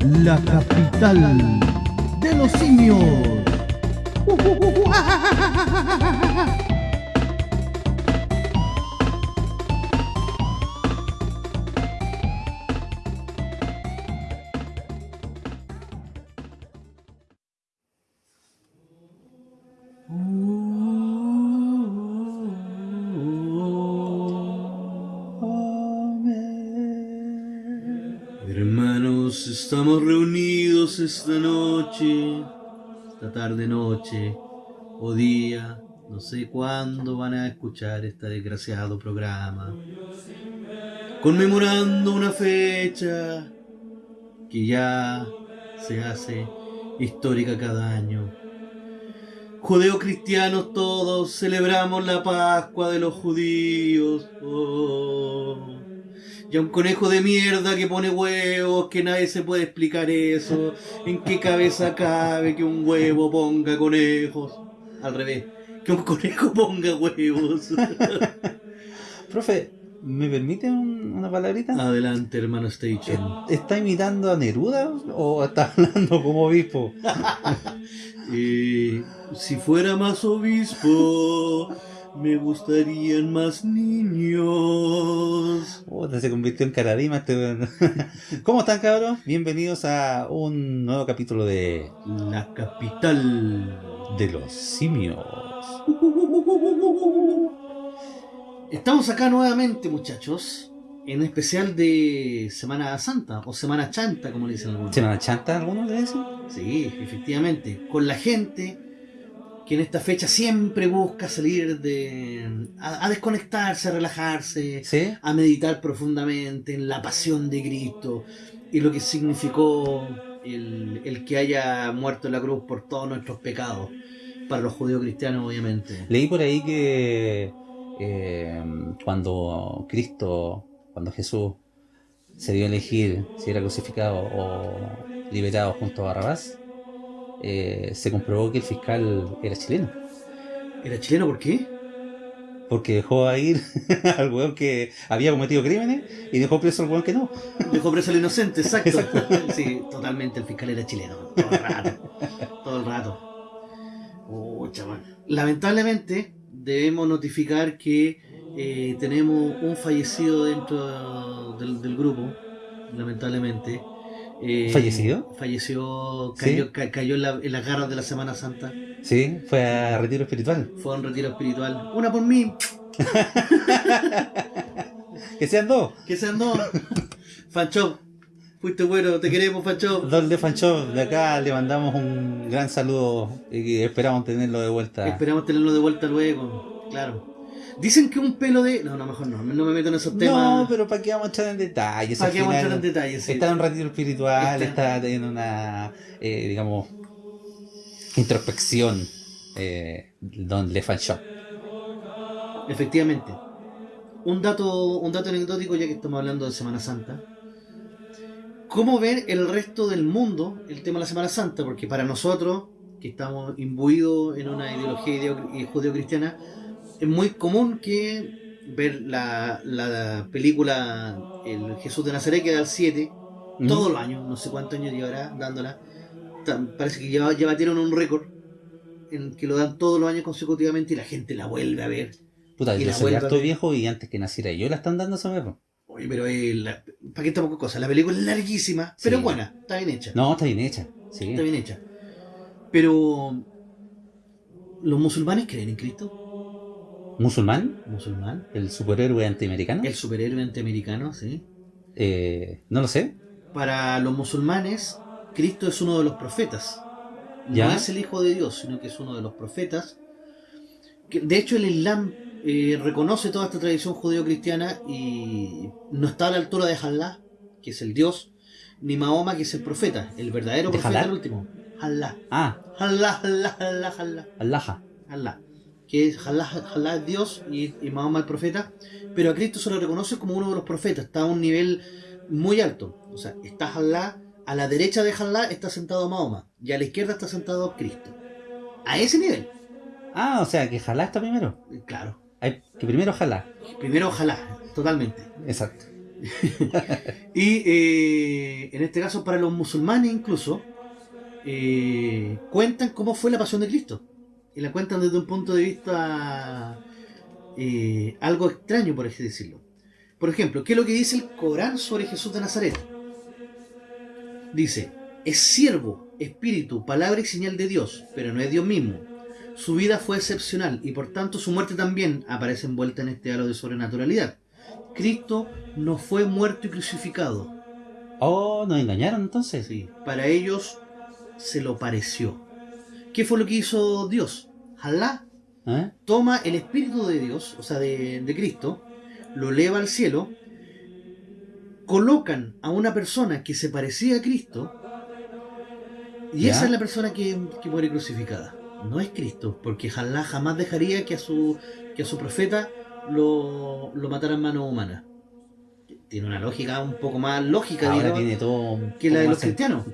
la capital de los simios. Estamos reunidos esta noche, esta tarde noche o día, no sé cuándo van a escuchar este desgraciado programa, conmemorando una fecha que ya se hace histórica cada año. Judeocristianos todos celebramos la Pascua de los judíos. Oh. Y a un conejo de mierda que pone huevos, que nadie se puede explicar eso. ¿En qué cabeza cabe que un huevo ponga conejos? Al revés, que un conejo ponga huevos. Profe, ¿me permite un- una palabrita? Adelante, hermano Station. ¿Está imitando a Neruda o está hablando como obispo? Eh, si fuera más obispo, me gustarían más niños. Puta, se convirtió en caradima este. ¿Cómo están cabros? Bienvenidos a un nuevo capítulo de La capital. De los simios. Estamos acá nuevamente, muchachos, en especial de Semana Santa o Semana Chanta, como le dicen algunos. ¿Semana Chanta algunos de eso? Sí, efectivamente, con la gente que en esta fecha siempre busca salir de a, a desconectarse, a relajarse, ¿Sí? a meditar profundamente en la pasión de Cristo y lo que significó el, el que haya muerto en la cruz por todos nuestros pecados, para los judíos cristianos obviamente. Leí por ahí que eh, cuando Cristo, cuando Jesús se dio a elegir si era crucificado o liberado junto a Barrabás, eh, se comprobó que el fiscal era chileno. ¿Era chileno por qué? Porque dejó a ir al weón que había cometido crímenes y dejó preso al weón que no. Dejó preso al inocente, exacto. Sí, totalmente, el fiscal era chileno, todo el rato. Todo el rato. Man. Lamentablemente, debemos notificar que eh, tenemos un fallecido dentro del, del grupo, lamentablemente. Eh, ¿Fallecido? Falleció, Sí. cayó, ca- cayó en, la- en las garras de la Semana Santa. Sí, fue a retiro espiritual. Fue a un retiro espiritual. Una por mí, Que sean dos. que sean dos. Fancho, fuiste bueno, te queremos, Fancho. Dos de Fancho. De acá le mandamos un gran saludo y esperamos tenerlo de vuelta. Esperamos tenerlo de vuelta luego, claro. Dicen que un pelo de... No, no, mejor no, no me meto en esos No, temas. pero ¿para qué vamos a entrar en detalles? ¿Para qué vamos a entrar en detalles? Sí. Está en un retiro espiritual, Está- está, en una, eh, digamos, introspección eh, Don Le Shop. Efectivamente. Un dato, un dato anecdótico, ya que estamos hablando de Semana Santa. ¿Cómo ver el resto del mundo el tema de la Semana Santa? Porque para nosotros, que estamos imbuidos en una ideología ideo- judeo-cristiana, es muy común que ver la, la película El Jesús de Nazaret, que da el 7, Mm. todos los años, no sé cuántos años llevará dándola. Parece que ya, ya batieron un récord en que lo dan todos los años consecutivamente y la gente la vuelve a ver. Puta, Y yo la soy harto viejo y antes que naciera yo la están dando esa vez. Oye, pero eh, la- ¿para qué estamos con cosas? La película es larguísima, pero es buena, está bien hecha. No, está bien hecha. Sí. Está bien hecha. Pero, ¿los musulmanes creen en Cristo? ¿Musulmán? ¿Musulmán? ¿El superhéroe antiamericano? ¿El superhéroe antiamericano? Sí. Eh, no lo sé. Para los musulmanes, Cristo es uno de los profetas. No ¿Ya? es el Hijo de Dios, sino que es uno de los profetas. De hecho, el Islam eh, reconoce toda esta tradición judeo-cristiana y no está a la altura de Allah, que es el Dios, ni Mahoma, que es el profeta, el verdadero ¿De profeta, el último. Allah. Ah, Allah, Allah, Allah, Allah. Allaha. Allah. Que es Allah es Dios y, y Mahoma el profeta. Pero a Cristo se lo reconoce como uno de los profetas. Está a un nivel muy alto. O sea, está Allah, a la derecha de Allah está sentado Mahoma. Y a la izquierda está sentado Cristo. A ese nivel. Ah, o sea que Jalá está primero. Claro. Hay que primero Jalá. Primero ojalá, totalmente. Exacto. y eh, en este caso, para los musulmanes incluso, eh, cuentan cómo fue la pasión de Cristo. Y la cuentan desde un punto de vista eh, algo extraño, por así decirlo. Por ejemplo, ¿qué es lo que dice el Corán sobre Jesús de Nazaret? Dice, es siervo, espíritu, palabra y señal de Dios, pero no es Dios mismo. Su vida fue excepcional y por tanto su muerte también aparece envuelta en este halo de sobrenaturalidad. Cristo no fue muerto y crucificado. Oh, nos engañaron entonces. Sí, para ellos se lo pareció. ¿Qué fue lo que hizo Dios? Alá ¿Eh? toma el Espíritu de Dios, o sea, de, de Cristo, lo eleva al cielo, colocan a una persona que se parecía a Cristo, y Ya. esa es la persona que, que muere crucificada. No es Cristo, porque Alá jamás dejaría que a su, que a su profeta lo, lo matara en manos humanas. Tiene una lógica un poco más lógica, Ahora digamos, tiene todo. que la de los cristianos.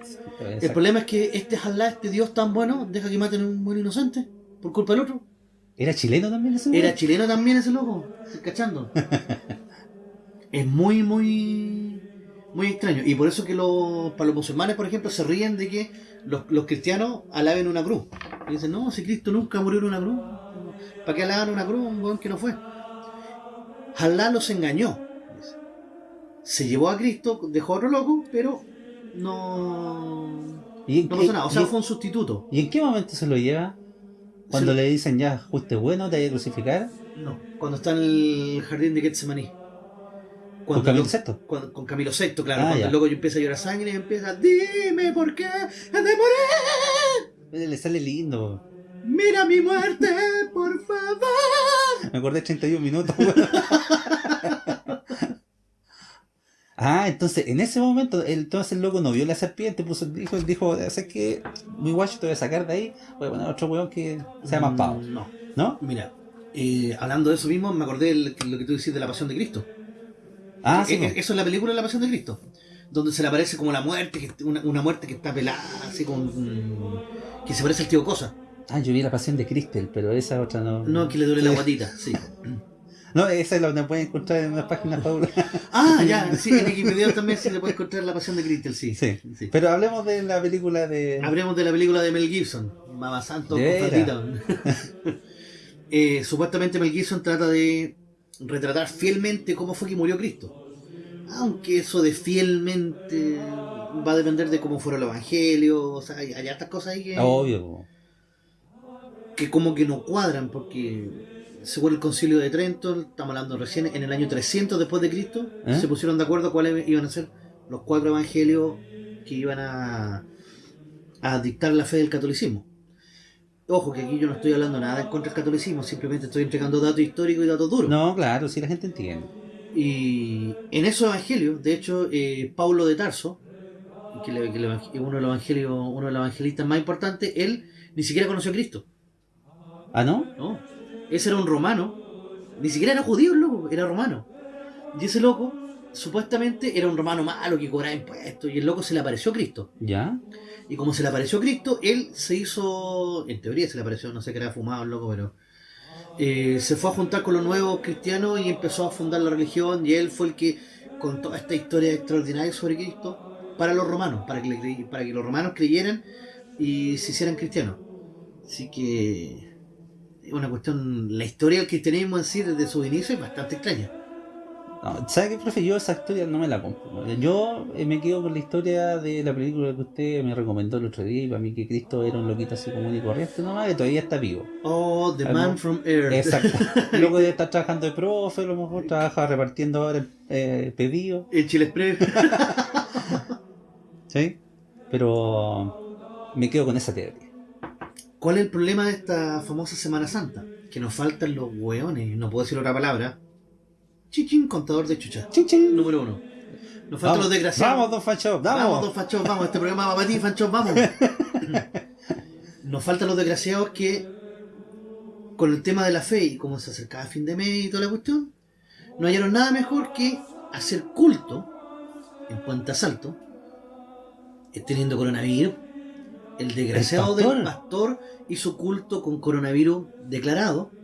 El problema es que este Alá, este Dios tan bueno, deja que maten a un buen inocente por culpa del otro. ¿Era chileno también ese Era weón? chileno también ese loco, ¿estás cachando? es muy, muy, muy extraño. Y por eso que los, para los musulmanes, por ejemplo, se ríen de que los, los cristianos alaben una cruz. Y dicen, no, si Cristo nunca murió en una cruz, ¿para qué alaban una cruz? Un buen que no fue. Alá los engañó. Se llevó a Cristo, dejó a otro loco, pero no, ¿Y en, no qué- pasó nada. O sea, y- fue un sustituto. ¿y en qué momento se lo lleva? Cuando le dicen ya, fuiste bueno, te hay que crucificar. No, cuando está en el jardín de Getsemaní. Con Camilo lo- VI. cuando- con Camilo VI, claro. Ah, cuando el loco empieza a llorar sangre y empieza, dime por qué he de morir. Le sale lindo. Mira mi muerte, por favor. Me acordé de 31 minutos. ah, entonces en ese momento, el- entonces el loco no vio la serpiente, puso, dijo, dijo, ¿sabes qué? Muy guacho, te voy a sacar de ahí, voy a poner otro weón que sea más pavo. Mm, No, ¿No? mira, eh, hablando de eso mismo, me acordé de lo que tú decís de la pasión de Cristo. Ah, sí. Eh, eh, po. Eso es la película de la pasión de Cristo. Donde se le aparece como la muerte, que- una, una muerte que está pelada, así con. que se parece al tío Cosa. Ah, yo vi la pasión de Cristel, pero esa otra no. No, que le duele la Sí. guatita, sí. No, esa la pueden encontrar en unas páginas Paula. Ah, ya, sí, en Wikipedia también se le puede encontrar la pasión de Cristel, sí. Sí. sí. Pero hablemos de la película de. Hablemos de la película de Mel Gibson, Mamá Santo. Eh, supuestamente Mel Gibson trata de retratar fielmente cómo fue que murió Cristo. Aunque eso de fielmente va a depender de cómo fueron los evangelios, o sea, hay, hay hartas cosas ahí que, Obvio. que como que no cuadran, porque según el concilio de Trento, estamos hablando recién, en el año 300 después de Cristo, ¿Eh? se pusieron de acuerdo cuáles iban a ser los cuatro evangelios que iban a, a dictar la fe del catolicismo. Ojo, que aquí yo no estoy hablando nada en contra del catolicismo, simplemente estoy entregando datos históricos y datos duros. No, claro, sí la gente entiende. Y en esos evangelios, de hecho, eh, Pablo de Tarso, que, le- que le- que uno de los evangelios, uno de los evangelistas más importantes, él ni siquiera conoció a Cristo. ¿Ah, no? No, ese era un romano, ni siquiera era judío el loco, era romano. Y ese loco, supuestamente, era un romano malo que cobraba impuestos, y el loco se le apareció a Cristo. ¿Ya? Y como se le apareció a Cristo, él se hizo, en teoría se le apareció, no sé qué era fumado el loco, pero eh, se fue a juntar con los nuevos cristianos y empezó a fundar la religión, y él fue el que contó esta historia extraordinaria sobre Cristo para los romanos, para que, para que los romanos creyeran y se hicieran cristianos. Así que una cuestión, la historia del cristianismo en sí desde su inicio es bastante extraña. No, ¿Sabe qué, profe? Yo esa historia no me la compro. Yo eh, me quedo con la historia de la película que usted me recomendó el otro día y para mí que Cristo era un loquito así común y corriente nomás que todavía está vivo. Oh, The Algo- Man from Earth. Exacto. Luego de estar trabajando de profe, a lo mejor trabaja repartiendo ahora eh, pedidos. El Chile Express. ¿Sí? Pero me quedo con esa teoría. ¿Cuál es el problema de esta famosa Semana Santa? Que nos faltan los hueones, no puedo decir otra palabra. Chichín, contador de chucha. Chin, chin. Número uno. Nos faltan los desgraciados. Vamos, don Fancho, Vamos, vamos. dos fachos, vamos. Este programa va para ti, fachos, vamos. Nos faltan los desgraciados que, con el tema de la fe y cómo se acercaba a fin de mes y toda la cuestión, no hallaron nada mejor que hacer culto en Puente Asalto, eh, teniendo coronavirus. El desgraciado ¿El pastor? del pastor hizo culto con coronavirus declarado.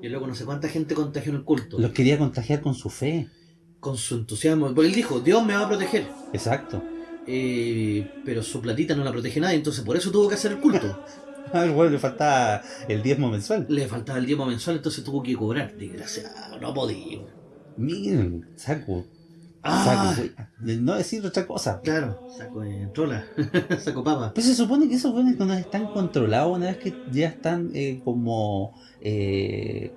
Y luego no sé cuánta gente contagió en el culto. Los quería contagiar con su fe. con su entusiasmo. Porque él dijo, Dios me va a proteger. Exacto. Eh, pero su platita no la protege nadie, entonces por eso tuvo que hacer el culto. Al weón le faltaba el diezmo mensual. Le faltaba el diezmo mensual, entonces tuvo que cobrar. Desgraciado, no podía. Miren, saco. Ah, Saco. No decir otra cosa. claro, saco de trola, saco papa. Pero se supone que esos weones no están controlados una vez que ya están eh, como. eh,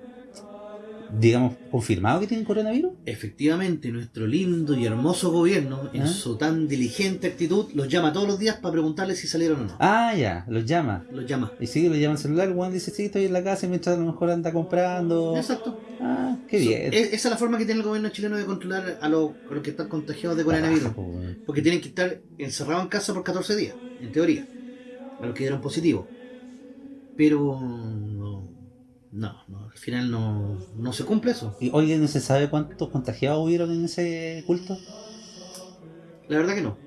digamos, confirmados que tienen coronavirus. Efectivamente, nuestro lindo y hermoso gobierno, en ¿Ah? su tan diligente actitud, los llama todos los días para preguntarles si salieron o no. Ah, ya, los llama. Los llama. Y sí, llaman celular, el weón dice, sí, estoy en la casa mientras a lo mejor anda comprando. Exacto. Ah, qué bien. Es- esa es la forma que tiene el gobierno chileno de controlar a los, a los que están contagiados de coronavirus. Ah. Porque tienen que estar encerrados en casa por 14 días, en teoría. A los que dieron positivo. Pero no, no, al final no, no se cumple eso. Y oye, ¿no se sabe cuántos contagiados hubieron en ese culto? La verdad que no.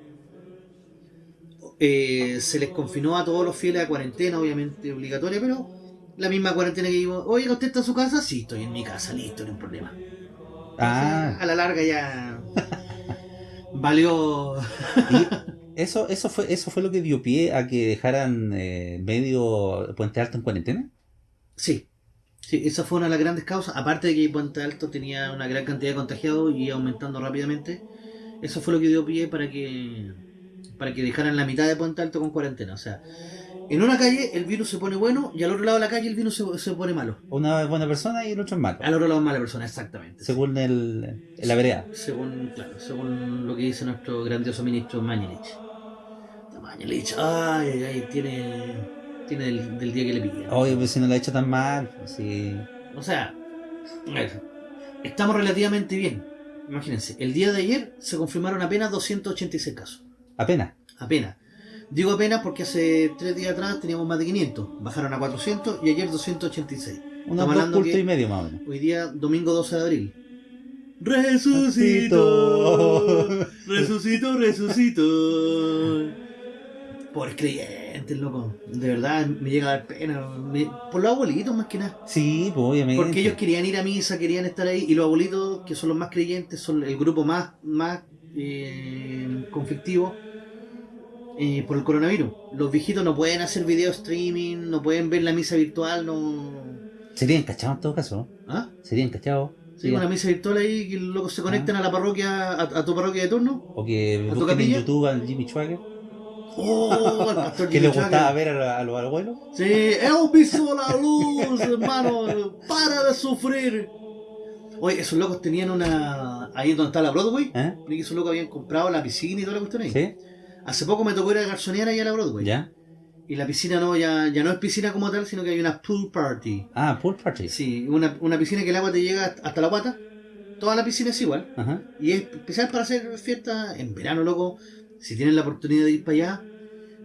Eh, se les confinó a todos los fieles a cuarentena, obviamente obligatoria, pero la misma cuarentena que digo, oye, ¿usted está en su casa? Sí, estoy en mi casa, listo, no hay problema. Ah, A la larga ya valió eso, eso fue, eso fue lo que dio pie a que dejaran eh, medio Puente Alto en cuarentena. Sí, sí, esa fue una de las grandes causas. Aparte de que Puente Alto tenía una gran cantidad de contagiados y aumentando rápidamente, eso fue lo que dio pie para que para que dejaran la mitad de Puente Alto con cuarentena. O sea, en una calle el virus se pone bueno y al otro lado de la calle el virus se, se pone malo. Una es buena persona y el otro es malo. Al otro lado es mala persona, exactamente. Según el, la vereda. Según, claro, según lo que dice nuestro grandioso ministro Mañelich. Mañelich, ay, ay, ay, tiene, tiene del, del día que le pillan. Oye, pues si no la ha hecho tan mal. Sí. O sea, estamos relativamente bien. Imagínense, el día de ayer se confirmaron apenas 286 casos. Apenas. Apenas. Digo apenas porque hace tres días atrás teníamos más de 500. Bajaron a 400 y ayer 286. Unos Estamos dos hablando que- y medio más o menos. Hoy día, domingo 12 de abril. Resucito, resucito, resucito. Pobres creyentes, loco. De verdad, me llega a dar pena. Me- por los abuelitos, más que nada. Sí, pues obviamente. Porque ellos querían ir a misa, querían estar ahí, y los abuelitos, que son los más creyentes, son el grupo más, más eh, conflictivo eh, por el coronavirus. Los viejitos no pueden hacer video streaming, no pueden ver la misa virtual, no. Serían cachados en todo caso. ¿Ah? Serían cachados. Sí, una misa virtual ahí, que los locos se conectan a la parroquia, a, a tu parroquia de turno. O que ¿A tu en? YouTube al Jimmy Schwager. ¡Oh! El pastor Que le gustaba ver a, a los abuelos. Sí, hemos visto la luz, hermano. Para de sufrir. Oye, esos locos tenían una. Ahí donde está la Broadway. ¿Eh? Esos locos habían comprado la piscina y toda la cuestión ahí. ¿Sí? Hace poco me tocó ir a garzonear ahí a la Broadway. ¿Ya? Y la piscina no, ya, ya no es piscina como tal, sino que hay una pool party. Ah, pool party. Sí, una, una piscina que el agua te llega hasta la guata. Toda la piscina es igual. Ajá. Y es especial para hacer fiesta en verano, loco. Si tienen la oportunidad de ir para allá,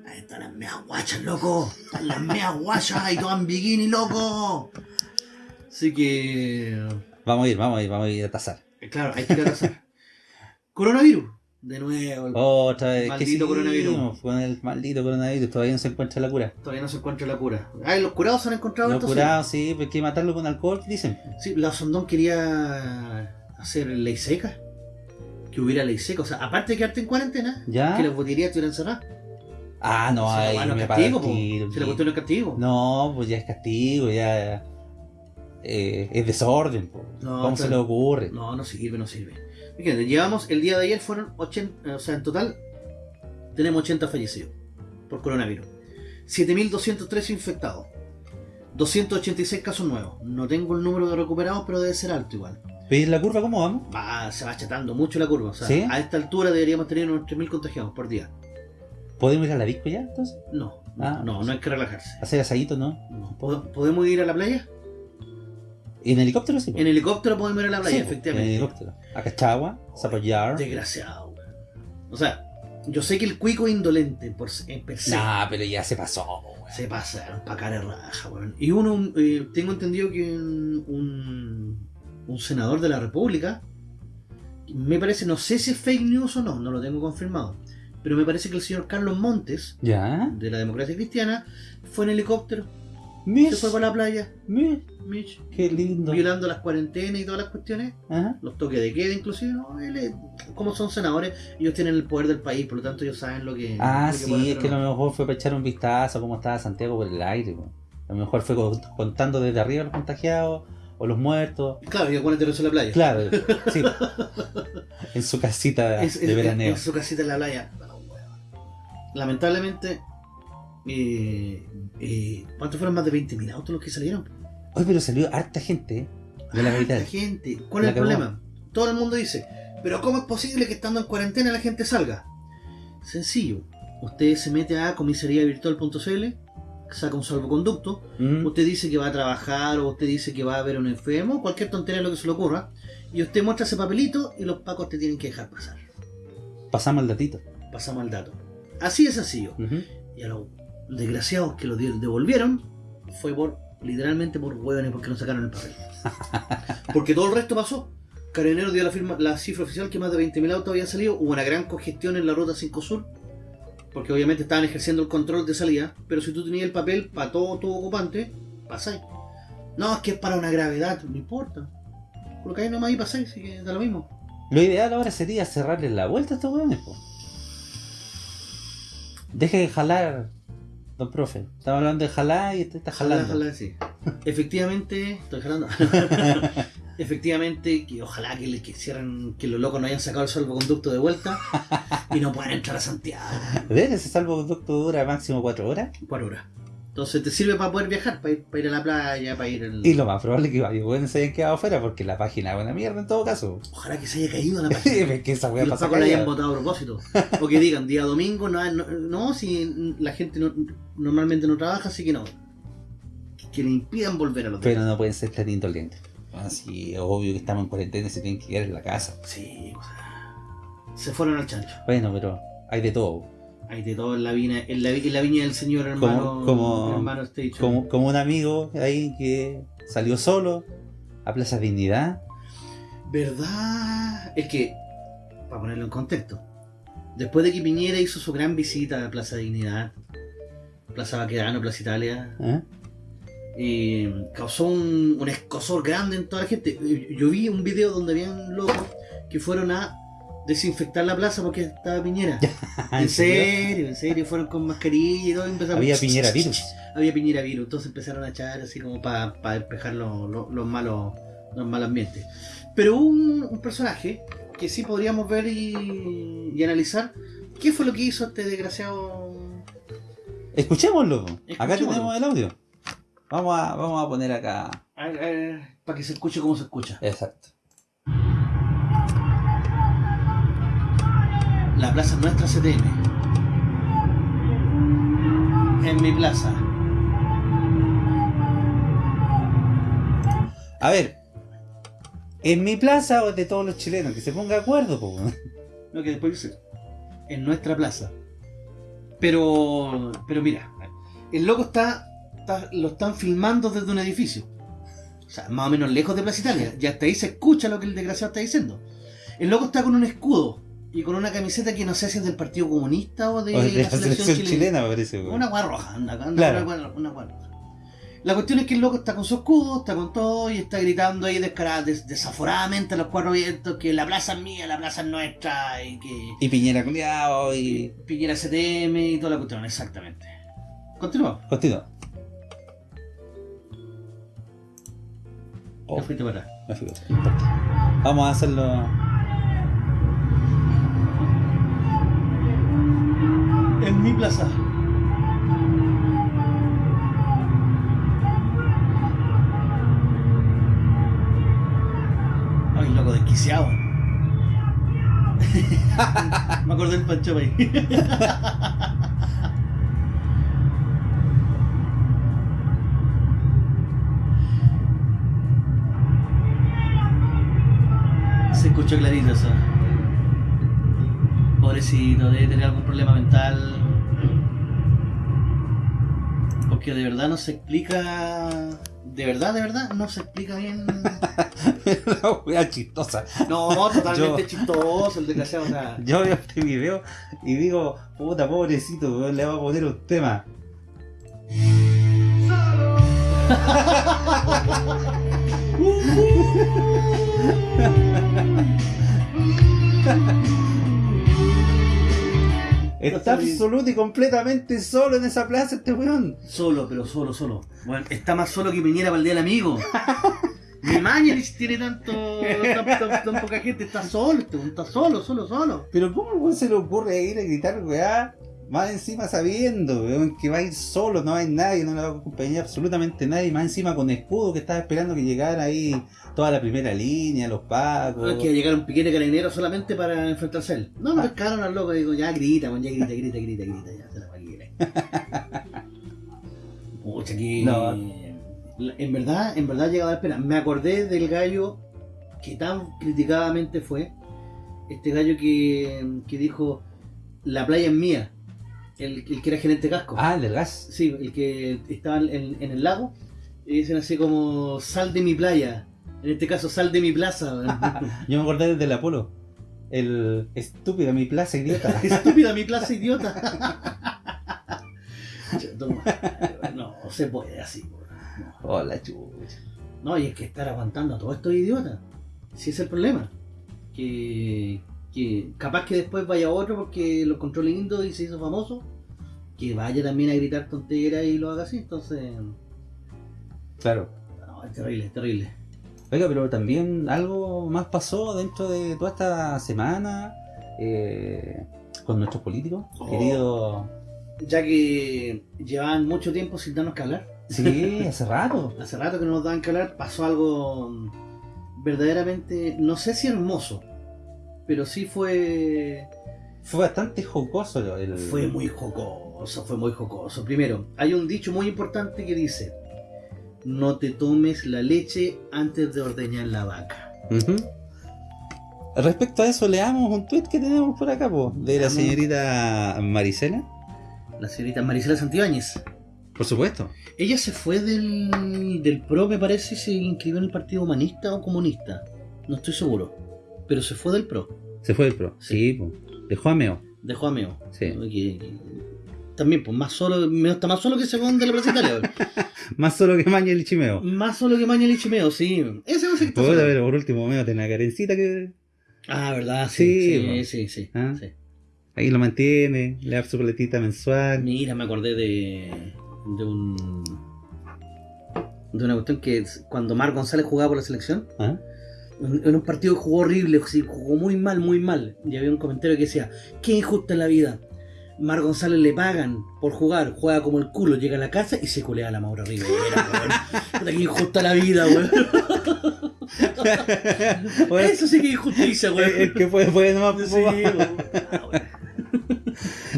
ahí están las meas guachas, loco. Están las meas guachas y todas en bikini, loco. Así que, Vamos a ir, vamos a ir, vamos a ir a tasar. eh, claro, hay que ir a casar. Coronavirus, de nuevo. el- Otra vez. Maldito ¿qué coronavirus. Con el maldito coronavirus. Todavía no se encuentra la cura. Todavía no se encuentra la cura. Ay, los curados se han encontrado Los curados, sí, pues hay que matarlo con alcohol, ¿qué dicen? Sí, la Sondón quería hacer ley seca. Que hubiera ley seca. O sea, aparte de quedarte en cuarentena, ¿Ya? que las botillerías estuvieran cerradas. Ah, no, la ahí me castigo, tiro, no es castigo. No, pues ya es castigo, ya. eh, es desorden, po. No, ¿Cómo se le ocurre? No, no sirve, no sirve. Fíjate, llevamos, el día de ayer fueron 80, o sea, en total tenemos 80 fallecidos por coronavirus. 7.213 infectados. 286 casos nuevos. No tengo el número de recuperados, pero debe ser alto igual. ¿Veis la curva cómo vamos? Va, se va achatando mucho la curva. O sea, ¿Sí? a esta altura deberíamos tener unos 3.000 contagiados por día. ¿Podemos ir a la disco ya, entonces? No, no, Ah. no, no hay que relajarse. Hacer asadito, ¿no? No. ¿Pod- ¿Podemos ir a la playa? ¿En helicóptero sí? En helicóptero podemos ir a la playa, Sí, po, efectivamente. En helicóptero. A Cachagua, Zapallar. Desgraciado, weón. O sea, yo sé que el cuico es indolente por, en per se. Nah, pero ya se pasó, weón. Se pasa, pa' cara raja, weón. Y uno, eh, tengo entendido que un, un, un senador de la República, me parece, no sé si es fake news o no, no lo tengo confirmado, pero me parece que el señor Carlos Montes, ¿Ya? de la democracia cristiana, fue en helicóptero. Mish, Se fue para la playa, Mish, qué lindo. violando las cuarentenas y todas las cuestiones. Ajá. Los toques de queda, inclusive. ¿no? Él es- como son senadores, ellos tienen el poder del país, por lo tanto ellos saben lo que. Ah, lo que sí, es que no. lo mejor fue para echar un vistazo a cómo estaba Santiago por el aire. A lo mejor fue con- contando desde arriba los contagiados o los muertos. Claro, y acuérdate eso en la playa. Claro, sí. En su casita Es- de es- veraneo. En su casita en la playa. Lamentablemente, eh, eh, ¿cuántos fueron más de 20.000 autos los que salieron? Oye, pero salió harta gente ¿eh? de la capital. La gente. ¿Cuál es el problema? Todo el mundo dice, pero ¿cómo es posible que estando en cuarentena la gente salga? Sencillo. Usted se mete a comisariavirtual.cl, saca un salvoconducto, usted dice que va a trabajar o usted dice que va a ver un enfermo, cualquier tontería lo que se le ocurra, y usted muestra ese papelito y los pacos te tienen que dejar pasar. Pasamos el datito. Pasamos al dato. Así de sencillo. Ujú. Y a los desgraciados que lo de- devolvieron fue por literalmente por hueones porque no sacaron el papel. Porque todo el resto pasó. Carabinero dio la, firma, la cifra oficial que más de 20.000 autos habían salido. Hubo una gran congestión en la ruta 5 Sur. Porque obviamente estaban ejerciendo el control de salida. Pero si tú tenías el papel para todo tu ocupante, pasáis. No, es que es para una gravedad, no importa. Colocáis nomás y pasáis, así que da lo mismo. Lo ideal ahora sería cerrarles la vuelta a estos hueones, po. Deje de jalar, don profe. Estamos hablando de jalar y usted está jalando. ojalá, sí. Efectivamente, estoy jalando. Efectivamente, que ojalá que, le- que cierren, que los locos no hayan sacado el salvoconducto de vuelta y no puedan entrar a Santiago ¿Ves? Ese salvoconducto dura máximo 4 horas. por hora. Entonces te sirve para poder viajar, para ir, para ir a la playa, para ir al... Y lo más probable es que varios hueones se hayan quedado afuera porque la página es una mierda en todo caso. Ojalá que se haya caído la página. que esa los la hayan votado a propósito. O que digan, día domingo, no, no, no, si la gente no- normalmente no trabaja, así que no. Que le impidan volver a los Pero no pueden ser tan indolentes. Así, es obvio que estamos en cuarentena y se tienen que quedar en la casa. Sí, o sea, se fueron al chancho. Bueno, pero hay de todo. Hay de todo en la viña, en la, en la viña del señor hermano, Como- como- hermano. Como, como un amigo ahí que salió solo a Plaza Dignidad. ¿Verdad? Es que, para ponerlo en contexto, después de que Piñera hizo su gran visita a Plaza Dignidad, Plaza Baquedano, Plaza Italia, ¿eh? Eh, causó un, un escosor grande en toda la gente. Eh, Yo vi un video donde habían locos que fueron a desinfectar la plaza porque estaba Piñera. en serio, en serio, fueron con mascarilla y todo. y empezaron- Había Piñera virus. había Piñera virus, entonces empezaron a echar así como para despejar los, los- los malos los malos ambientes. Pero hubo un, un personaje que sí podríamos ver y, y analizar qué fue lo que hizo este desgraciado. Escuchémoslo. Acá Escuchémoslo. tenemos el audio. Vamos a, vamos a poner acá. para que se escuche cómo se escucha. Exacto. La plaza es nuestra CTM. En mi plaza. A ver. ¿En mi plaza o de todos los chilenos? Que se ponga de acuerdo, po. Lo que después dice. En nuestra plaza. Pero. Pero mira. El loco está, está- Lo están filmando desde un edificio. O sea, más o menos lejos de Plaza Italia. Y hasta ahí se escucha lo que el desgraciado está diciendo. El loco está con un escudo. Y con una camiseta que no sé si es del Partido Comunista o de, O de la la selección, selección chilena. chilena, me parece. Una guarra roja, anda, anda Claro. una roja. La cuestión es que el loco está con su escudo, está con todo y está gritando ahí descarada, des- desaforadamente a los cuatro vientos que la plaza es mía, la plaza es nuestra y que Y Piñera culiao y. Piñera CTM y toda la cuestión, exactamente. Continúa. Continúa. Oh, fuiste para atrás. me fui. Vamos a hacerlo. En mi plaza. Ay, loco, desquiciado. Me acordé del Pancho ahí. Se escuchó clarito eso. Pobrecito, debe tener algún problema mental. Porque de verdad no se explica. De verdad, de verdad, no se explica bien. La wea chistosa. No, totalmente Yo- chistoso el desgraciado. O sea, Yo veo este video y digo, puta pobrecito, le va a poner un tema. Está absoluto y completamente solo en esa plaza este weón. Solo, pero solo, solo. Bueno, está más solo que viniera para el día del amigo. Mi Mañalich tiene tanto, tan, tan- tan poca gente, está solo, está solo, solo, solo. Pero ¿cómo weón se le ocurre ir a gritar, weá? Más encima sabiendo, weón, que va a ir solo, no hay nadie, no le va a acompañar absolutamente nadie. Más encima con escudo que estaba esperando que llegara ahí toda la primera línea, los pacos. No es que llegar un piquete carabinero solamente para enfrentarse a él. No, lo Ah. pescaron al loco, digo, ya grita, ya grita, grita, grita, grita, ya se la va. Pucha, que. No. La- En verdad, en verdad llegaba a dar pena. Me acordé del gallo que tan criticadamente fue. Este gallo que, que dijo: La playa es mía. El, el que era gerente casco. Ah, el del gas. Sí, el que estaba en, en el lago. Y dicen así como: Sal de mi playa. En este caso, sal de mi plaza. Yo me acordé del Apolo. El estúpido, mi plaza idiota. Estúpida mi plaza, idiota. No, se puede así. No. Hola, chucha. No, y es que estar aguantando a todos estos idiotas. Si es el problema. Que, que capaz que después vaya otro porque lo encontró lindo y se hizo famoso. Que vaya también a gritar tonteras y lo haga así. Entonces, Claro. no, es terrible, es terrible. Oiga, pero también algo más pasó dentro de toda esta semana eh, con nuestros políticos. Oh. Querido. Ya que llevaban mucho tiempo sin darnos que hablar. Sí, hace rato. Hace rato que no nos daban que hablar, pasó algo verdaderamente, no sé si hermoso, pero sí fue Fue bastante jocoso lo- el. fue muy jocoso, fue muy jocoso. Primero, hay un dicho muy importante que dice, no te tomes la leche antes de ordeñar la vaca. Respecto a eso, leamos un tweet que tenemos por acá, po, de la señorita Marisela. La señorita Marisela Santibáñez. Por supuesto. Ella se fue del, del PRO, me parece, y se inscribió en el Partido Humanista o Comunista. No estoy seguro. Pero se fue del PRO. Se fue el pro. Sí, po. Dejó a Meo. Dejó a Meo. Sí. Que- que- también, pues más solo, Meo está más solo que segundo de la Italia. Más solo que Maña el Chimeo. más solo que Mañalich y Meo, sí. Ese no sé qué está pero por último, Meo tiene una carencita que Ah, verdad, sí. Sí, Sí, sí, sí. Ah. sí. ahí lo mantiene, le da su platita mensual. Mira, me acordé de, de un. de una cuestión que es cuando Mar González jugaba por la selección, ¿Ah? En un partido que jugó horrible, jugó muy mal, muy mal. Y había un comentario que decía: Qué injusta es la vida. Mar González le pagan por jugar, juega como el culo, llega a la casa y se culea a la Maura Rivera, weón. Qué injusta la vida, weón. Bueno, Eso sí que es injusticia, weón. es que fue, fue nomás. Sí, weón.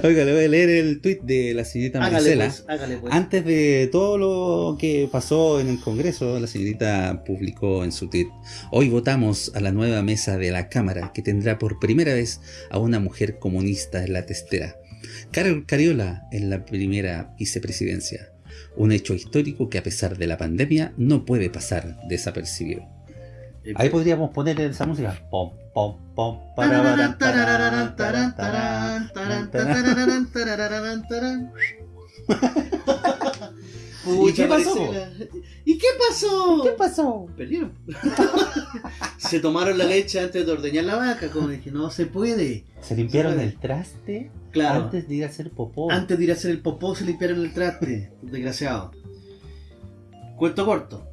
Oiga, le voy a leer el tweet de la señorita Hágale Marisela. pues, hágale pues. Antes de todo lo que pasó en el Congreso, la señorita publicó en su tweet, hoy votamos a la nueva mesa de la Cámara que tendrá por primera vez a una mujer comunista en la testera. Carol Cariola en la primera vicepresidencia. Un hecho histórico que a pesar de la pandemia no puede pasar desapercibido. Ahí podríamos poner esa música. Pom, pom, pom. ¿Y qué pasó? ¿Y qué pasó? ¿Qué pasó? Perdieron. se tomaron la leche antes de ordeñar la vaca, como dije, no se puede. ¿Se limpiaron el traste Claro. antes de ir a hacer popó? Antes de ir a hacer el popó se limpiaron el traste, desgraciado. Cuento corto.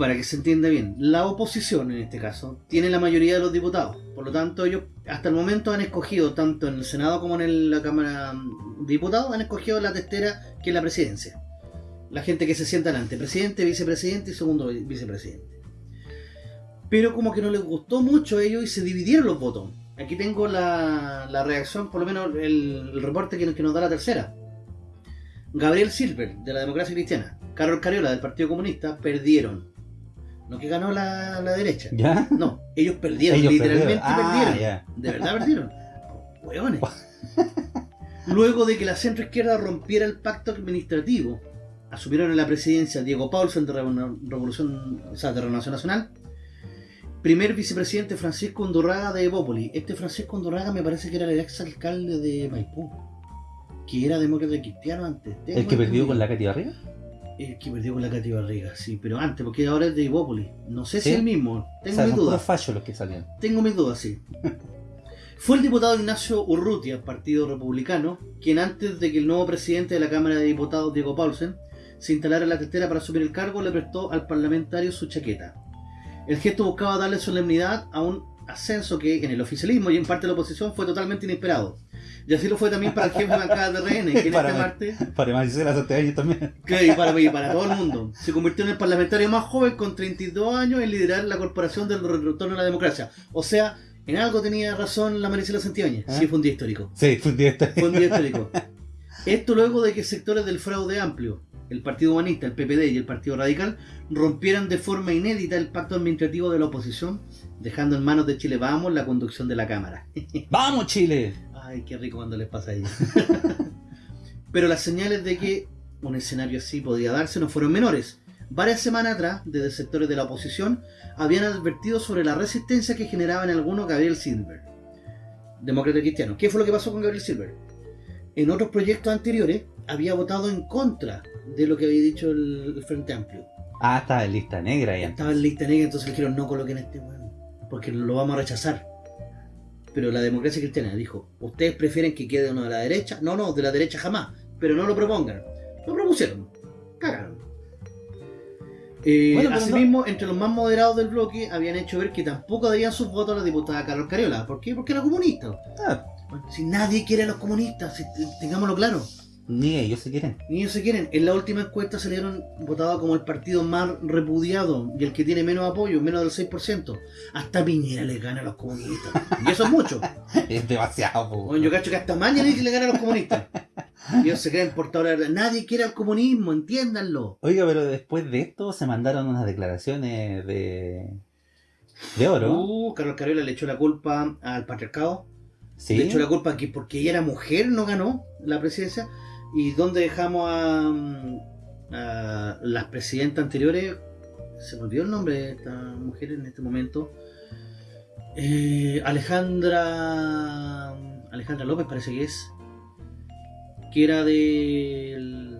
Para que se entienda bien, la oposición en este caso tiene la mayoría de los diputados. Por lo tanto, ellos hasta el momento han escogido, tanto en el Senado como en la Cámara de Diputados, han escogido la testera que es la presidencia. La gente que se sienta delante, presidente, vicepresidente y segundo vi- vicepresidente. Pero como que no les gustó mucho a ellos y se dividieron los votos. Aquí tengo la, reacción, por lo menos el, reporte que, que nos da la tercera. Gabriel Silver, de la Democracia Cristiana, Carol Cariola, del Partido Comunista, perdieron. No que ganó la, la derecha. ¿Ya? No, ellos perdieron, Ellos literalmente perdieron. Ah, perdieron. De verdad perdieron. Hueones. Luego de que la centroizquierda rompiera el pacto administrativo, asumieron en la presidencia Diego Paulsen de Revo- Revolución, o sea, de Renovación Nacional, primer vicepresidente Francisco Undurraga de Evópoli. Este Francisco Undurraga me parece que era el ex alcalde de Maipú, que era demócrata cristiano antes. ¿El que perdió con la Katy arriba? El que perdió con la Katy Barriga, sí, pero antes, porque ahora es de Ibópolis. No sé si es el mismo. O Tengo sea, mis son dudas. fachos los que salían. Tengo mis dudas, sí. Fue el diputado Ignacio Urrutia, Partido Republicano, quien antes de que el nuevo presidente de la Cámara de Diputados, Diego Paulsen, se instalara en la tetera para asumir el cargo, le prestó al parlamentario su chaqueta. El gesto buscaba darle solemnidad a un ascenso que en el oficialismo y en parte de la oposición fue totalmente inesperado. Y así lo fue también para el jefe de bancada de RN, que en este Para- martes Para Maricela Santiago también. Claro, y para, para todo el mundo. Se convirtió en el parlamentario más joven con 32 años en liderar la corporación del retorno a la democracia. O sea, en algo tenía razón la Maricela Santibáñez. ¿Ah? Sí, fue un día histórico. Sí, fue un día este. Fue un día histórico. Esto luego de que sectores del fraude amplio, el Partido Humanista, el PPD y el Partido Radical, rompieran de forma inédita el pacto administrativo de la oposición, dejando en manos de Chile Vamos la conducción de la Cámara. ¡Vamos, Chile! Ay, qué rico cuando les pasa a ellos. Pero las señales de que un escenario así podía darse no fueron menores. Varias semanas atrás, desde sectores de la oposición, habían advertido sobre la resistencia que generaba en algunos Gabriel Silver, demócrata cristiano. ¿Qué fue lo que pasó con Gabriel Silver? En otros proyectos anteriores había votado en contra de lo que había dicho el, el Frente Amplio. Ah, estaba en lista negra ya. Estaba en lista negra, entonces le dijeron no coloquen a este weón, porque lo vamos a rechazar. Pero la democracia cristiana dijo, ustedes prefieren que quede uno de la derecha, no, no, de la derecha jamás, pero no lo propongan. Lo propusieron, cagaron. Eh, Bueno, asimismo, entre los más moderados del bloque habían hecho ver que tampoco darían sus votos a la diputada Carol Cariola. ¿Por qué? Porque era comunista. Ah, si nadie quiere a los comunistas, si- tengámoslo claro. Ni ellos se quieren. Ni ellos se quieren. En la última encuesta salieron votados como el partido más repudiado y el que tiene menos apoyo, menos del 6%. Hasta Piñera le gana a los comunistas. Y eso es mucho. Es demasiado, po. Bueno, yo cacho que hasta Mañalich le gana a los comunistas. Y ellos se creen portadores de... Nadie quiere al comunismo, entiéndanlo. Oiga, pero después de esto se mandaron unas declaraciones de. de oro. Uh, Carlos Cariola le echó la culpa al patriarcado. sí. Le echó la culpa que porque ella era mujer no ganó la presidencia. ¿Y dónde dejamos a, mm, a las presidentas anteriores? Se me olvidó el nombre de esta mujer en este momento. Eh, Alejandra. Alejandra López parece que es. Que era del.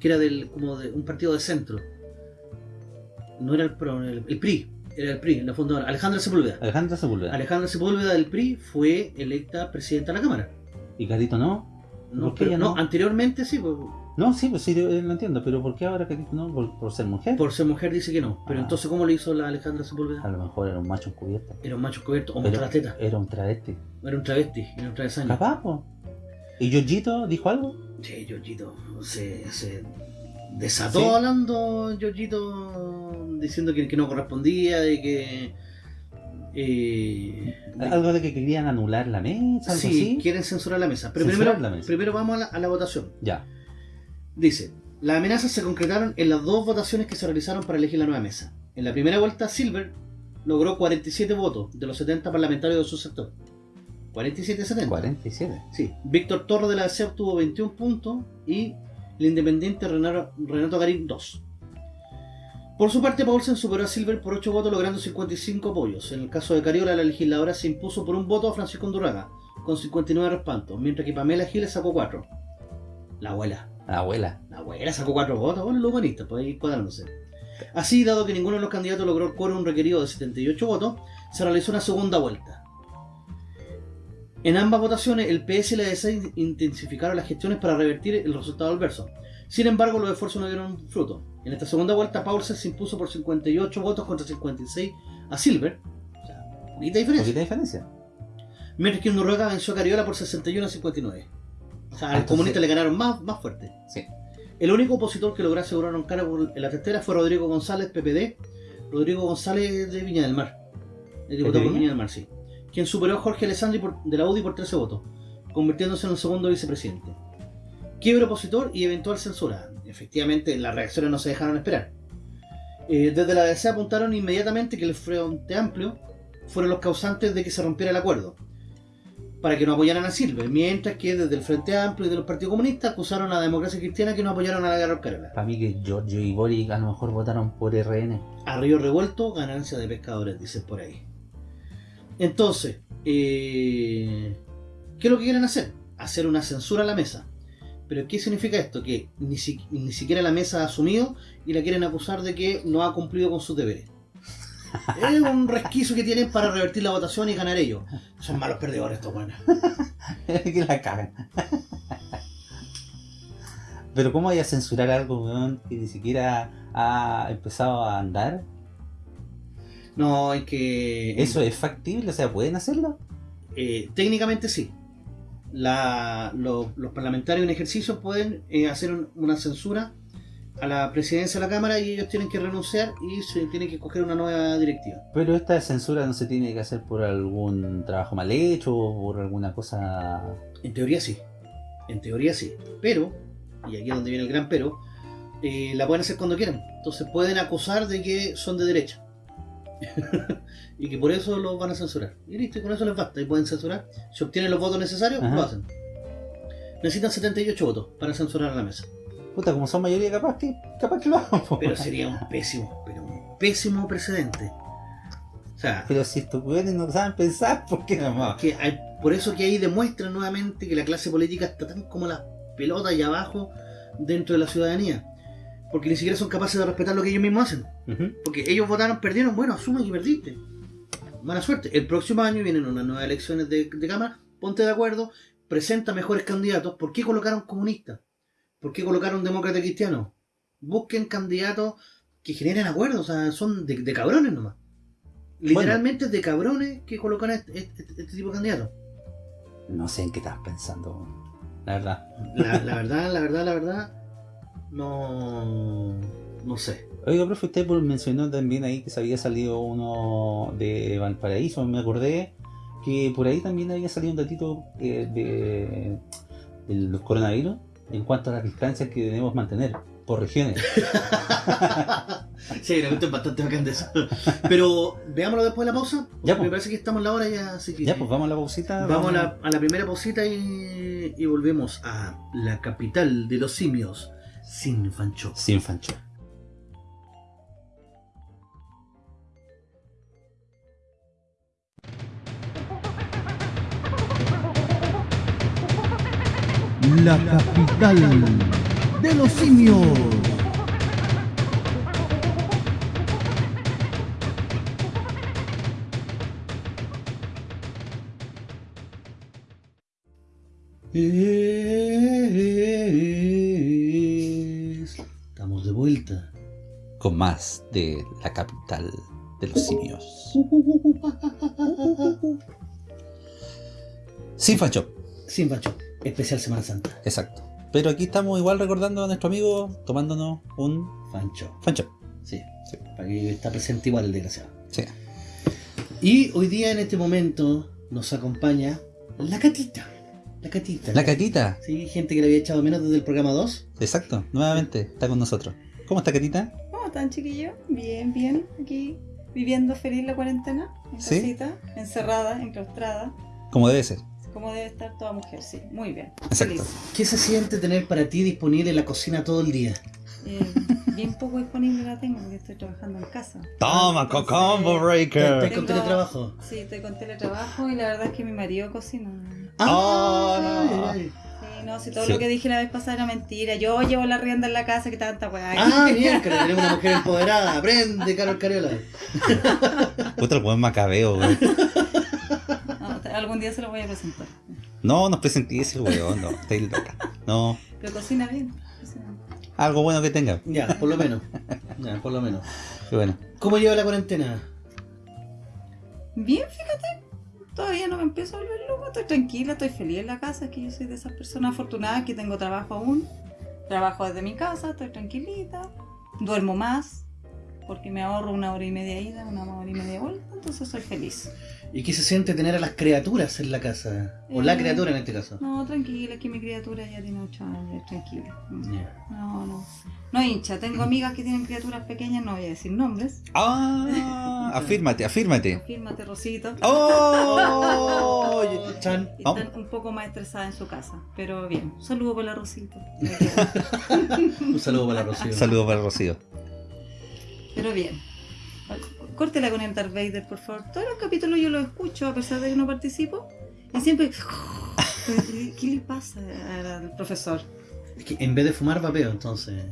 Que era del. como de un partido de centro. No era el PRO, el, el PRI. Era el PRI, la fundadora. Alejandra Sepúlveda. Alejandra Sepúlveda. Alejandra Sepúlveda del PRI fue electa presidenta de la Cámara. ¿Y Carito no? No, ¿Por qué pero ella no, no? anteriormente sí, pues, No, sí, pues sí, lo entiendo. Pero ¿por qué ahora Carito no? ¿Por, por ser mujer? por ser mujer dice que no. Pero Ah. entonces, ¿cómo lo hizo la Alejandra A Sepúlveda? lo mejor era un macho encubierto. Era un macho cubierto, o mostró la teta. Era un travesti. Era un travesti, era un travesaño. Capaz, po. ¿Y Giorgito dijo algo? Sí, Giorgito se, se desató ¿Sí? hablando, Giorgito, diciendo que, que no correspondía y que... eh, Algo de que querían anular la mesa, algo sí, así. quieren censurar la mesa. Pero primero, la mesa. primero vamos a la, a la votación. Ya. Dice, las amenazas se concretaron en las dos votaciones que se realizaron para elegir la nueva mesa. En la primera vuelta, Silver logró 47 votos de los 70 parlamentarios de su sector. 47-70. 47. Sí. Víctor Torres de la DC obtuvo 21 puntos y el independiente Renato, Renato Garín 2. Por su parte, Paulsen superó a Silver por 8 votos, logrando 55 apoyos. En el caso de Cariola, la legisladora se impuso por un voto a Francisco Undurraga, con 59 respaldos, mientras que Pamela Giles sacó 4. La abuela. La abuela. La abuela sacó cuatro votos, bueno, los buenistas, pues ahí cuadrándose. Así, dado que ninguno de los candidatos logró el quórum requerido de 78 votos, se realizó una segunda vuelta. En ambas votaciones, el PS y la DC intensificaron las gestiones para revertir el resultado adverso. Sin embargo, los esfuerzos no dieron fruto. En esta segunda vuelta, Paulsen se impuso por 58 votos contra 56 a Silver. O sea, poquita diferencia. Poquita diferencia. Mientras que Noruega venció a Cariola por 61 a 59. O sea, al comunista le ganaron más, más fuerte. Sí. El único opositor que logró asegurar un cargo en la testera fue Rodrigo González, PPD. Rodrigo González de Viña del Mar. El diputado ¿De por Viña? Del Mar, sí. Quien superó a Jorge Alessandri por- de la UDI por 13 votos, convirtiéndose en el segundo vicepresidente. Quiebre opositor y eventual censura. Efectivamente, las reacciones no se dejaron esperar. Eh, desde la DC apuntaron inmediatamente que el Frente Amplio fueron los causantes de que se rompiera el acuerdo, para que no apoyaran a Silver, mientras que desde el Frente Amplio y de los partidos comunistas acusaron a la democracia cristiana que no apoyaron a la guerra Carola. Para mí que Giorgio y Boric a lo mejor votaron por RN. A río revuelto, ganancia de pescadores, dicen por ahí. Entonces, eh, ¿qué es lo que quieren hacer? Hacer una censura a la mesa. Pero ¿qué significa esto? Que ni, si- ni siquiera la mesa ha asumido y la quieren acusar de que no ha cumplido con sus deberes. es un resquicio que tienen para revertir la votación y ganar ellos. Son malos perdedores estos buenos. que la cagan. Pero ¿cómo vaya a censurar algo, weón, que ni siquiera ha empezado a andar? No, hay que... ¿Eso es factible? O sea, ¿pueden hacerlo? Eh, técnicamente sí. La- lo- los parlamentarios en ejercicio pueden eh, hacer un- una censura a la presidencia de la Cámara y ellos tienen que renunciar y se tienen que escoger una nueva directiva. Pero esta censura no se tiene que hacer por algún trabajo mal hecho o por alguna cosa... En teoría sí. En teoría sí. Pero, y aquí es donde viene el gran pero, eh, la pueden hacer cuando quieran. Entonces pueden acusar de que son de derecha. y que por eso los van a censurar. Y listo, y con eso les basta. Y pueden censurar. Si obtienen los votos necesarios, Ajá. lo hacen. Necesitan 78 votos para censurar a la mesa. Puta, como son mayoría capaz que, capaz que lo hagan. Pero sería un pésimo, pero un pésimo precedente. O sea, Pero si estos weones no saben pensar, ¿por qué no? que hay- por eso que ahí demuestra nuevamente que la clase política está tan como la pelota allá abajo dentro de la ciudadanía. Porque ni siquiera son capaces de respetar lo que ellos mismos hacen. Porque ellos votaron, perdieron, bueno, asumen que perdiste. Mala suerte. El próximo año vienen unas nuevas elecciones de, de Cámara, ponte de acuerdo, presenta mejores candidatos. ¿Por qué colocaron comunistas? ¿Por qué colocaron demócratas cristianos? Busquen candidatos que generen acuerdos, o sea, son de, de cabrones nomás. Literalmente de cabrones que colocan este, este- este tipo de candidatos. No sé en qué estás pensando, la verdad. La, la verdad, la verdad, la verdad, no, no sé. Oiga, profe, usted pues mencionó también ahí que se había salido uno de Valparaíso, me acordé que por ahí también había salido un datito eh, de, del coronavirus en cuanto a las distancias que debemos mantener por regiones. Sí, la cuestión es bastante bacán de eso. Pero veámoslo después de la pausa. Ya, Me pues. parece que estamos en la hora ya, así que. ya, pues vamos a la pausita. Vamos a la, a la primera pausita y, y volvemos a la capital de los simios, Sin Fancho. Sin Fancho. La capital de los simios. Estamos Más de la capital de los simios. Sin Fancho. Sin Fancho, especial Semana Santa. Exacto. Pero aquí estamos igual recordando a nuestro amigo tomándonos un Fancho. Fancho. Sí, sí. Para que está presente igual el desgraciado. Sí. Y hoy día en este momento nos acompaña la catita. La catita. La catita. Sí, gente que le había echado menos desde el programa 2. Exacto. Nuevamente está con nosotros. ¿Cómo está Catita? ¿Cómo están, chiquillos? Bien, bien. Aquí viviendo feliz la cuarentena. En ¿Sí? casita, encerrada, enclaustrada. Como debe ser. Como debe estar toda mujer, sí. Muy bien. Exacto. Feliz. ¿Qué se siente tener para ti disponible la cocina todo el día? Eh, bien poco disponible la tengo porque estoy trabajando en casa. Toma, Entonces, Combo ¿Estás Breaker. con Tengo- teletrabajo? Sí, estoy con teletrabajo y la verdad es que mi marido cocina. Oh, Ay, no. No, si todo Sí. lo que dije la vez pasada era mentira. Yo llevo la rienda en la casa, que tanta weá. Ah, bien, que tenemos una mujer empoderada. Aprende, Carol Cariola. Puta el buen macabeo. No, te- algún día se lo voy a presentar. No, nos presentís el weón, no, estáis loca. No, Pero cocina bien. cocina bien. algo bueno que tenga. Ya, por lo menos. Ya, por lo menos. Qué bueno. ¿Cómo lleva la cuarentena? Bien, fíjate. Todavía no me empiezo a volver loco. Estoy tranquila, estoy feliz en la casa. Es que yo soy de esas personas afortunadas que tengo trabajo aún. Trabajo desde mi casa, estoy tranquilita. Duermo más. Porque me ahorro una hora y media ida, una hora y media vuelta. Entonces soy feliz. ¿Y qué se siente tener a las criaturas en la casa? O la Eh, criatura en este caso. No, tranquila, es que mi criatura ya tiene 8 años, tranquila. No, no. No hincha. Tengo amigas que tienen criaturas pequeñas, no voy a decir nombres. Ah, afírmate, afírmate. Fírmate, Rosito. Oh, Chan. Vamos. están un poco más estresadas en su casa. Pero bien, un saludo para la Rosito. Un saludo para la Rocío. Saludos para Rocío. Pero bien. Córtela con el Darth Vader, por favor. Todos los capítulos yo los escucho, a pesar de que no participo. Y siempre. ¿Qué le pasa al profesor? Es que en vez de fumar vapeo, entonces.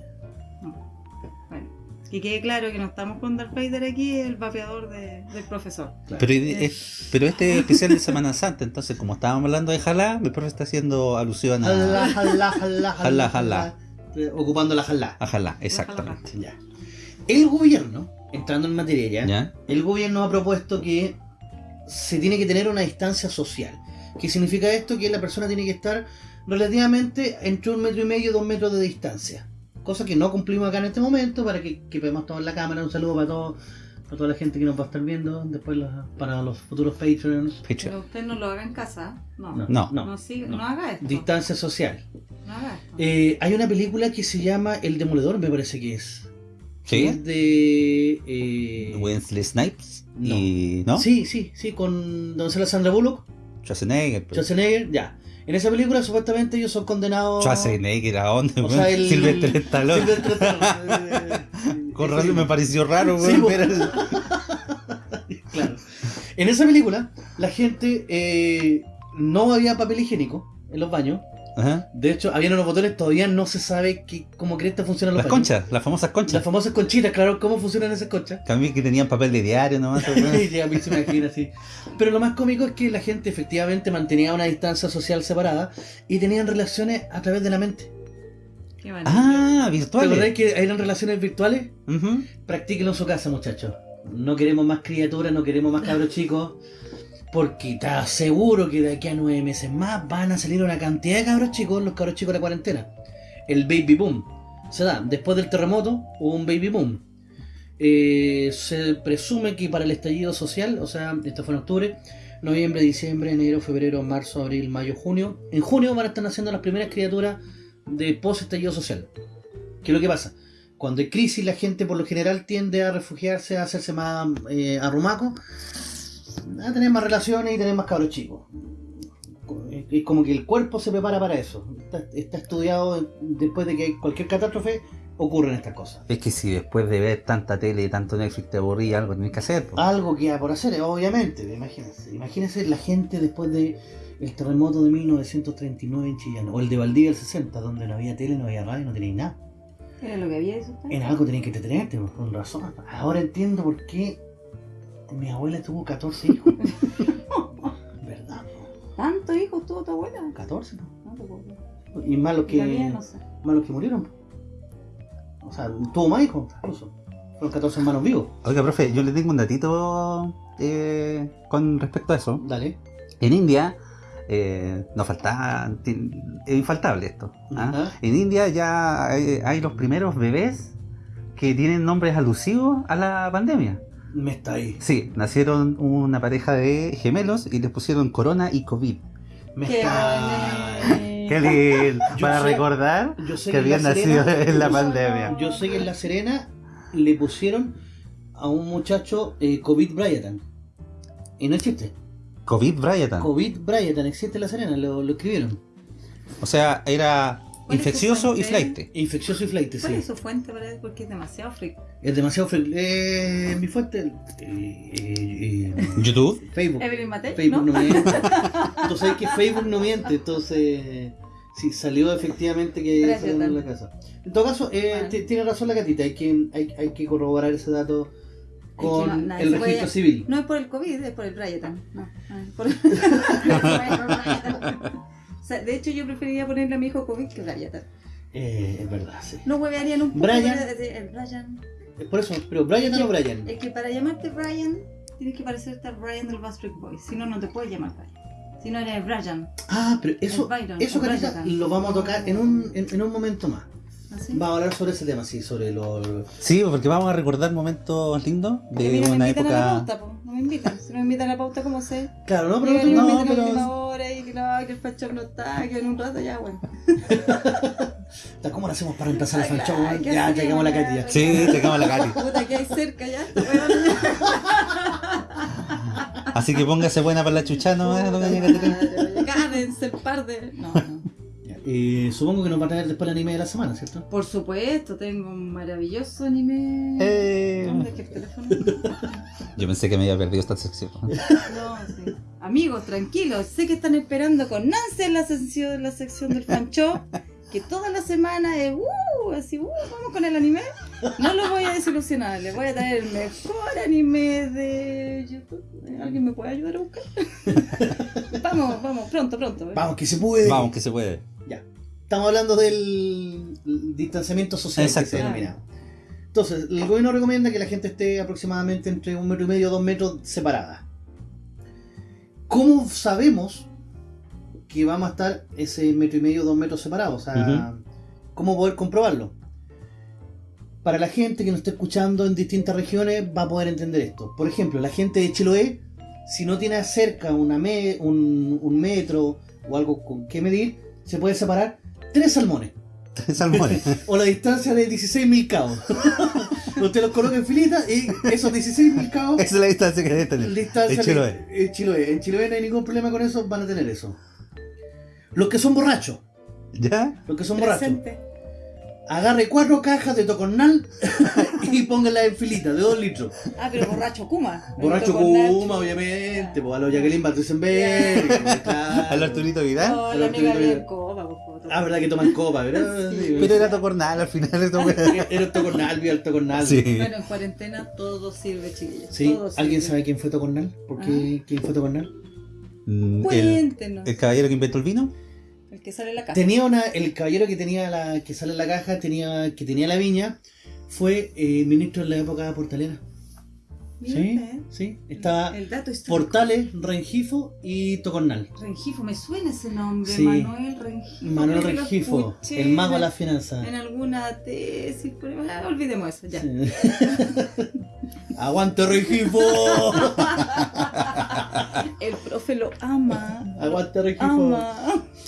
Bueno, que quede claro que no estamos con Darth Vader aquí, el vapeador de- del profesor. claro. Pero, es- pero este es especial de Semana Santa, entonces como estábamos hablando de jalá, mi profe está haciendo alusión Jalá, a, jalá, jalá, Jalá, jalá. Eh, Ocupando la jalá. a jalá, exactamente. Ya. El gobierno, entrando en materia ya, ¿Ya? el gobierno ha propuesto que se tiene que tener una distancia social. ¿Qué significa esto? Que la persona tiene que estar relativamente entre un metro y medio y dos metros de distancia. Cosa que no cumplimos acá en este momento para que, que veamos todos en la cámara. Un saludo para, todo, para toda la gente que nos va a estar viendo. Después los- para los futuros Patreons. Pero usted no lo haga en casa. No. No, No, No. no. siga- no. no haga esto. Distancia social. No haga esto. Eh, hay una película que se llama El Demoledor, me parece que es. Que es ¿Sí? de. eh, Wesley Snipes no. y... ¿No? Sí, sí, sí, con Don Sandra Bullock. Schwarzenegger. pero- Schwarzenegger, ya. En esa película supuestamente ellos son condenados. Schwarzenegger, ¿a dónde? O sea, el- Sylvester Stallone. Sylvester Stallone, eh, Con razón me pareció raro, Sí, ver el- Claro. En esa película, la gente eh, no había papel higiénico en los baños. Ajá. De hecho, habían unos botones, todavía no se sabe qué, cómo cresta funcionan los Las conchas, las famosas conchas. Las famosas conchitas, claro, cómo funcionan esas conchas. También que tenían papel de diario nomás. weón. Y a mí se me imagina así. Pero lo más cómico es que la gente efectivamente mantenía una distancia social separada y tenían relaciones a través de la mente. Qué ah, ¿Te virtuales. acordás que eran relaciones virtuales? Ujú. Practíquenlo en su casa, muchachos. No queremos más criaturas, no queremos más cabros chicos. Porque te aseguro que de aquí a nueve meses más van a salir una cantidad de cabros chicos, los cabros chicos de la cuarentena. El baby boom. Se da, después del terremoto hubo un baby boom. Eh, se presume que para el estallido social, o sea, esto fue en octubre, noviembre, diciembre, enero, febrero, marzo, abril, mayo, junio. En junio van a estar naciendo las primeras criaturas de post estallido social. ¿Qué es lo que pasa? Cuando hay crisis, la gente por lo general tiende a refugiarse, a hacerse más eh, arrumaco, a tener más relaciones y tener más cabros chicos. Es como que el cuerpo se prepara para eso. Está, está estudiado después de que cualquier catástrofe, ocurren estas cosas. Es que si después de ver tanta tele y tanto Netflix te aburría, algo tenés que hacer. po. Algo que hay por hacer, obviamente, imagínense. Imagínense la gente después de el terremoto de 1939 en Chillán, o el de Valdivia del 60, donde no había tele, no había radio, no tenéis nada. ¿Era lo que había eso? En algo tenéis que entretenerte, pues, con razón. Ahora entiendo por qué mi abuela tuvo 14 hijos. ¿Verdad? ¿Tantos hijos tuvo tu abuela? 14, ¿no? No te puedo creer. Y más los que, no sé. más los que murieron. O sea, tuvo más hijos, incluso. Fueron 14 hermanos vivos. Oiga, profe, yo le tengo un datito eh, con respecto a eso. Dale. En India, eh, no falta, ti- es infaltable esto. ¿ah? En India ya hay, hay los primeros bebés que tienen nombres alusivos a la pandemia. Me está ahí. Sí, nacieron una pareja de gemelos y les pusieron corona y COVID. Me Qué está bonito. Qué lindo, Yo para sé- recordar Yo sé que habían nacido Serena- en la pandemia. Yo sé que en La Serena le pusieron a un muchacho eh, COVID Bryatan. Y no existe. COVID Bryant. COVID Bryatan existe en La Serena, lo, lo escribieron. O sea, era ¿Cuál es su infeccioso y flight. Infeccioso y flight, ¿Cuál sí. es su fuente para? Porque es demasiado freak. Es demasiado fre- eh, mi fuente. eh, eh, eh, YouTube. Facebook. Evelyn Matei, Facebook ¿no? no, miente. Tú sabes que Facebook no miente, entonces. Sí, salió efectivamente que salió en la casa. En todo caso, eh, tiene razón la gatita, hay que, hay, hay que corroborar ese dato con no, el puede- registro civil. No es por el COVID, es por el Bryatan. No, no, es por el... o sea, de hecho, yo preferiría ponerle a mi hijo COVID que Bryatan. Eh, es verdad, sí. No huevearían un poco. Brian. de- el Brian. Es por eso, pero Brian o Brian. Es que para llamarte Brian, tienes que parecerte al Brian del Backstreet Boys. Si no, no te puedes llamar Brian. Si no, eres Brian. Ah, pero eso, Byron, eso Brian. lo vamos a tocar en un, en, en un momento más. ¿Así? Vamos a hablar sobre ese tema, sí, sobre los... Sí, porque vamos a recordar momentos lindos de no me una invitan a la época. pauta, po. no me invitan. Si no me invitan a la pauta, ¿cómo sé? Claro, no, pero no, no, pero... que no, que el fachón no está, que en un rato ya, bueno. ¿Cómo lo hacemos para reemplazar el Ay, fanchón? claro, ¿qué Ya, llegamos a la Katy ya. Sí, llegamos a la Katy. Puta, que hay cerca ya. Así que póngase buena para la chucha, ¿no? ¿Eh, Cádense el par de. No, no. Eh, supongo que nos va a traer después el anime de la semana, ¿cierto? Por supuesto, tengo un maravilloso anime. Eh. ¿Dónde es que el teléfono? Yo pensé que me había perdido esta sección. No, sí. Amigos, tranquilos. Sé que están esperando con Nancy en la sección, la sección del fancho. que toda la semana es, uh, así, uh, vamos con el anime, no lo voy a desilusionar. Le voy a traer el mejor anime de YouTube. ¿Alguien me puede ayudar a buscar? vamos, vamos, pronto, pronto. ¿eh? Vamos, que se puede. Vamos, que se puede. Estamos hablando del distanciamiento social Exacto. que se denomina. Entonces, el gobierno recomienda que la gente esté aproximadamente entre un metro y medio, dos metros separada. ¿Cómo sabemos que vamos a estar ese metro y medio, dos metros separados? O sea, ¿cómo poder comprobarlo? Para la gente que nos está escuchando en distintas regiones va a poder entender esto. Por ejemplo, la gente de Chiloé, si no tiene cerca una me- un, un metro o algo con que medir, se puede separar tres salmones. Tres salmones. O la distancia de 16.000 cabos. Usted los coloca en filita y esos 16.000 cabos, Esa es la distancia que debe tener. distancia En Chiloé. En Chiloé. En Chiloé no hay ningún problema con eso, van a tener eso. Los que son borrachos, ¿Ya? los que son borrachos, agarre cuatro cajas de tocornal y pónganlas en filita de 2 litros. Ah, pero borracho Kuma. Borracho. Kuma, obviamente, pues a los Jacqueline Battenberg, Al Arturito Vidal. No, la Arturito amiga Vidal. por favor. Ah, verdad que toman copa, ¿verdad? Sí, Pero era tocornal al final. Era el tocornal, vio el tocornal. Sí. Bueno, en cuarentena todo sirve, chiquillos. Sí, todo ¿alguien sirve. sabe quién fue Tocornal? ¿Por qué? ¿Quién fue Tocornal? Mm, El, Cuéntenos. el caballero que inventó el vino. El que sale en la casa. Tenía una, el caballero que tenía la, que sale en la caja, tenía, que tenía la viña, fue eh, ministro en la época portalera. Sí, eh. sí. Estaba El dato histórico. Portales, Rengifo y Tocornal. Rengifo, me suena ese nombre. Sí. Manuel Rengifo. Manuel Rengifo, el mago de las finanzas. En alguna tesis. Ah, olvidemos eso, ya. Sí. ¡Aguante Rengifo! El profe lo ama. ¡Aguante Rengifo! Ama.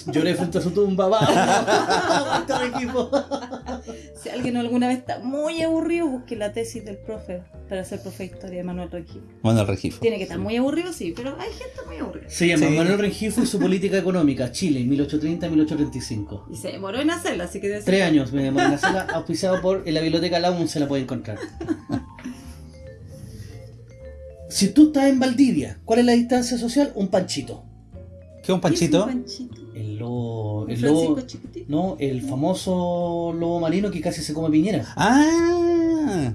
Lloré frente a su tumba, ¡vamos! ¡Aguante Rengifo! Si alguien alguna vez está muy aburrido, busque la tesis del profe para ser profe de historia de Manuel Rengifo. Bueno, el regifo. Tiene que estar muy aburrido, sí, pero hay gente muy aburrida. Se llama Sí. Manuel Rengifo y su política económica, Chile, 1830-1835. Y se demoró en hacerla, así que debe ser- Tres años me demoré en hacerla, auspiciado por en la biblioteca La UN se la puede encontrar. Si tú estás en Valdivia, ¿cuál es la distancia social? Un panchito. ¿Qué un ¿Qué es panchito? un panchito? El lobo. ¿Un El lobo. No, el famoso lobo marino que casi se come Piñera. Ah.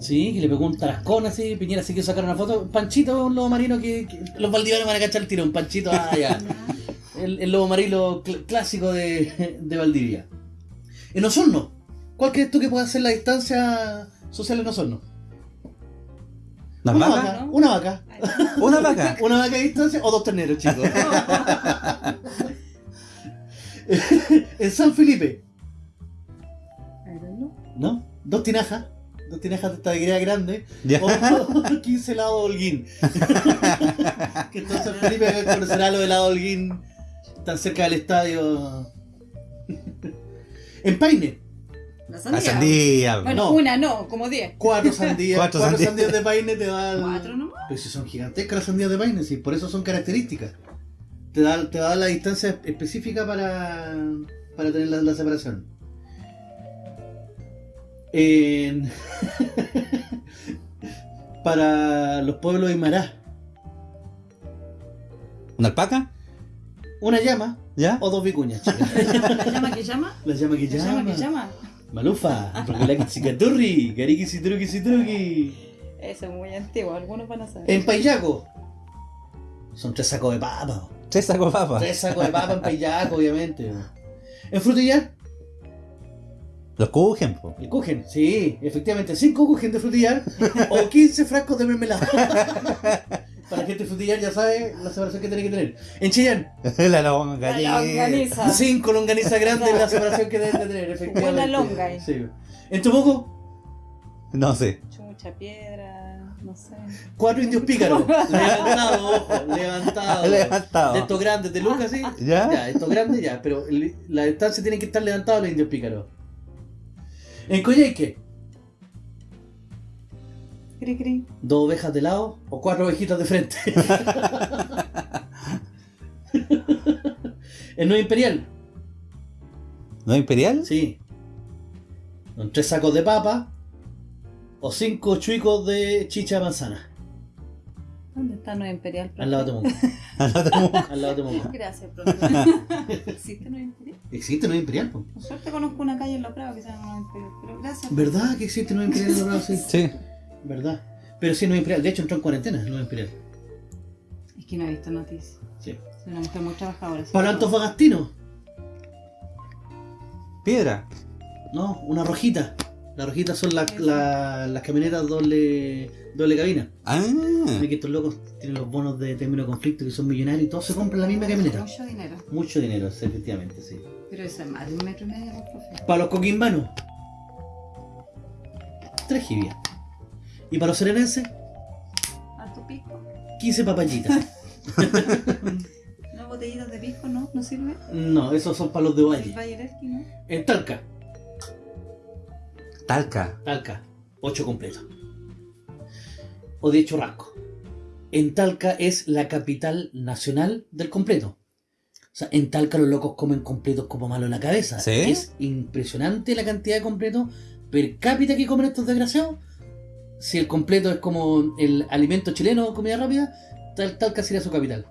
Sí, que le pegó un tarascón así, Piñera se quiso sacar una foto. Panchito es un lobo marino que, que los valdivianos van a cachar el tiro. Un panchito, ah, ya. El, el lobo marino cl- clásico de, de Valdivia. En Osorno, ¿cuál crees tú que puede ser la distancia social en Osorno? ¿Las una vaca, ¿no? una vaca. ¿Una vaca? Una vaca de distancia o dos terneros, chicos. en San Felipe. ¿no? Dos tinajas. Dos tinajas de taquería grande. Ya. O 15 helados Holguín. que entonces San Felipe conocerá lo de helado Holguín tan cerca del estadio. en Paine, La La sandía. sandía. Bueno, No. una no, como diez. cuatro sandías. Cuatro cuatro, sandías. sandías de Paine te dan. Cuatro nomás. Pero si son gigantescas las sandías de Paine, sí, por eso son características. Te da, te da la distancia específica para, para tener la, la separación. En- para los pueblos Aymara, ¿Una alpaca? una llama ¿Ya? o dos vicuñas, chicas. ¿La llama que llama? La llama que ¿La llama. llama que llama? Malufa, Rocolaki Gariki Citruki Citruki. Eso es muy antiguo, algunos van a saber. En Payaco, son tres sacos de papa. Tres sacos papas. Tres sacos de papa en Payaco, obviamente. En Frutillar, Los cujen, po. el sí, efectivamente, 5 Kuchen de frutillar o 15 frascos de mermelada. Para la gente frutillar ya sabe la separación que tiene que tener. En Chillán, La longaniza. La longaniza. 5 longanizas grandes la separación que deben de tener, efectivamente. Buena longa ahí. Sí. En Tomoco, No sé. Mucha piedra, no sé. 4 indios pícaros. Levantado, ojo, levantado. Levantado. De estos grandes de Lucas, sí. ¿Ya? Ya, estos grandes ya, pero la distancia tiene que estar levantada los indios pícaros. En Coyhaique, Cri, cri. dos ovejas de lado o cuatro ovejitas de frente. en Nueva Imperial, ¿No imperial? sí. Con tres sacos de papa o cinco chuicos de chicha de manzana. ¿Dónde está Nueva Imperial? profe? Al lado de Temuco. Al lado de Temuco. Gracias, profe. ¿Existe Nueva Imperial? ¿Existe Nueva Imperial? po? Por suerte conozco una calle en La Prado que se llama Nueva Imperial, pero gracias. ¿Verdad que existe Nueva Imperial en la Sí. Sí. ¿Verdad? Pero sí, Nueva Imperial. De hecho, entró en cuarentena Nueva Imperial. Es que no he visto noticias. Sí. Soy una mujer muy trabajadora. Para Antofagastino. Piedra. No, una rojita. Las rojitas son las la- las camionetas doble, doble cabina. Ah. Que estos locos tienen los bonos de término de conflicto que son millonarios y todos se compran la misma camioneta. Mucho dinero. Mucho dinero, sí, efectivamente, sí. Pero eso es más de un metro y medio, ¿no, profe. Para los coquimbanos, tres jibias. Y para los serenenses, Alto pisco. 15 papayitas. ¿No botellitas de pisco, no? ¿No sirve? No, esos son para los de Valle. En Talca, Talca. Talca, 8 completos. O de Churrasco. En Talca es la capital nacional del completo. O sea, en Talca los locos comen completos como malo en la cabeza. ¿Sí? Es impresionante la cantidad de completos per cápita que comen estos desgraciados. Si el completo es como el alimento chileno o comida rápida, Tal- Talca sería su capital.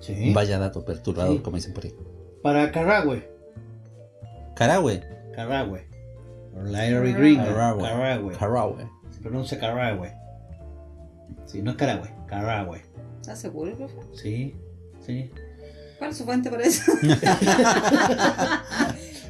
Sí. Vaya dato perturbador, Sí. como dicen por ahí. Para Carahue. Carahue. Carahue. Larry Green. Carahue. Carahue. Carahue. Se pronuncia Carahue. Sí, no es Carahue. Carahue. ¿Estás seguro, profe? Sí, sí. ¿Cuál es su fuente para eso?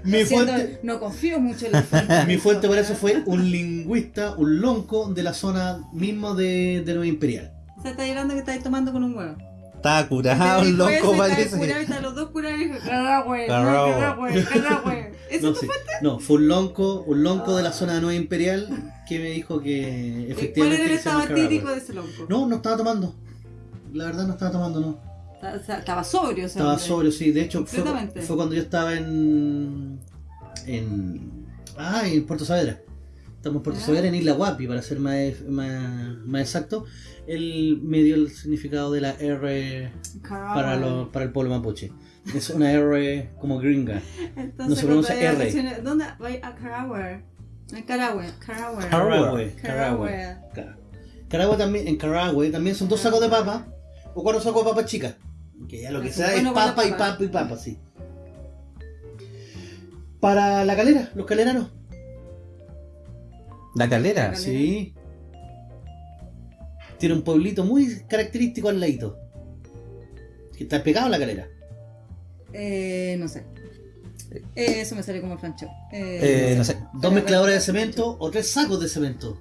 Mi fuente, No confío mucho en la fuente. mi fuente para eso fue un lingüista, un lonco de la zona mismo de, de Nueva Imperial. Se está llorando que estáis tomando con un huevo. Está curado, dijo loco, parece. Está curado están los dos curados y dijo, Carahue, no, Carahue. Carahue, Carahue. ¿Eso No, tu sí. fuente? no, fue un lonco, un lonco de la zona de Nueva Imperial que me dijo que ¿Cuál efectivamente. era el estado antítico de ese lonco? No, no estaba tomando. La verdad no estaba tomando, no. Estaba sobrio, o sea, Estaba sobrio, sí. De hecho, fue, fue cuando yo estaba en. en. Ah, en Puerto Saavedra. Estamos en Puerto Ah. Saavedra, en Isla Guapi, para ser más, más, más exacto. Él me dio el significado de la R Carahue. para, lo- para el pueblo mapuche. Es una R como gringa. Entonces, no se pronuncia R. ¿Dónde? Voy a Carahue. En Carahue. Carahue. Carahue. Carahue. Carahue. Ca- Carahue también, en Carahue también son dos sacos de papa o cuatro sacos de papas chicas. Que ya lo que sea es papa y papa. y papa, sí. Para la calera, los caleranos. La calera. Calera. Sí. Tiene un pueblito muy característico al ladito. Que está pegado a la calera. Eh, no sé. Eh, eso me sale como el francho. Eh, no sé. Dos mezcladores de cemento o tres sacos de cemento.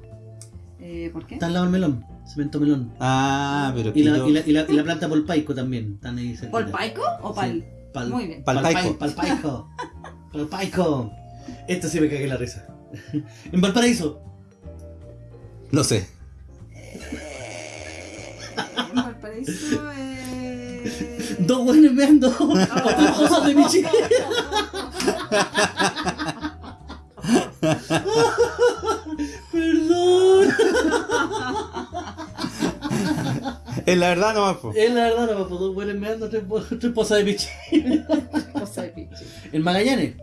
Eh, ¿Por qué? Está al lado del melón. Cemento melón. Ah, pero Y que la, y la, y la, y la planta polpaico también. Están ahí cerquita. ¿Por paico o pal? Sí, pal- Muy bien. Palpaico. Palpaico. Palpaico. Esto sí me cagué la risa. En Valparaíso. No sé. En Valparaíso, eh... Dos buenos meando. Otras cosas de mi chica. Perdón. Es la verdad nomás, po. Es la verdad, no, pues dos buenos meando, tres, po- tres pozas de pichi. Cosa de pinche. En Magallanes.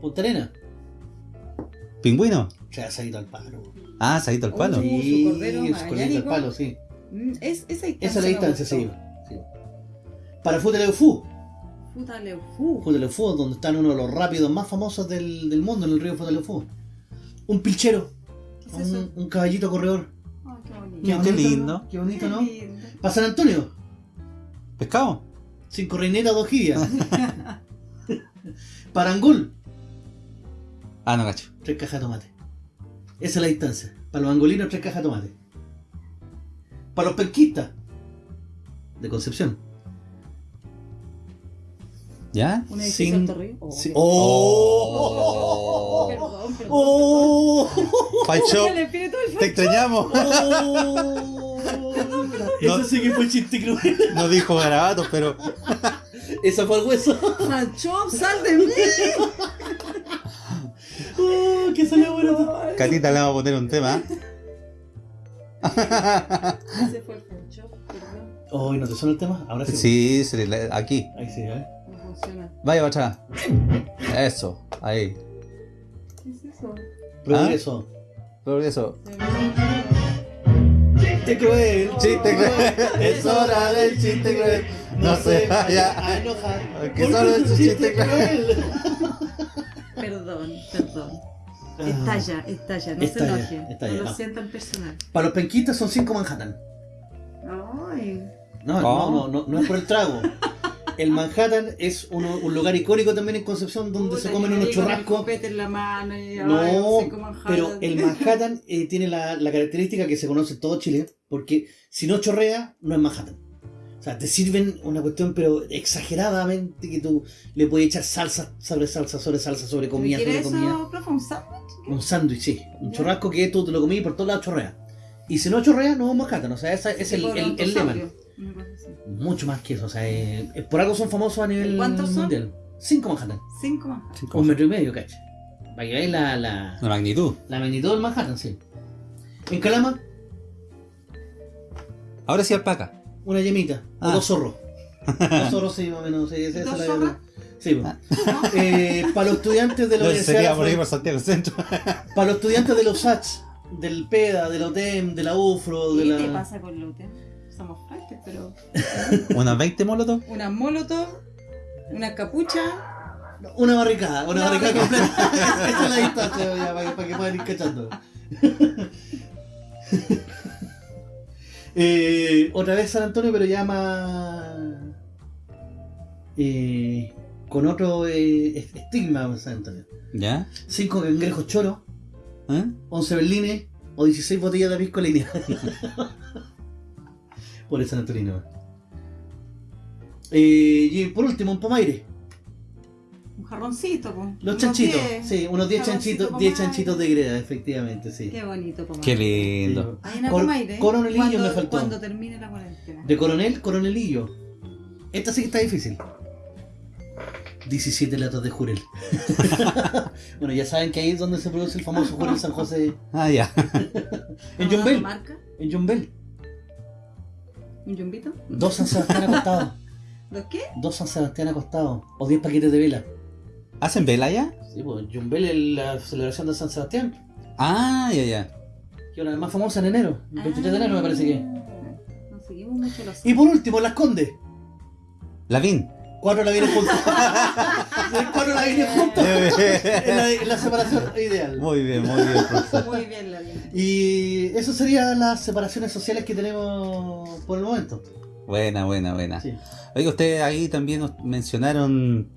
Punta Arena. ¿Pingüino? Ha ido al palo. Ah, se ha ido al palo. Sí, su cordero al palo, sí. Mm, Es, esa distancia. Esa es la distancia, sí. sí. Para Futeleufu. Puta Leufú. Futeleufu, donde están uno de los rápidos más famosos del, del mundo, en el río Futeleufu. Un pilchero. ¿Qué es eso? Un, un caballito corredor. Qué bonito. Qué bonito, lindo. ¿no? Qué bonito, ¿no? Para San Antonio. ¿Pescado? Cinco reinetas, dos jibias. Para Angul. Ah, no, cacho. Tres cajas de tomate. Esa es la distancia. Para los angolinos, tres cajas de tomate. Para los penquistas. De Concepción. ¿Ya? Un edificio Sin- Río. Oh, Sí. qué- ¡Oh! Perdón, perdón. ¡Oh! Pancho, te extrañamos. ¡Oh! Eso sí que fue chiste cruel. No dijo garabatos, pero. Esa fue el hueso. Sancho, sal de mí. ¡Oh! ¡Que salió bueno! Catita le vamos a poner un tema. Ese fue el Sancho, perdón. ¡Oh! ¿No te suena el tema? Ahora sí. Sí, aquí. Ahí sí, ¿eh? No funciona. Vaya para atrás. Eso, ahí. ¿Qué es eso? Progreso. Progreso. Se me- Chiste cruel, Chiste cruel. es hora del chiste cruel. No se vaya a enojar. Que porque solo es un chiste cruel. Perdón, perdón. Ah. Estalla, estalla, no Estalla, se enoje. estalla, no lo no. sientan personal. Para los penquistas son cinco Manhattan. Ay, No, no, no, no, no es por el trago. El Manhattan es uno- un lugar icónico también en Concepción donde se comen unos churrascos. copete en la mano y, ay, No, pero el Manhattan eh, tiene la, la característica que se conoce en todo Chile, porque si no chorrea, no es Manhattan. O sea, te sirven una cuestión, pero exageradamente, que tú le puedes echar salsa sobre salsa, sobre salsa, sobre comida, ¿Quiere sobre comida. profe? ¿Un sándwich? Un sándwich, sí. Un Ya. churrasco que tú te lo comí y por todos lados chorrea. Y si no chorrea, no es Manhattan. O sea, ese es el, Tipo el, el lema. Mucho más que eso. O sea, eh, eh, por algo son famosos a nivel ¿Cuántos son? mundial. Cinco Manhattan. Cinco Manhattan. Cinco. Un metro y medio, cacha. Para que veáis la, la, La magnitud. la magnitud del Manhattan, sí. En Calama, Ahora sí alpaca. una yemita. O Ah. dos zorros. dos zorros, sí, más o menos. Sí, esa es ¿Dos la. Sí, pues. Ah. Eh, para los estudiantes de la Yo Universidad sería por ahí por Santiago Centro. Para los estudiantes de los SATS, del PEDA, del OTEM, de la UFRO, de ¿Qué la. te pasa con Lute? Somos frailes, pero. Unas 20 molotov. Una molotov, una capucha. Una barricada, una Una barricada barricada. completa. Esa es la distancia ya, para, que, para que puedan ir cachando. Eh, otra vez San Antonio, pero ya más. eh, con otro eh, est- estigma San Antonio. ¿Ya? 5 cangrejos choros, ¿Eh? 11 berlines o 16 botellas de pisco línea. Por el San Antonino. Eh, y por último, un pomaire. Un jarroncito, pues. Los chanchitos, diez. sí, unos 10 Jarroncito chanchitos, con 10 maíz. chanchitos de greda, efectivamente, sí. Qué bonito, Pomar. Qué lindo. Hay una Pomaire, coronelillo cuando, me faltó. Cuando termine la cuarentena. De coronel, coronelillo. Esta sí que está difícil. 17 latas de jurel. bueno, ya saben que ahí es donde se produce el famoso jurel San José. Ah, ya. En ¿Vamos a Jumbel. marca? En Jumbel. ¿Un yumbito? Dos San Sebastián acostados. ¿Los qué? Dos San Sebastián acostados. O 10 paquetes de vela. ¿Hacen vela ya? Sí, pues Jumbel es la celebración de San Sebastián. Ah, ya, ya. Que es una de las más famosa en enero. el 23 de enero me parece que. Ah, No seguimos mucho los. Y por último, Las Condes. Lavín. Cuatro la vienen juntos. Cuatro la vienen juntos. Es la, separación ideal. Muy bien, muy bien, profesor. Muy bien, la vida. Y eso serían las separaciones sociales que tenemos por el momento. Buena, buena, buena. Sí. Oiga, ustedes ahí también nos mencionaron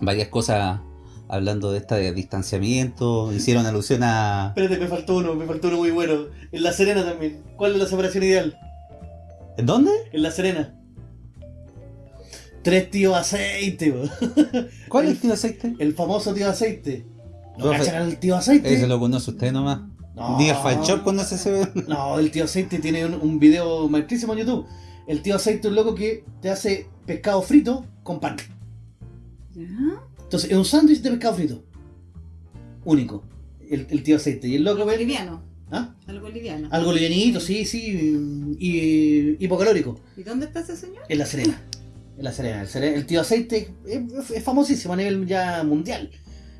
varias cosas hablando de esta de distanciamiento, hicieron alusión a... Espérate, me faltó uno, me faltó uno muy bueno. En La Serena también. ¿Cuál es la separación ideal? ¿En dónde? En La Serena. Tres tíos aceite. ¿Cuál es el tío aceite? el famoso tío aceite. ¿No Profe, cachan al tío aceite? Ese lo conoce usted nomás. No. Ni Shop conoce ese... No, el tío aceite tiene un, un video maestrísimo en YouTube. El tío aceite es un loco que te hace pescado frito con pan. Entonces, es un sándwich de pescado frito. Único. El, el tío aceite. Y el loco Algo ve. liviano. ¿Ah? Algo liviano. Algo livianito, sí, sí. Y hipocalórico. ¿Y dónde está ese señor? En la Serena. En la Serena. El, Serena- el tío aceite es, es famosísimo a nivel ya mundial.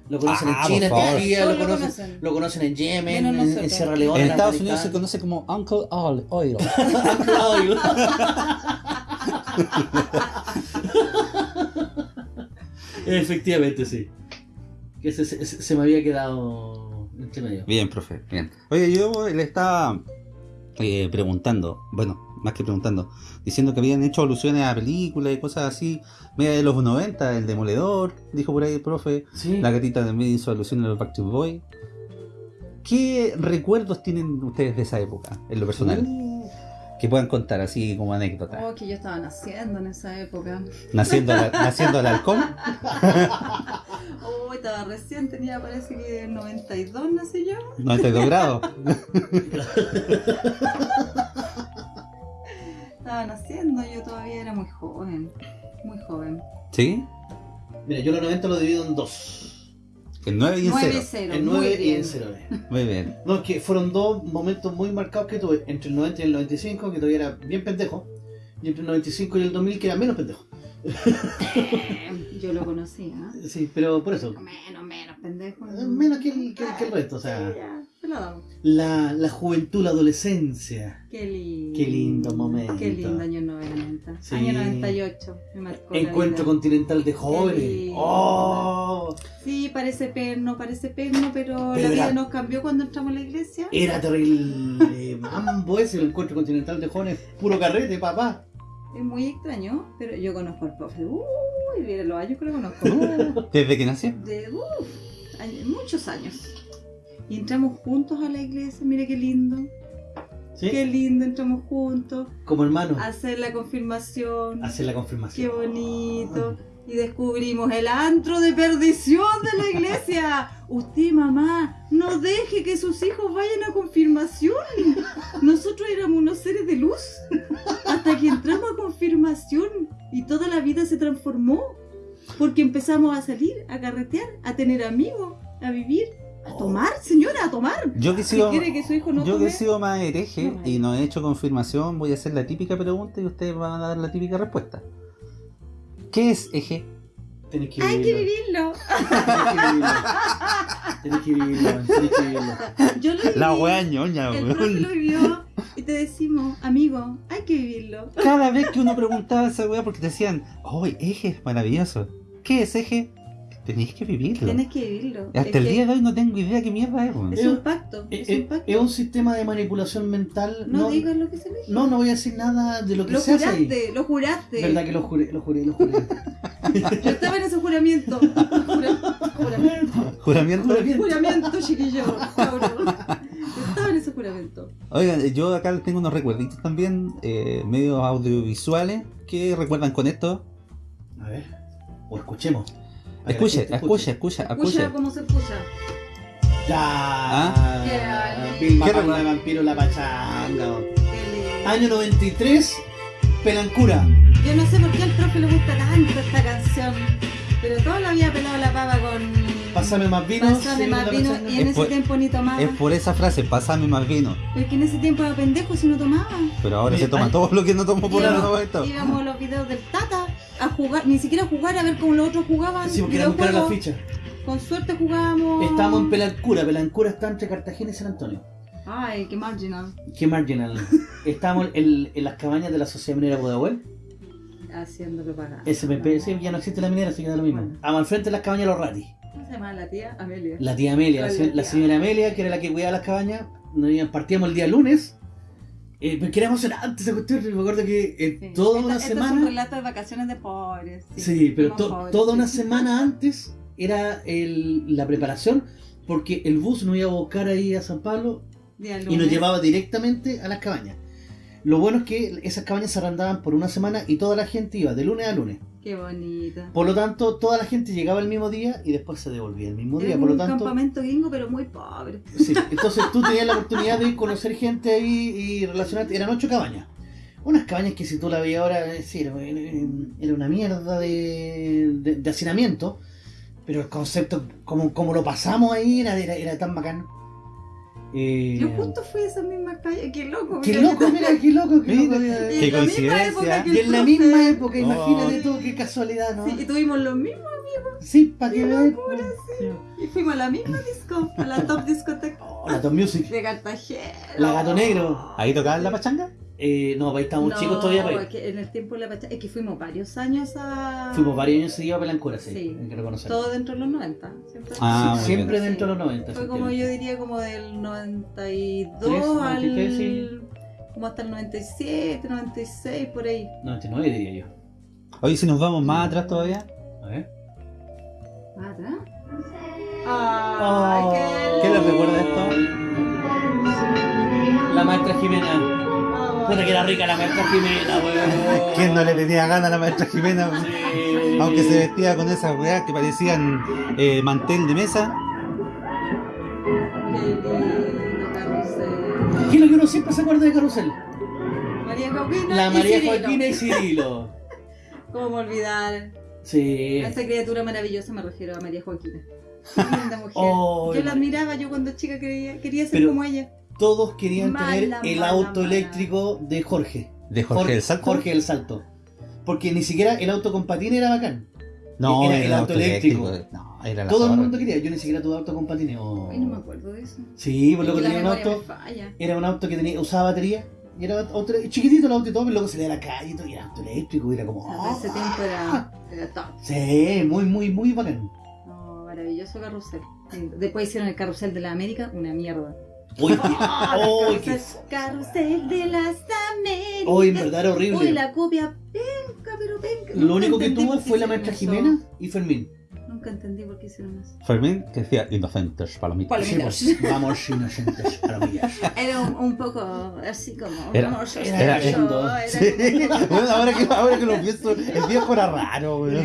Lo conocen Ah, en China, en. Turquía, lo lo conocen, conocen. lo conocen en Yemen, en. Sierra Leona. En Estados Unidos se conoce como Uncle All Oil. Oil. Efectivamente, sí. Que se, se- se me había quedado entre medio. Bien, profe, bien. Oye, yo le estaba eh, preguntando, bueno, más que preguntando, diciendo que habían hecho alusiones a películas y cosas así, media de los 90, el Demoledor, dijo por ahí el profe, Sí. la gatita también hizo alusiones a los Backstreet Boys. ¿Qué recuerdos tienen ustedes de esa época, en lo personal? Uh, Que puedan contar así como anécdota. Oh, que yo estaba naciendo en esa época. Naciendo, al- naciendo al halcón. Oh, estaba recién, tenía parece que en 92 nací yo. 92 grados. Estaba naciendo, yo todavía era muy joven. Muy joven. ¿Sí? Mira, yo los 90 lo divido en dos. El 9 y el 0. 9-0, En muy 9 y en 0. Muy bien. No, es que fueron dos momentos muy marcados que tuve. Entre el 90 y el 95, que todavía era bien pendejo. Y entre el 95 y el 2000, que era menos pendejo. Eh, Yo lo conocía. Sí, pero por eso. Menos, menos, pendejo. Eh, Menos que el, que, que el resto, o sea. Lo damos. La, la juventud, la adolescencia. Qué lindo. Qué lindo momento. Qué lindo año 90. Sí. Año 98. Me marcó la Encuentro vida. continental de jóvenes. ¡Oh! Sí, parece perno, parece perno, pero, Pero la vida era- nos cambió cuando entramos a la iglesia. Era terrible. Mambo ese, el encuentro continental de jóvenes. Puro carrete, papá. Es muy extraño, pero yo conozco al profe. Uy, mira los años que lo conozco. ¿Desde que nació? De años- muchos años. Y entramos juntos a la iglesia, mire qué lindo. ¿Sí? Qué lindo, entramos juntos Como hermano. a hacer la confirmación. Hacer la Qué confirmación. bonito. Y descubrimos el antro de perdición de la iglesia. Usted, mamá, no deje que sus hijos vayan a confirmación. Nosotros éramos unos seres de luz. Hasta que entramos a confirmación y toda la vida se transformó. Porque empezamos a salir, a carretear, a tener amigos, a vivir, a tomar, señora, a tomar. Yo que he Si sido, quiere que su hijo no yo que he sido más hereje No, y no he hecho confirmación, voy a hacer la típica pregunta y ustedes van a dar la típica respuesta. ¿Qué es eje? Tenés que hay que vivirlo. vivirlo. Tenés que vivirlo. Tenés que vivirlo. Yo lo viví. La wea ñoña, El profe lo vivió y te decimos, amigo, hay que vivirlo. Cada vez que uno preguntaba esa wea porque te decían, oh, eje es maravilloso. ¿Qué es eje? Tenéis que vivirlo. Tienes que vivirlo. Hasta Es el que día de hoy no tengo idea qué mierda es. Es un pacto. Es Es, un pacto. es un sistema de manipulación mental. No, No, digas lo que se dijo. no, no voy a decir nada de lo que Lo se hace ahí. juraste, lo juraste. Verdad que lo juré, lo juré, lo juré. Yo estaba en ese juramento. Jura- juramento. Juramiento. Juramiento. Juramento, chiquillo. Yo estaba en ese juramento. Oigan, yo acá tengo unos recuerditos también, eh, medios audiovisuales, que recuerdan con esto. A ver. O escuchemos. La Escuche, escuche, escucha, Escucha escuche. cómo se escucha. Ya. ¿Ah? Vilma ¿Qué Palma recuerda? de Vampiro La Pachanga. Qué. Año 93, Pelancura. Yo no sé por qué al profe le gusta tanto esta canción. Pero todo lo había pelado la pava con. Pásame más vino. Pásame más la vino. pachanga. Y en Es ese por- tiempo ni tomaba. Es por esa frase, pasame más vino. Pero es que en ese tiempo era pendejo si no tomaba. Pero ahora se toma ay. todo lo que no tomo por el Íbamos- momento. Íbamos a los videos del Tata a jugar, ni siquiera a jugar a ver cómo los otros jugaban. Sí, porque era buscar la ficha. Con suerte jugábamos. Estábamos en Pelancura. Pelancura está entre Cartagena y San Antonio. Ay, qué marginal. Qué marginal. Estábamos en, en las cabañas de la Sociedad Minera Pudahuel. Haciendo propaganda. SPP, sí, ya no existe la minera, así que da lo mismo. Bueno. Al frente de las cabañas de los ratis. ¿Cómo se llama la tía? Amelia. La tía Amelia, la, la señora Amelia, que era la que cuidaba las cabañas, nos partíamos el día lunes. Eh, porque era emocionante esa cuestión. Me acuerdo que eh, Sí. toda Esta- una este Es un semana. relato de vacaciones de pobres. Sí, pero to- pobres, toda sí. una semana antes era el- la preparación. Porque el bus nos iba a buscar ahí a San Pablo y nos llevaba directamente a las cabañas. Lo bueno es que esas cabañas se arrendaban por una semana y toda la gente iba de lunes a lunes. Qué bonita. Por lo tanto, toda la gente llegaba el mismo día y después se devolvía el mismo día. como Por lo un tanto, campamento gringo, pero muy pobre. sí. entonces tú tenías la oportunidad de conocer gente ahí y relacionarte. Eran ocho cabañas. Unas cabañas que si tú la veías ahora, eh, sí, era, era una mierda de, de, de hacinamiento. Pero el concepto, como, como lo pasamos ahí, era, era, era tan bacán. Eh, Yo justo fui a esa misma calle. Qué loco. Qué mira. loco, mira, qué loco, qué loco. Qué en la misma coincidencia. Y en la misma época, Oh. imagínate tú, qué casualidad, ¿no? Sí, y tuvimos los mismos. Sí, para que Qué veas. locura, Y fuimos a la misma disco, a la top discoteca Oh, la Top Music. de Cartagena. La Gato Negro. ¿Ahí tocaban la pachanga? Eh, no, ahí estábamos No, chicos todavía. pues. es que en el tiempo de la pachanga, es que fuimos varios años a... Fuimos varios años seguidos a Pelancura, sí. Sí. hay que reconocerlo. Todo dentro de los 90. Siempre, Ah, Sí, siempre bien. dentro de los 90. Fue como yo diría como del 92 Tres, al... 93, sí. Como hasta el 97, 96, por ahí. 99 diría yo. Oye, si nos vamos más atrás todavía. A ver. ¿Más atrás? Ay, Oh. qué ¿Qué les recuerda esto? La maestra Jimena. Puta que era rica la maestra Jimena, weón. ¿Quién no le tenía ganas a la maestra Jimena? Sí. Aunque se vestía con esas weas que parecían eh, mantel de mesa. Qué lindo carrusel. ¿Qué es lo que uno siempre se acuerda de Carusel? María Joaquina La y María Cirilo. Joaquina y Cirilo. ¿Cómo olvidar? Sí. A esa criatura maravillosa me refiero a María Joaquina. Qué linda mujer. Oh, yo la admiraba, yo cuando chica quería, quería ser Pero- como ella. Todos querían Mala, tener el mala, auto mala. eléctrico de Jorge. De Jorge del Salto. Jorge del Salto. Porque ni siquiera el auto con patín era bacán. No, era era, el auto eléctrico. No, era la Todo el mundo quería. Yo ni siquiera tuve auto con patineo. Ay, no me acuerdo de eso. Sí, pues Es loco que tenía un auto. Era un auto que tenía, usaba batería. Y era otro, chiquitito el auto y todo, pero luego se le da a la calle y todo. Y era auto eléctrico. Y era como. Para ese ¡ah! tiempo era, era top. Sí, muy, muy, muy bacán. No, maravilloso carrusel. Después hicieron el carrusel de la América, una mierda. Uy, qué- uy, qué- Carrusel de las Américas. uy, en verdad era Uy, horrible. la copia penca, pero penca. Lo único que tuvo fue la maestra. Jimena y Fermín. Nunca entendí por qué hicieron eso. Fermín, que decía inocentes palomitas. Sí, pues, vamos inocentes maravillas. Era un, un poco así como. Era- hermoso, era- era- era Sí. como- Bueno, ahora, que, ahora que lo pienso, el viejo era raro, raro.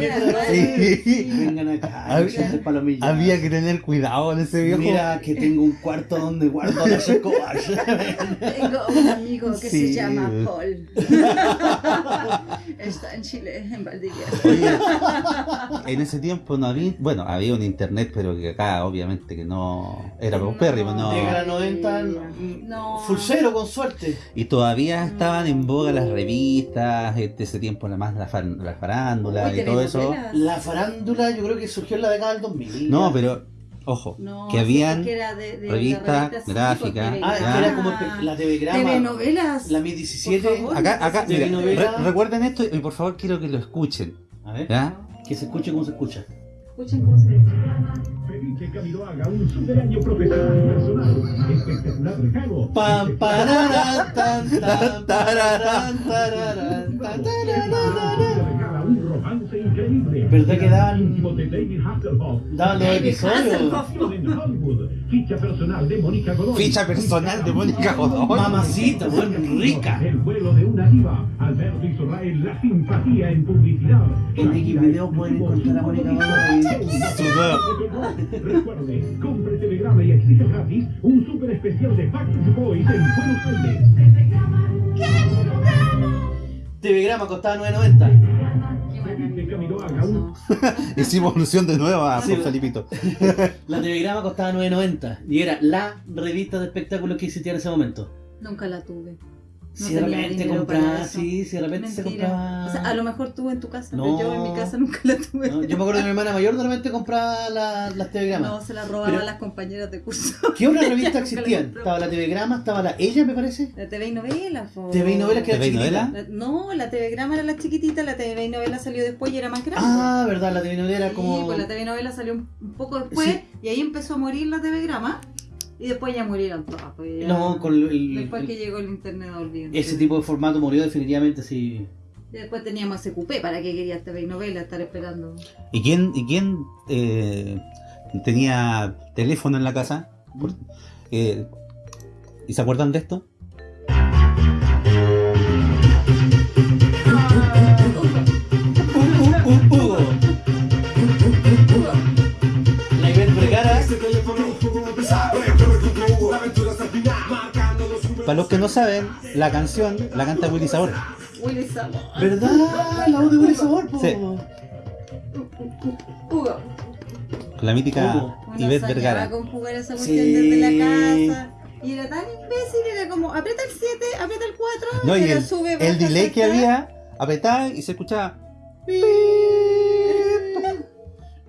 Sí. Vengan acá, Había- inocentes palomillas. Había que tener cuidado en ese viejo. Mira que tengo un cuarto donde guardo las escobas. Tengo un amigo que Sí. se llama Paul. Está en Chile, en Valdivia. Oye, en ese tiempo no había, bueno, había un internet, pero que acá obviamente que no era paupérrimo, no. De gran 90, No. full cero con suerte. Y todavía estaban en boga las revistas, de ese tiempo la más la, fan- la farándula Uy, y todo eso. La farándula yo creo que surgió en la década del 2000. No, pero ojo, No, que habían porque era de- de- Ah, que Ya. era como la TV Grama, Telenovelas. la Mi 17. Por favor. acá, acá, mira, Telenovela. re- recuerden esto y por favor quiero que lo escuchen, A ver, ¿ya? que se escuche como se escucha. Escuchen cómo se Felice Camiloaga, un super año profesional y personal. Espectacular regalo. Pam, pararán, tan, tan, tararán, tararán, tan, tararán. ¿Verdad que Hasselhoff. Daban los episodios. Ficha personal de Mónica Godoy. Ficha personal de Mónica Godoy. Mamacita, bueno, rica. El vuelo de una diva. Alberto Israel, la simpatía en publicidad. En Wikivideo pueden encontrar a Mónica Godoy. Recuerde, compre Telegrama y exige gratis un super especial de Backstreet Boys en Buenos Aires. TV Grama costaba 9.90. Hicimos alusión de nuevo a Sí. Juan Felipito. La TV Grama costaba 9.90 y era la revista de espectáculos que existía en ese momento. Nunca la tuve. No si de repente compraba, sí, si de repente se compraba. O sea, a lo mejor tuve en tu casa, No. pero yo en mi casa nunca la tuve. No, yo me acuerdo que mi hermana mayor de repente compraba la- las TV Grama. No, se la robaban Pero- las compañeras de curso. ¿Qué otras revistas existían? Estaba la TV Grama, estaba la Ella, me parece. La TV y novela, po. TV y novelas que era ¿TV y chiquitita. novela? La- no, la TV Grama era la chiquitita, la TV y novela salió después y era más grande. Ah, verdad, la TV novela era Sí, como. pues la TV novela salió un, poco después Sí. y ahí empezó a morir la TV Grama y después ya murieron todas. Pues ya- No, con el- después el- que llegó el internet ese tipo de formato murió definitivamente, sí. Y después teníamos SQP, ¿para qué querías TV y novela estar esperando? ¿Y quién, y quién eh, tenía teléfono en la casa? Eh, ¿Y se acuerdan de esto? Para los que no saben, la canción la canta Willy Sabor. Willy Sabor. ¿Verdad? La voz de Willy Sabor, po. Sí. Hugo. Con la mítica Hugo. Ivette Vergara. con jugar esa Sí. cuestión desde la casa. Y era tan imbécil, era como, aprieta el 7, aprieta el 4, No, y pero el, sube, el delay que había, apretaba y se escuchaba.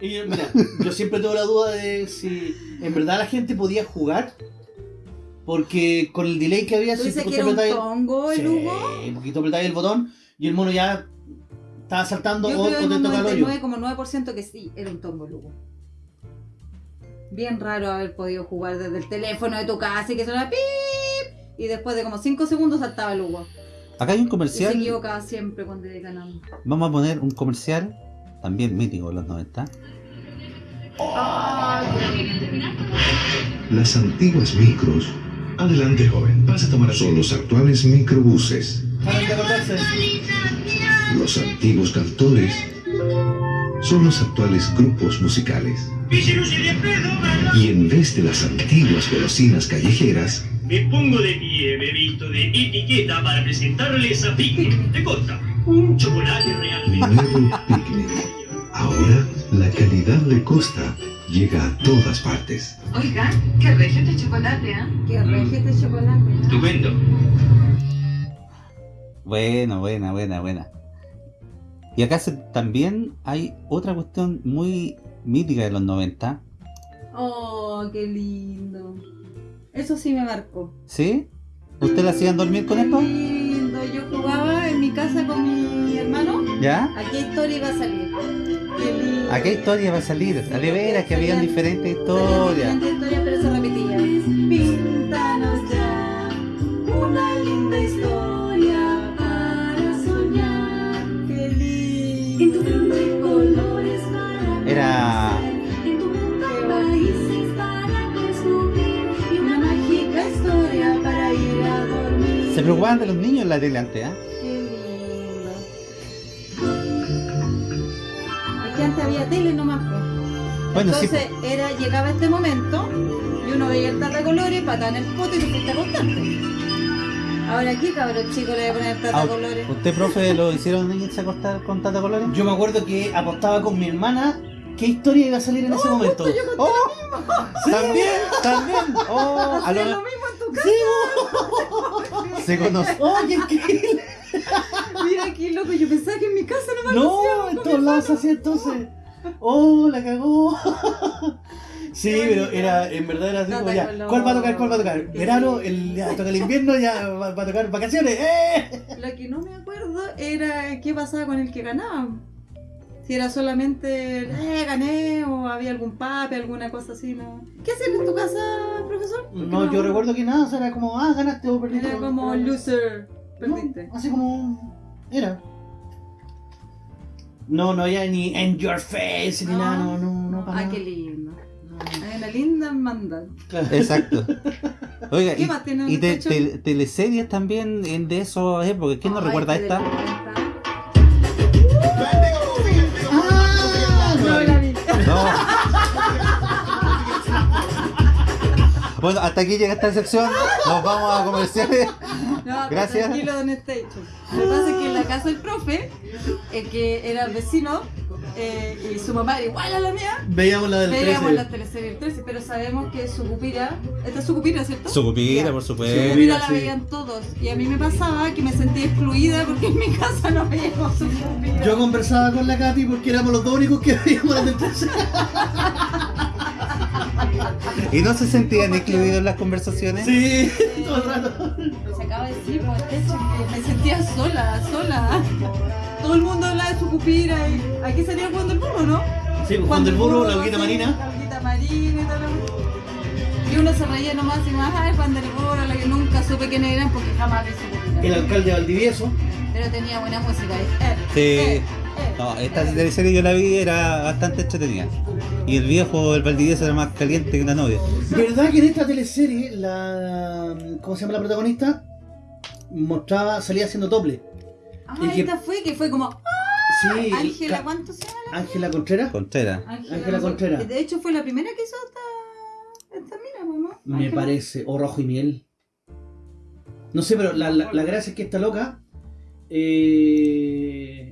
Y mira, yo siempre tengo la duda de si en verdad la gente podía jugar. Porque con el delay que había, ¿Tú si dices tú que era un apretabas el- tongo el Sí, Hugo? un poquito apretabas el botón y el mono ya estaba saltando Yo o, creo o en te toca el hoyo. 99,9% que sí, era un tongo el Hugo. Bien raro haber podido jugar desde el teléfono de tu casa y que sonaba pip y después de como 5 segundos saltaba el Hugo. Acá hay un Y se comercial. equivocaba siempre cuando ganando. Vamos a poner un comercial, también mítico de los 90. Las antiguas micros. Adelante, joven. Vas a tomar Son los actuales microbuses. Los antiguos cantores. Son los actuales grupos musicales. Y en vez de las antiguas golosinas callejeras, Me pongo de pie, me visto de etiqueta para presentarles a Picnic de Costa. Un chocolate realmente. nuevo picnic. Ahora, la calidad de Costa llega a todas partes. Oiga, qué regio de chocolate, ¿eh? Que regio este chocolate. ¿no? Estupendo. Buena, buena, buena, buena. Y acá se- también hay otra cuestión muy mítica de los 90. Oh, qué lindo. Eso sí me marcó. ¿Sí? ¿Usted la hacían dormir con Qué esto? lindo. Yo jugaba en mi casa con mi hermano. ¿Ya? ¿A qué historia iba a salir? ¿A qué historia va a salir? A de veras que habían diferentes historias. historias, pero se repetía. Píntanos ya una linda historia para soñar. Qué lindo. En tu mundo hay colores para Era... En tu mundo hay países para descubrir y una mágica historia para ir a dormir. Se preocupaban de los niños en la tele antes, Es que antes había tele nomás. pues. Bueno, sí. Entonces era, llegaba este momento y uno veía el tata colores, patada en el poto y te fuiste a acostar. Ahora aquí, cabrón chico, le voy a poner tata Ah, colores. ¿Usted, profe, lo hicieron irse a acostar con Tata Colores? Yo me acuerdo que apostaba con mi hermana qué historia iba a salir en ese momento. ¡Oh! También, también. Oh, a lo- lo mismo en tu casa. se conoce. ¡Oh, increíble! Mira aquí, loco, yo pensaba que en mi casa no me No, en todos lados así entonces. ¡Oh, la cagó! Sí, pero era, en verdad era así como ya. ¿Cuál va a tocar? ¿Cuál va a tocar? Verano, el, ya toca el invierno, ya va, va a tocar vacaciones. ¡Eh! Lo que no me acuerdo era qué pasaba con el que ganaba. Si era solamente, eh, gané, o había algún pape, alguna cosa así, ¿no? ¿Qué hacían en tu casa, profesor? Porque No, yo recuerdo que nada, o sea, era como, ah, ganaste o perdiste. Era como loser, No, perdiste. así como. Era. No, no había ni en your face ni nada, no, no, no. para Ah, nada. qué lindo. Hay una linda hermandad. Exacto. Oiga, ¿Qué y, más tiene y te- te- teleseries también en de esas épocas. ¿Quién nos Ay, recuerda esta? de la Ah, No la vi. No. Bueno, hasta aquí llega esta sección. Nos vamos a comerciales. No, Gracias. Tranquilo, don Station. Lo que pasa es que en la casa del profe, el que era el vecino, eh, y su mamá era igual a la mía, Veíamos la del veíamos 13. las teleseries del 13, pero sabemos que su cupira, esta es su cupira, ¿cierto? Sucupira, Ya. por Su supuesto. Sucupira. cupira la sí. veían todos. Y a mí me pasaba que me sentía excluida porque en mi casa no veíamos su cupira. Yo conversaba con la Katy porque éramos los dos únicos que veíamos la del 13. ¿Y no se sentían excluidos en las conversaciones? Sí, todo el rato. Se acaba de decir, pues, que me sentía sola, sola. Todo el mundo hablaba de su cupira y aquí salía jugando el burro, ¿no? Sí, pues, cuando el burro, la sí, hoguita marina. La hoguita marina y todo lo Y uno se reía nomás y más, ay, Juan del Burro, la que nunca supe quién eran porque jamás vi su cupira. El alcalde de Valdivieso. Pero tenía buena música. eh, Sí. eh, eh, No, esta teleserie yo la vi, era bastante entretenida. Y el viejo, el Valdivieso, era más caliente que una novia. ¿Verdad que en esta teleserie la. ¿Cómo se llama la protagonista? Mostraba, salía haciendo doble. Ah, Y que- esta fue que fue como, Sí, Ángela, ¿cuánto se llama la Ángela Contreras. Contreras. Ángela Contreras. De hecho fue la primera que hizo esta, esta mina, ¿no? Me parece. O rojo y miel. No sé, pero la, la, la gracia es que esta loca. Eh,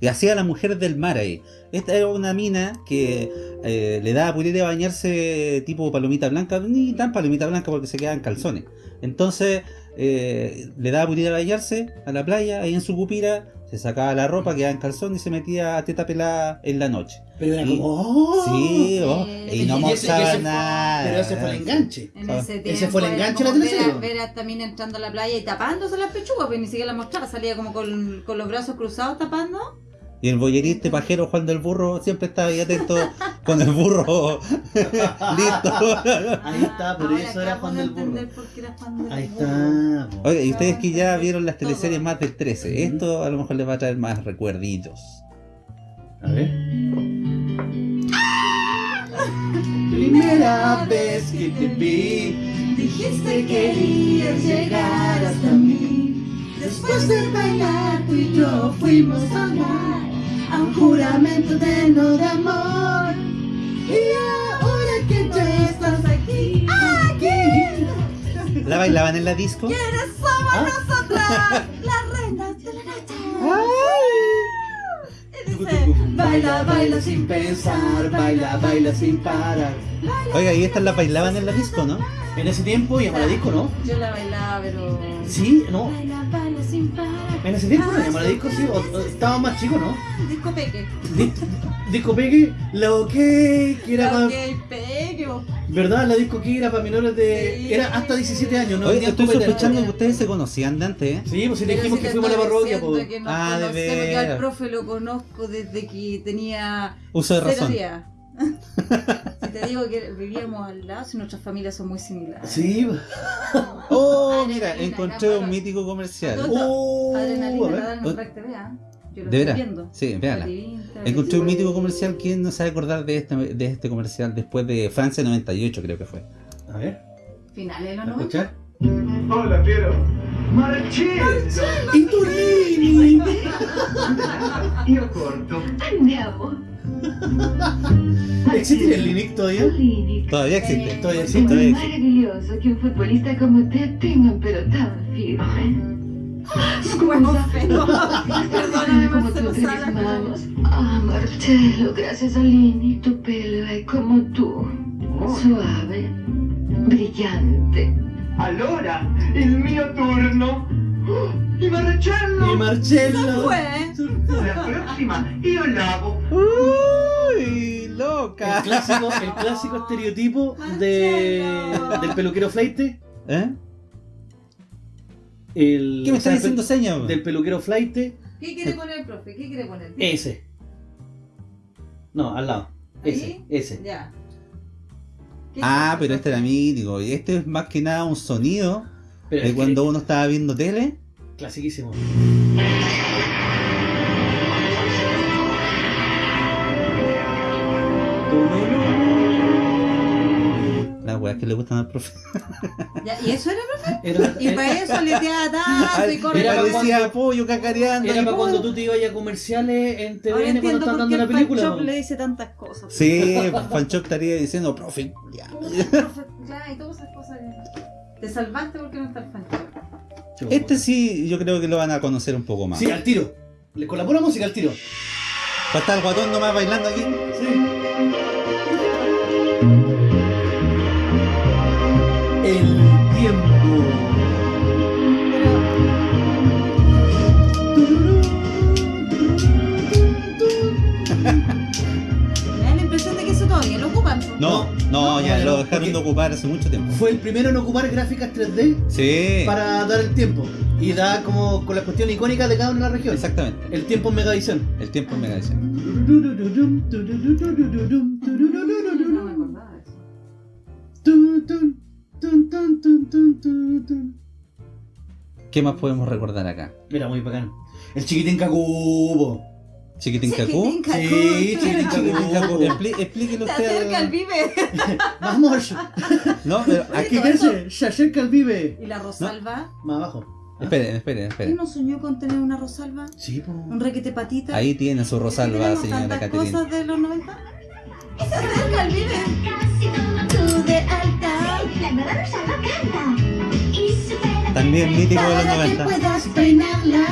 Y hacía la mujer del mar ahí. Esta era una mina que eh, le daba purita de bañarse tipo palomita blanca, ni tan palomita blanca porque se quedaban calzones. Entonces eh, le daba purita de bañarse a la playa, ahí en su cupira, se sacaba la ropa, quedaba en calzón y se metía a teta pelada en la noche. Pero era Y- como. ¡oh! Sí, oh, Sí. y no Y ese- mostraba fue- nada. Pero ese fue el enganche. En Ah, ese, fue el enganche de la como ver a- teleserie. Ver a esta mina entrando a la playa y tapándose las pechugas, pues ni siquiera la mostraba, salía como con, con los brazos cruzados tapando. Y el boyerista pajero Juan del Burro siempre estaba ahí atento con el burro listo. Ahí está, por Ahora eso era Juan de del Burro. entender por qué era Juan del Ahí Burro. está. Oiga, y ustedes que ya vieron las teleseries más del 13, esto a lo mejor les va a traer más recuerditos. A ver. Primera vez que te vi, Dijiste que querías llegar hasta mí. Después de bailar, tú y yo fuimos al mar. A un juramento lleno de amor. Y ahora que ya estás aquí, aquí. ¿La bailaban en la disco? ¿Quiénes somos nosotras? Las reinas de la noche. Baila, baila sin pensar, baila, baila sin parar. Oiga, y estas las bailaban en la disco, ¿no? en ese tiempo íbamos a la disco, ¿no? Yo la bailaba, pero. Sí, no. En ese tiempo no llamaba disco, sí, o, o estaba más chico, ¿no? Disco Peque. Di- disco Peque, la OK, que era La para. ok, Peque, vos. ¿Verdad? La disco que era para menores de. Sí. Era hasta 17 años, ¿no? Oye, estoy sospechando que ustedes se conocían de antes, ¿eh? Sí, pues si dijimos si que fuimos a la parroquia, pues. Ah, de que veras. al profe lo conozco desde que tenía Uso de cero razón. días. Si te digo que vivíamos al lado, si nuestras familias son muy similares. Sí, Oh, mira, encontré un mítico comercial. Oh, a ver. ¿ah? Yo lo ¿De estoy veras? viendo. Sí, véala. Encontré un mítico comercial. ¿Quién no sabe acordar de este, de este comercial después de Francia 98, creo que fue? A ver, Finales de los ¿a 90. escuchar? Hola, Piero. Marcello. ¡Y Torrini! Io corto. Andiamo. ¿Existe el Linux todavía? Todavía existe. Todavía existe. Todavía existe. meraviglioso che un futbolista come te tenga un pelo tan firme. Huevo Scusa, feo. Perdóname, como Marcelo tú tres Sala. manos. Ah, Marcello, gracias a Lini, tu pelo è come tú. Suave, brillante. Allora, il mio turno. Il Marcello. Y Marcello. Fue. La prossima io lavo. ¡Uy! El ¡Loca! clásico, el clásico estereotipo de, del peluquero flaite. ¿Eh? El, ¿Qué me estás diciendo el señas? pel- Del peluquero flaite. ¿Qué quiere poner el profe? ¿Qué quiere poner? Ese. No, al lado. Ese, ¿Ahí? ese. Ya. ¿Qué Ah, pero este era mítico. Y este es más que nada un sonido Pero que- cuando uno estaba viendo tele. Clasiquísimo. Las weas que le gustan al profe. Ya, ¿Y eso era, profe? Era, Y para eso le tiraba tanto y corre. Era Era para decía cuando- pollo cacareando. era y para cuando tú te ibas a comerciales en Ahora TVN cuando entiendo están dando la el película. Panchop ¿no? le dice tantas cosas. Sí, Fanchop estaría diciendo, profe, ya. Profe, Claro, y todas esas cosas. Te salvaste porque no está el Panchop. Este sí, yo creo que lo van a conocer un poco más. Sí, al tiro. Le colabora la música al tiro. Va a estar el guatón nomás bailando aquí. El tiempo. Me da la impresión de que eso todavía lo ocupan. No, no, ya lo dejaron de ocupar hace mucho tiempo. Fue el primero en ocupar gráficas 3D Sí, para dar el tiempo. Y da como con la cuestión icónica de cada una de las regiones. exactamente. El tiempo en Megavisión. El tiempo en Megavisión. No me acordaba de eso. ¿Qué más podemos recordar acá? Era muy bacán. El chiquitín Cacubo. ¿Chiquitín Cacú? Sí, chiquitín Cacú. Cacubo. Expli- Explíquelo Se usted. acerca el al- vive. Vamos. No, pero Aquí quédese. Se acerca el vive. ¿Y la Rosalba? Más abajo. Esperen, esperen, ¿Quién esperen. no soñó con tener una Rosalba? Sí, po. ¿Un requete patita? Ahí tiene su Rosalba, ¿Tenemos señora Caterina. cosas de los 90? Y se acerca el vive. Tú de alta. La nueva Rosalba canta. También mítico de los Para que 90. puedas peinarla.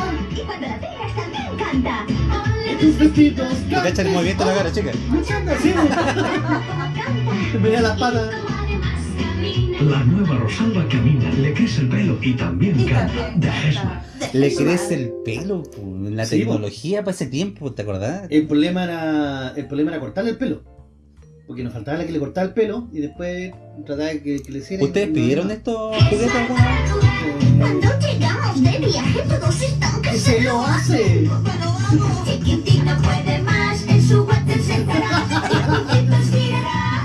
Y. Tus vestidos. Cacha el movimiento de la cara, chica. Da las patas. La nueva Rosalba camina, le crece el pelo y también canta. De. Le crece el pelo, la Sí, po. tecnología para ese tiempo, ¿te acordás? El problema era el problema era cortarle el pelo. Porque nos faltaba la que le cortaba el pelo y después trataba de que, que le hiciera. ¿Ustedes pidieron estos juguetes alguna vez? Cuando llegamos de viaje todos están ¡Que se lo hace! Chiquitín no puede más, en su guante sentará y juntitos girará.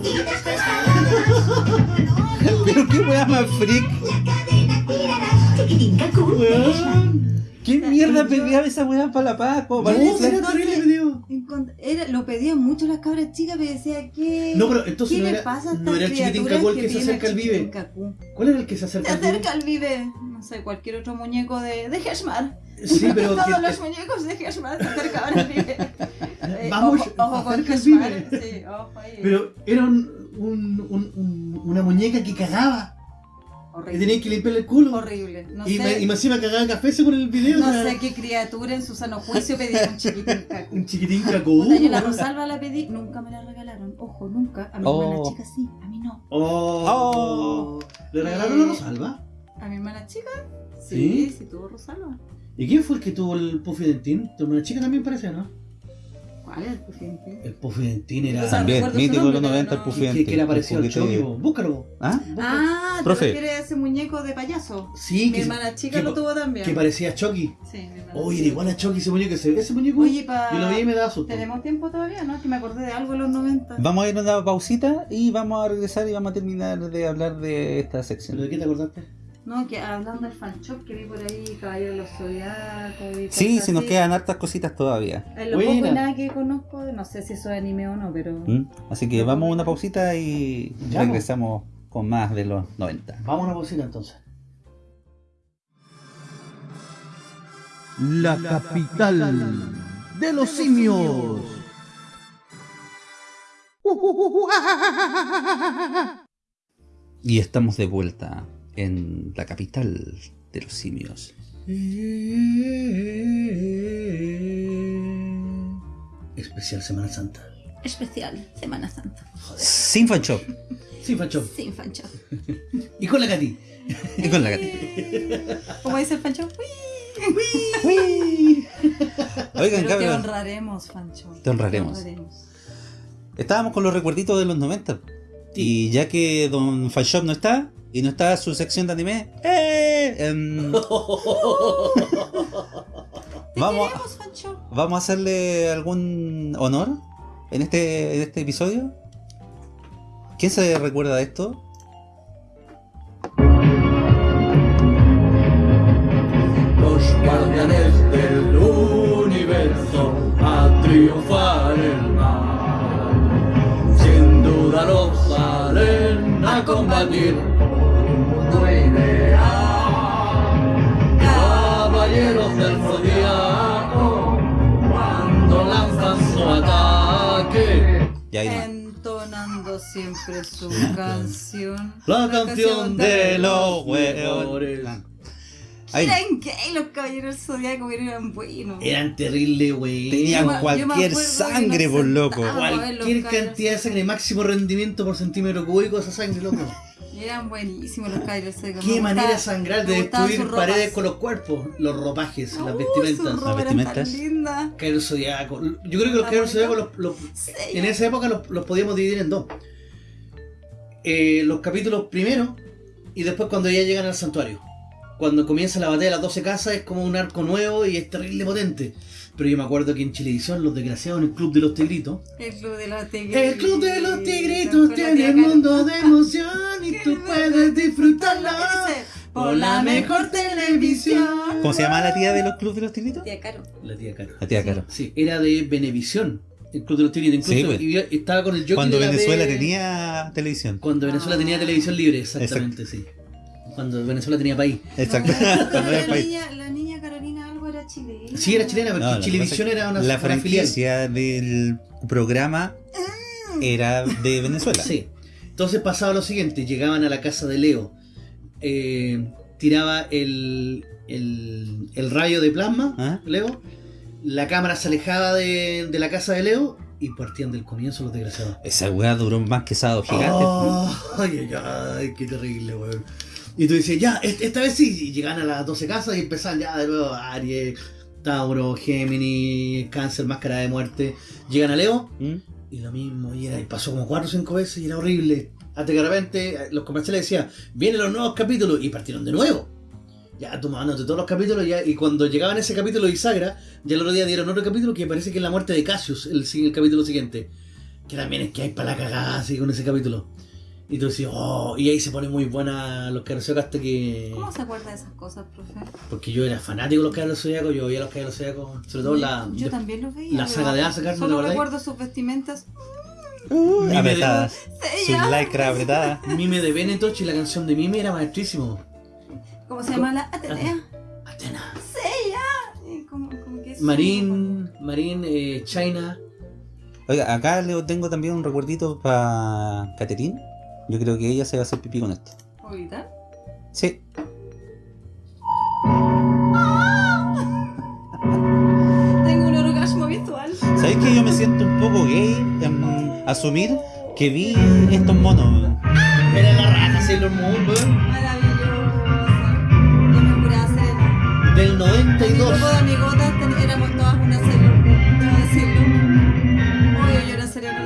Y después jalarás, Pero qué weá más freak. la cadena tirarás. Chiquitín cacú. ¿Qué mierda pedía esa weá para la Paco? Para No, era terrible lo pedían mucho las cabras chicas, pero decía que. No, pero entonces ¿Qué no le era- pasa no era el chiquitín Cacú el que se tiene acerca al Vive. Cacú? ¿Cuál era el que se Se acerca al vive? acerca al vive. No sé, cualquier otro muñeco de, de Heshmar. Sí, pero Todos que- los muñecos de Heshmar se acercaban al vive. Eh, Vamos, ojo, ojo con Heshmar. Sí, ojo ahí. Pero era un- un- un- una muñeca que cagaba. Y horrible. tenía que limpiarle el culo. Horrible. No y, sé, me, y más encima cagaba café según el video. no o sea, sé qué criatura en su sano juicio pedía un chiquitín Cacú. Un chiquitín cacú. Puta, yo la Rosalba la pedí, nunca me la regalaron. Ojo, nunca. A mi Oh. hermana chica sí, a mí no. Oh. Oh. ¿Le regalaron la Rosalba? A mi hermana chica, Sí, sí, tuvo Rosalba. ¿Y quién fue el que tuvo el Puffy Dentín? Tu hermana chica también parece, ¿no? ¿Cuál es el Puffy El Puffy Dentín era... También, mítico de los nombre, 90 el pero Puffy que, Chucky, poquito- po. búscalo. ¿Ah? Ah, ¿te Profe. a ese muñeco de payaso? Sí, Mi que, hermana chica lo tuvo también. que parecía a Chucky. Sí, mi hermana Oye, era igual a Chucky ese muñeco. Ese, ese muñeco Oye, pa... yo lo vi y me daba susto. Tenemos tiempo todavía, ¿no? Que me acordé de algo en los 90. Vamos a ir a una pausita y vamos a regresar y vamos a terminar de hablar de esta ¿Pero sección. de qué te acordaste? No, que hablando del fan shop que vi por ahí, Caballero de los Zodiacos y Sí, si nos quedan hartas cositas todavía. En lo poco Buena. y nada que conozco, no sé si eso es anime o no, pero... ¿Mm? Así que vamos a una pausita y Ya, regresamos con más de los 90. Vamos a una pausita entonces. La capital de los simios. Y estamos de vuelta en la capital de los simios. Especial Semana Santa. Especial, Semana Santa. Sin fan shop. Sí, Fancho. Sin fan shop. Y con la Katy. Y con la gatita. ¿Cómo dice el fan shop? Oigan, Pero te honraremos, fan shop. Te honraremos. Estábamos con los recuerditos de los 90. Y ya que Don Fanshop no está, y no está su sección de anime, ¡eh! Em, vamos, vamos a hacerle algún honor en este, en este episodio. ¿Quién se recuerda de esto? Los guardianes del universo a triunfar el mal. Sin duda los salen a combatir Caballeros del zodiaco, cuando lanzan su ataque. Hay más. Entonando siempre su canción. La canción de los hueones. Ahí. Eran gay los caballeros del zodiaco, pero eran buenos. Eran terribles, güey. Tenían Yo cualquier sangre, por loco. Cualquier cantidad de sangre, máximo rendimiento por centímetro cúbico, esa sangre, loco. Eran buenísimos los zodiaco. Qué Me manera sangrar, de destruir paredes con los cuerpos, los ropajes, las Uh, sus vestimentas. eran vestimentas. tan lindas. Cairo Zodiaco. Yo creo que los Zodiaco bonito. los, los- Sí, en esa época los, los podíamos dividir en dos. Eh, los capítulos primero y después cuando ya llegan al santuario. Cuando comienza la batalla de las 12 casas es como un arco nuevo y es terrible potente. Pero yo me acuerdo que en Chilevisión, los desgraciados en el Club de los Tigritos. El club de los tigritos. El Club de los Tigritos la tiene un mundo de emoción y tú puedes disfrutarlo por la mejor televisión. ¿Cómo se llama la tía de los clubes de los tigritos? Tía Caro. La tía Caro. La tía Caro. Sí, era de Venevisión. El Club de los Tigritos. Incluso Sí, pues. estaba con el Cuando la Venezuela de- tenía televisión. Cuando Venezuela tenía televisión libre, exactamente, sí. Cuando Venezuela tenía país. Exacto. Cuando era la, país. niña, la chilena. Sí, era chilena, porque No, Chilevisión era una, La una franquicia del programa era de Venezuela. Sí. Entonces pasaba lo siguiente, llegaban a la casa de Leo, eh, tiraba el, el, el rayo de plasma, ¿Ah? Leo, la cámara se alejaba de, de la casa de Leo y partían del comienzo los desgraciados. Esa weá duró más que Sábado Gigante. Oh, ay, ay, ay, qué terrible, weón. Y tú dices, ya, est- esta vez sí, y llegan a las 12 casas y empezaban ya de nuevo Aries, Tauro, Géminis, Cáncer, Máscara de Muerte. Llegan a Leo ¿Mm? y lo mismo, y, era, y pasó como 4 o 5 veces y era horrible. Hasta que de repente eh, los comerciales decían, vienen los nuevos capítulos y partieron de nuevo. Ya tomándote todos los capítulos ya, y cuando llegaban ese capítulo de Isagra, ya el otro día dieron otro capítulo que parece que es la muerte de Cassius, el, el capítulo siguiente. Que también es que hay para la cagada así con ese capítulo. Y tú decís, oh, y ahí se pone muy buena los Caballeros hasta que... ¿Cómo se acuerda de esas cosas, profe? Porque yo era fanático de los Caballeros Zodíacos, yo veía los Caballeros Zodíacos, sobre todo la... Yo también los veía. la saga de Asgard, ¿no Solo acordás? recuerdo sus vestimentas. Mime Apretadas. Sí, Su ya. lycra apretada. de, Mime de Benetoch y la canción de Mime era maestrísimo. ¿Cómo se llama la Atenea? Atena. Sí, ya. Como- como que es- Marín, Marín, eh, China. Oiga, acá le tengo también un recuerdito para Caterín. Yo creo que ella se va a hacer pipí con esto. ¿Ahorita? Sí. Tengo un orgasmo visual. ¿Sabéis que yo me siento un poco gay en asumir que vi estos monos? Era la raja Sailor Moon, weón. Maravillosa. Yo me juraba ser del En mi 92. grupo de amigotas éramos todas una Sailor Moon, debo decirlo. Obvio, yo era sería la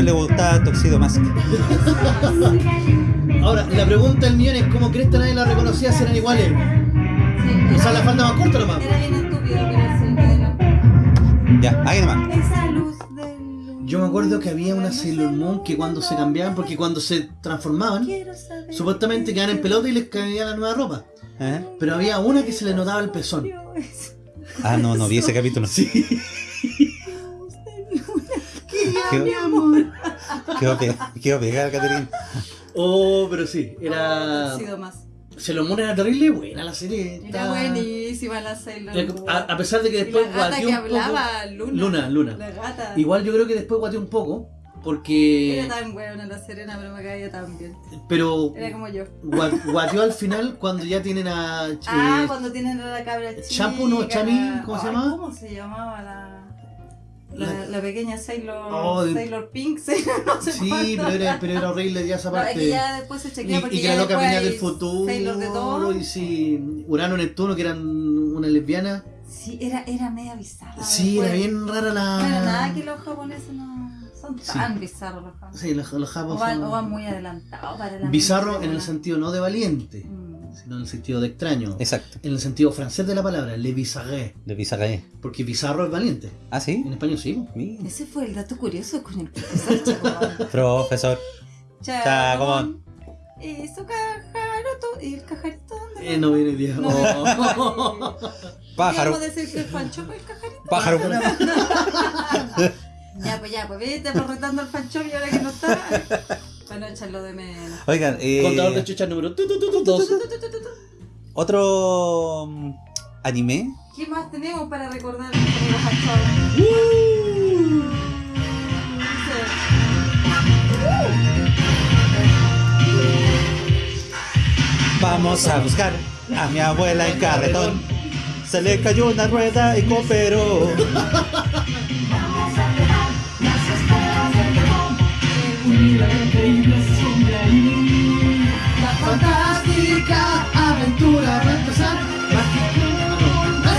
profe le gustaba Tuxedo Mask. Ahora, la pregunta del millón es cómo crees que nadie la reconocía si eran iguales. Sí, O sea, la falda más corta nomás. Era bien estúpido, pero sí. Ya, ahí nomás. Esa luz del Yo me acuerdo que había una Sailor Moon que cuando se cambiaban, porque cuando se transformaban, supuestamente quedaban en pelota y les caía la nueva ropa. ¿Eh? Pero había una que se le notaba el pezón. Ah, no, no vi ese capítulo. Sí. Quedó, Mi amor. quedó pegada, Caterina. Oh, pero sí, era. Ha sido más. Sailor Moon era terrible buena la serie. Era buenísima la Sailor Moon. A, a pesar de que Y después la gata guateó que un poco. hablaba, Luna. Luna, Luna. La gata. Igual yo creo que después guateó un poco. Porque. Era tan buena la Serena, pero me caía tan bien. Pero. Era como yo. gua- Guateó al final cuando ya tienen a. Ah, eh, cuando tienen a la cabra chica. Chapu, ¿no? Chami, ¿cómo se Ay, llama? ¿Cómo se llamaba la... La, La- pequeña Sailor, Oh, Sailor Pink, Sailor no sé Sí, cuánto. pero era, pero era horrible ya esa No, es parte. que ya después se y, chequea porque y que ya la loca venía del futuro. Sailor de todo. Y sí, Urano, Neptuno, que eran una lesbiana. Sí, era, era media bizarra. Sí, era después. bien rara la. Bueno, nada que los japoneses no son Sí. tan bizarros los japoneses. Sí, los, los O japos van, son- o van muy adelantados para la Bizarro en el sentido no de valiente, Mm. Sino en el sentido de extraño. Exacto. En el sentido francés de la palabra, le bizarré. De Pizarre. Porque bizarro es valiente. Ah, sí. En español sí. Mira. Ese fue el dato curioso con el profesor Chacomón. Profesor. Chacomón. Y su cajaroto. ¿Y el cajarito dónde Eh, no viene el día. No. Oh. Pájaro. Podemos decir que el Pancho fue el cajarito. Pájaro. Ya, pues ya, pues vete por retando al Pancho y ahora que no está. Para no echarlo de menos. Oigan, eh, Contador de chucha número tu, tu, tu, tu, dos. otro mm, anime. ¿Qué más tenemos para recordar amigos Pancho? Vamos a buscar a mi abuela en carretón. Se le cayó una rueda y cooperó. La fantástica aventura va a empezar.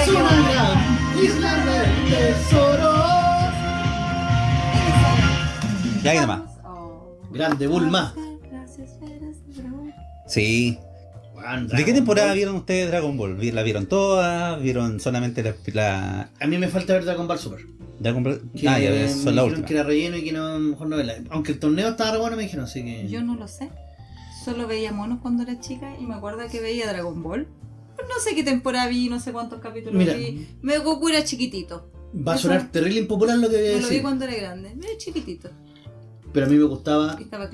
Es una gran isla del tesoro. Ya ahí nomás. Oh. Grande, Bulma. Las de dragón. Sí. ¿De qué temporada vieron ustedes Dragon Ball? ¿Vi- ¿La vieron toda? ¿Vieron solamente la, la A mí me falta ver Dragon Ball Super. Dragon Ball? Que Ah, ya ves, son la última. que era relleno y que no, mejor no verla. Aunque el torneo estaba re bueno, me dijeron, así que. Yo no lo sé. Solo veía monos cuando era chica y me acuerdo que veía Dragon Ball. No sé qué temporada vi, no sé cuántos capítulos Mira. vi. Me Goku era chiquitito. Va a sonar terrible impopular lo que voy a No lo vi decir. cuando era grande. Era chiquitito. Pero a mí me gustaba estaba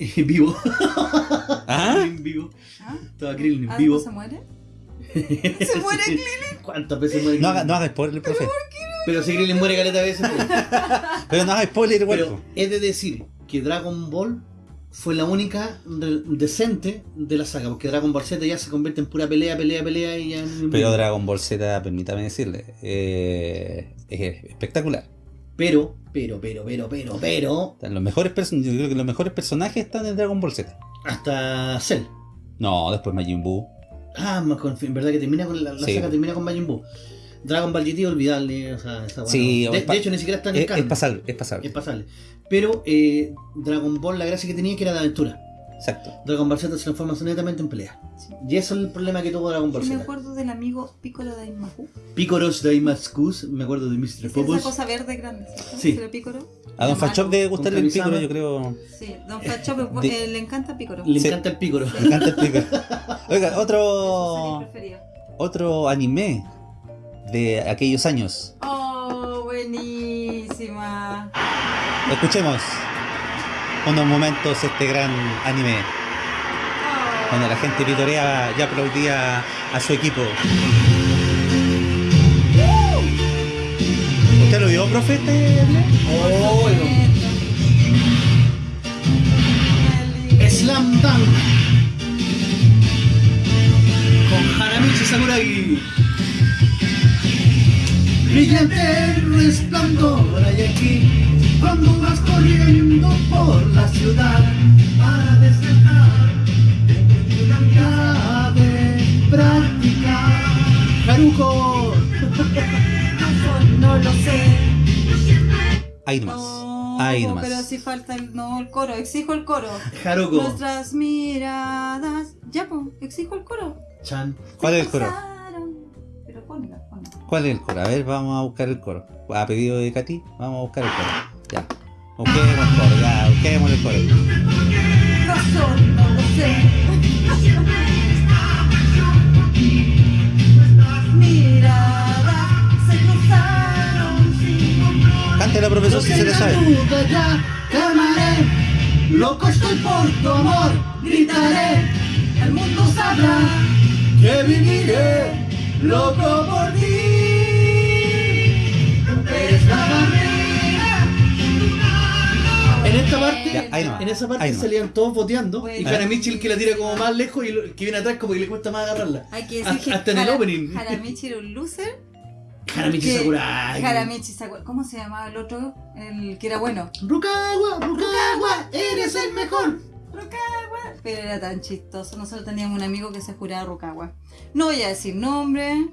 Vivo. ¿Ah? Krillin vivo. ¿Ah? Estaba Krillin ¿Ah, vivo. no se muere? ¿Se muere Sí. Krillin? ¿Cuántas veces muere No Krillin? no haga spoiler, profe. Pero si Krillin muere caleta veces. Pero no haga spoiler igual. Pero es de decir que Dragon Ball fue la única decente de la saga, porque Dragon Ball Z ya se convierte en pura pelea, pelea, pelea y ya... Pero Dragon Ball Z, permítame decirle, eh, es espectacular. Pero, pero, pero, pero, pero, pero, Los mejores person- yo creo que los mejores personajes están en Dragon Ball Z. hasta Cell. No, después Majin Buu. Ah, en verdad que termina con la, la Sí. saga termina con Majin Buu. Dragon Ball GT olvidable, o sea, está bueno. Sí, de, hecho ni siquiera está en el Es, es pasable, es pasable. Es pasable. Pero eh, Dragon Ball la gracia que tenía que era de aventura. Exacto. Dragon Ball Z se transforma netamente en pelea. Sí. Y eso es el problema que tuvo Dragon Ball Sí, me Z. acuerdo del amigo Piccolo de Imahu. Picoros Daimaskus, me acuerdo de Mr. Es esa Popos. cosa verde grande, ¿cierto? Sí. A Don Fachop debe gustarle el pico, yo creo. Sí, Don Fachop De- eh, le encanta Piccolo. Le Sí. encanta el pícoro. Me encanta el pico. Oiga, otro otro anime de aquellos años. Oh, buenísima. Escuchemos unos momentos este gran anime. Cuando la gente vitoreaba y aplaudía a su equipo. ¿Usted lo vio, profe? este? Oh, Slam Dunk. Con Hanamichi Sakuragi. Brillante resplandor hay aquí. Cuando vas corriendo por la ciudad para descansar, una mirada de practicar. Haruko. No lo sé. Ahí nomás. No, Ahí nomás. pero si falta el, no, el coro. Exijo el coro. Haruko. Nuestras miradas. Ya, pues, exijo el coro. Chan. ¿Cuál es el coro? Pero ponla, ponla. ¿Cuál es el coro? A ver, vamos a buscar el coro. A pedido de Katy, vamos a buscar el coro. Ya. Busquemos el coro, ya, busquemos el coro. Razón, no lo sé. Miradas se cruzaron sin Cántela, profesor, si se le sabe. duda ya clamaré, loco estoy por tu amor, gritaré, el mundo sabrá que viviré loco por ti. En esta parte, Ya, ahí nomás, en esa parte ahí salían todos boteando y Bueno. Hanamichi el que la tira como más lejos y el que viene atrás como que le cuesta más agarrarla. Hay que decir Hasta- que hasta en el opening. Haramichi era un loser. Hanamichi que- Sakurai. Haramichi Sakurai. ¿Cómo se llamaba el otro? El que era bueno. Rukawa, Rukawa, eres el mejor. Rukawa. Pero era tan chistoso. Nosotros teníamos un amigo que se juraba Rukawa. No voy a decir nombre.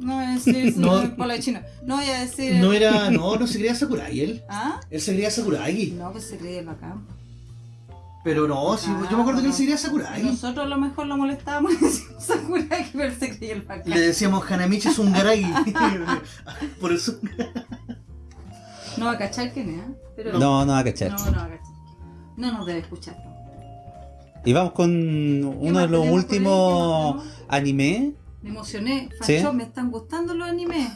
No voy a decir No. no. la chino. No voy a decir. No era, no, no se creía Sakurai él. ¿Ah? Él se creía Sakurai. No, pues se creía bacán. Pero no, sí, Ah, yo me acuerdo que él se creía Y Sakurai. Nosotros a lo mejor lo molestábamos y decíamos Sakurai, pero él se creía el bacán. Le decíamos Hanamichi Sungaragi. Por eso. No va a cachar quién es, ¿eh? Pero No, no va a cachar. No, no va a cachar. No nos debe escuchar. Y vamos con uno de los por últimos ¿Qué más anime. Me emocioné. ¿Sí? Facho, me están gustando los animes.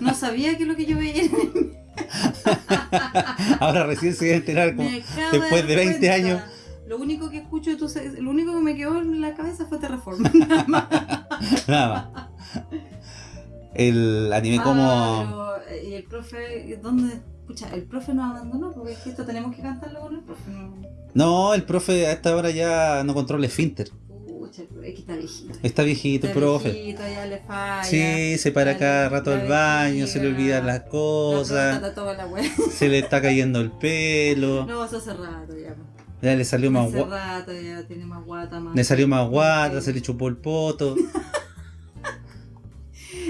No sabía que lo que yo veía era anime. Ahora recién se a enterar como después de dar 20 cuenta. años. Lo único que escucho de tu lo único que me quedó en la cabeza fue Terraform. Nada más. Nada más. El anime como. Ah, pero, eh, y el profe, ¿dónde? Escucha, el profe nos abandonó porque es que esto tenemos que cantarlo con el profe. No. No, el profe a esta hora ya no controla esfínter. Pucha, el profe, es que está viejito. Está viejito Está profe. viejito, ya le falla. Sí, se para cada rato al baño, se le olvidan las la cosas, toda la se le está cayendo el pelo, No, eso hace rato ya. ya le salió más Hace gua- rato ya tiene más guata, más. le salió más guata, se le chupó el poto.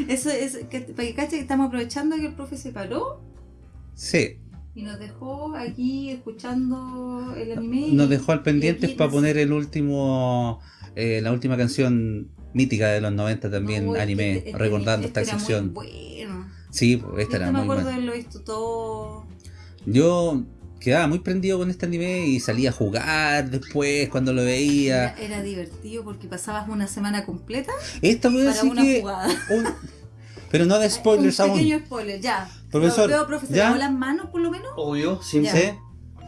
Eso es, que, para que cache que estamos aprovechando que el profe se paró Sí, y nos dejó aquí escuchando el anime. nos dejó al aquí para poner el último, eh, la última canción mítica de los 90 también, No, anime, este- este- recordando este esta sección. bueno. Sí, esta Este era me muy acuerdo buena. de haberlo visto todo. Yo quedaba muy prendido con este anime y salía a jugar después cuando lo veía. Era, era divertido porque pasabas una semana completa Esta para decir una que jugada. un- Pero no de spoilers Un aún. pequeño spoiler, ya. Profesor, Lo veo, profe, ¿se ¿ya? las manos por lo menos? Obvio, sí. ¿Sí?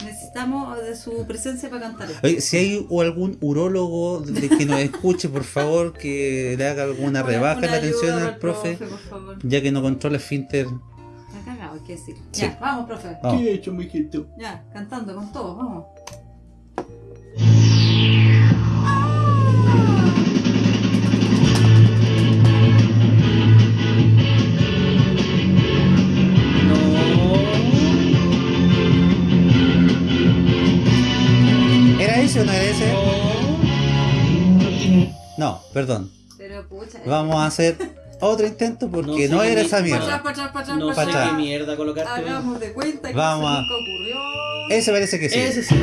Necesitamos de su presencia para cantar esto. Oye, si hay o algún urólogo de que nos escuche, por favor, que le haga alguna rebaja en Una la atención al profe, por favor. ya que no controla esfínter. Está cagado, hay que decir. Sí. Ya, vamos, profe. Vamos. ¿Qué he hecho, mijito? Ya, cantando con todos, vamos. Perdón. Pero pucha. eh, Vamos a hacer otro intento porque No no, sé era esa atrás, mierda. pa' atrás, pa' atrás, No pa' sé qué mierda colocarte. Hagamos de cuenta que Vamos eso a- nunca ocurrió. Ese parece que sí. Ese sí.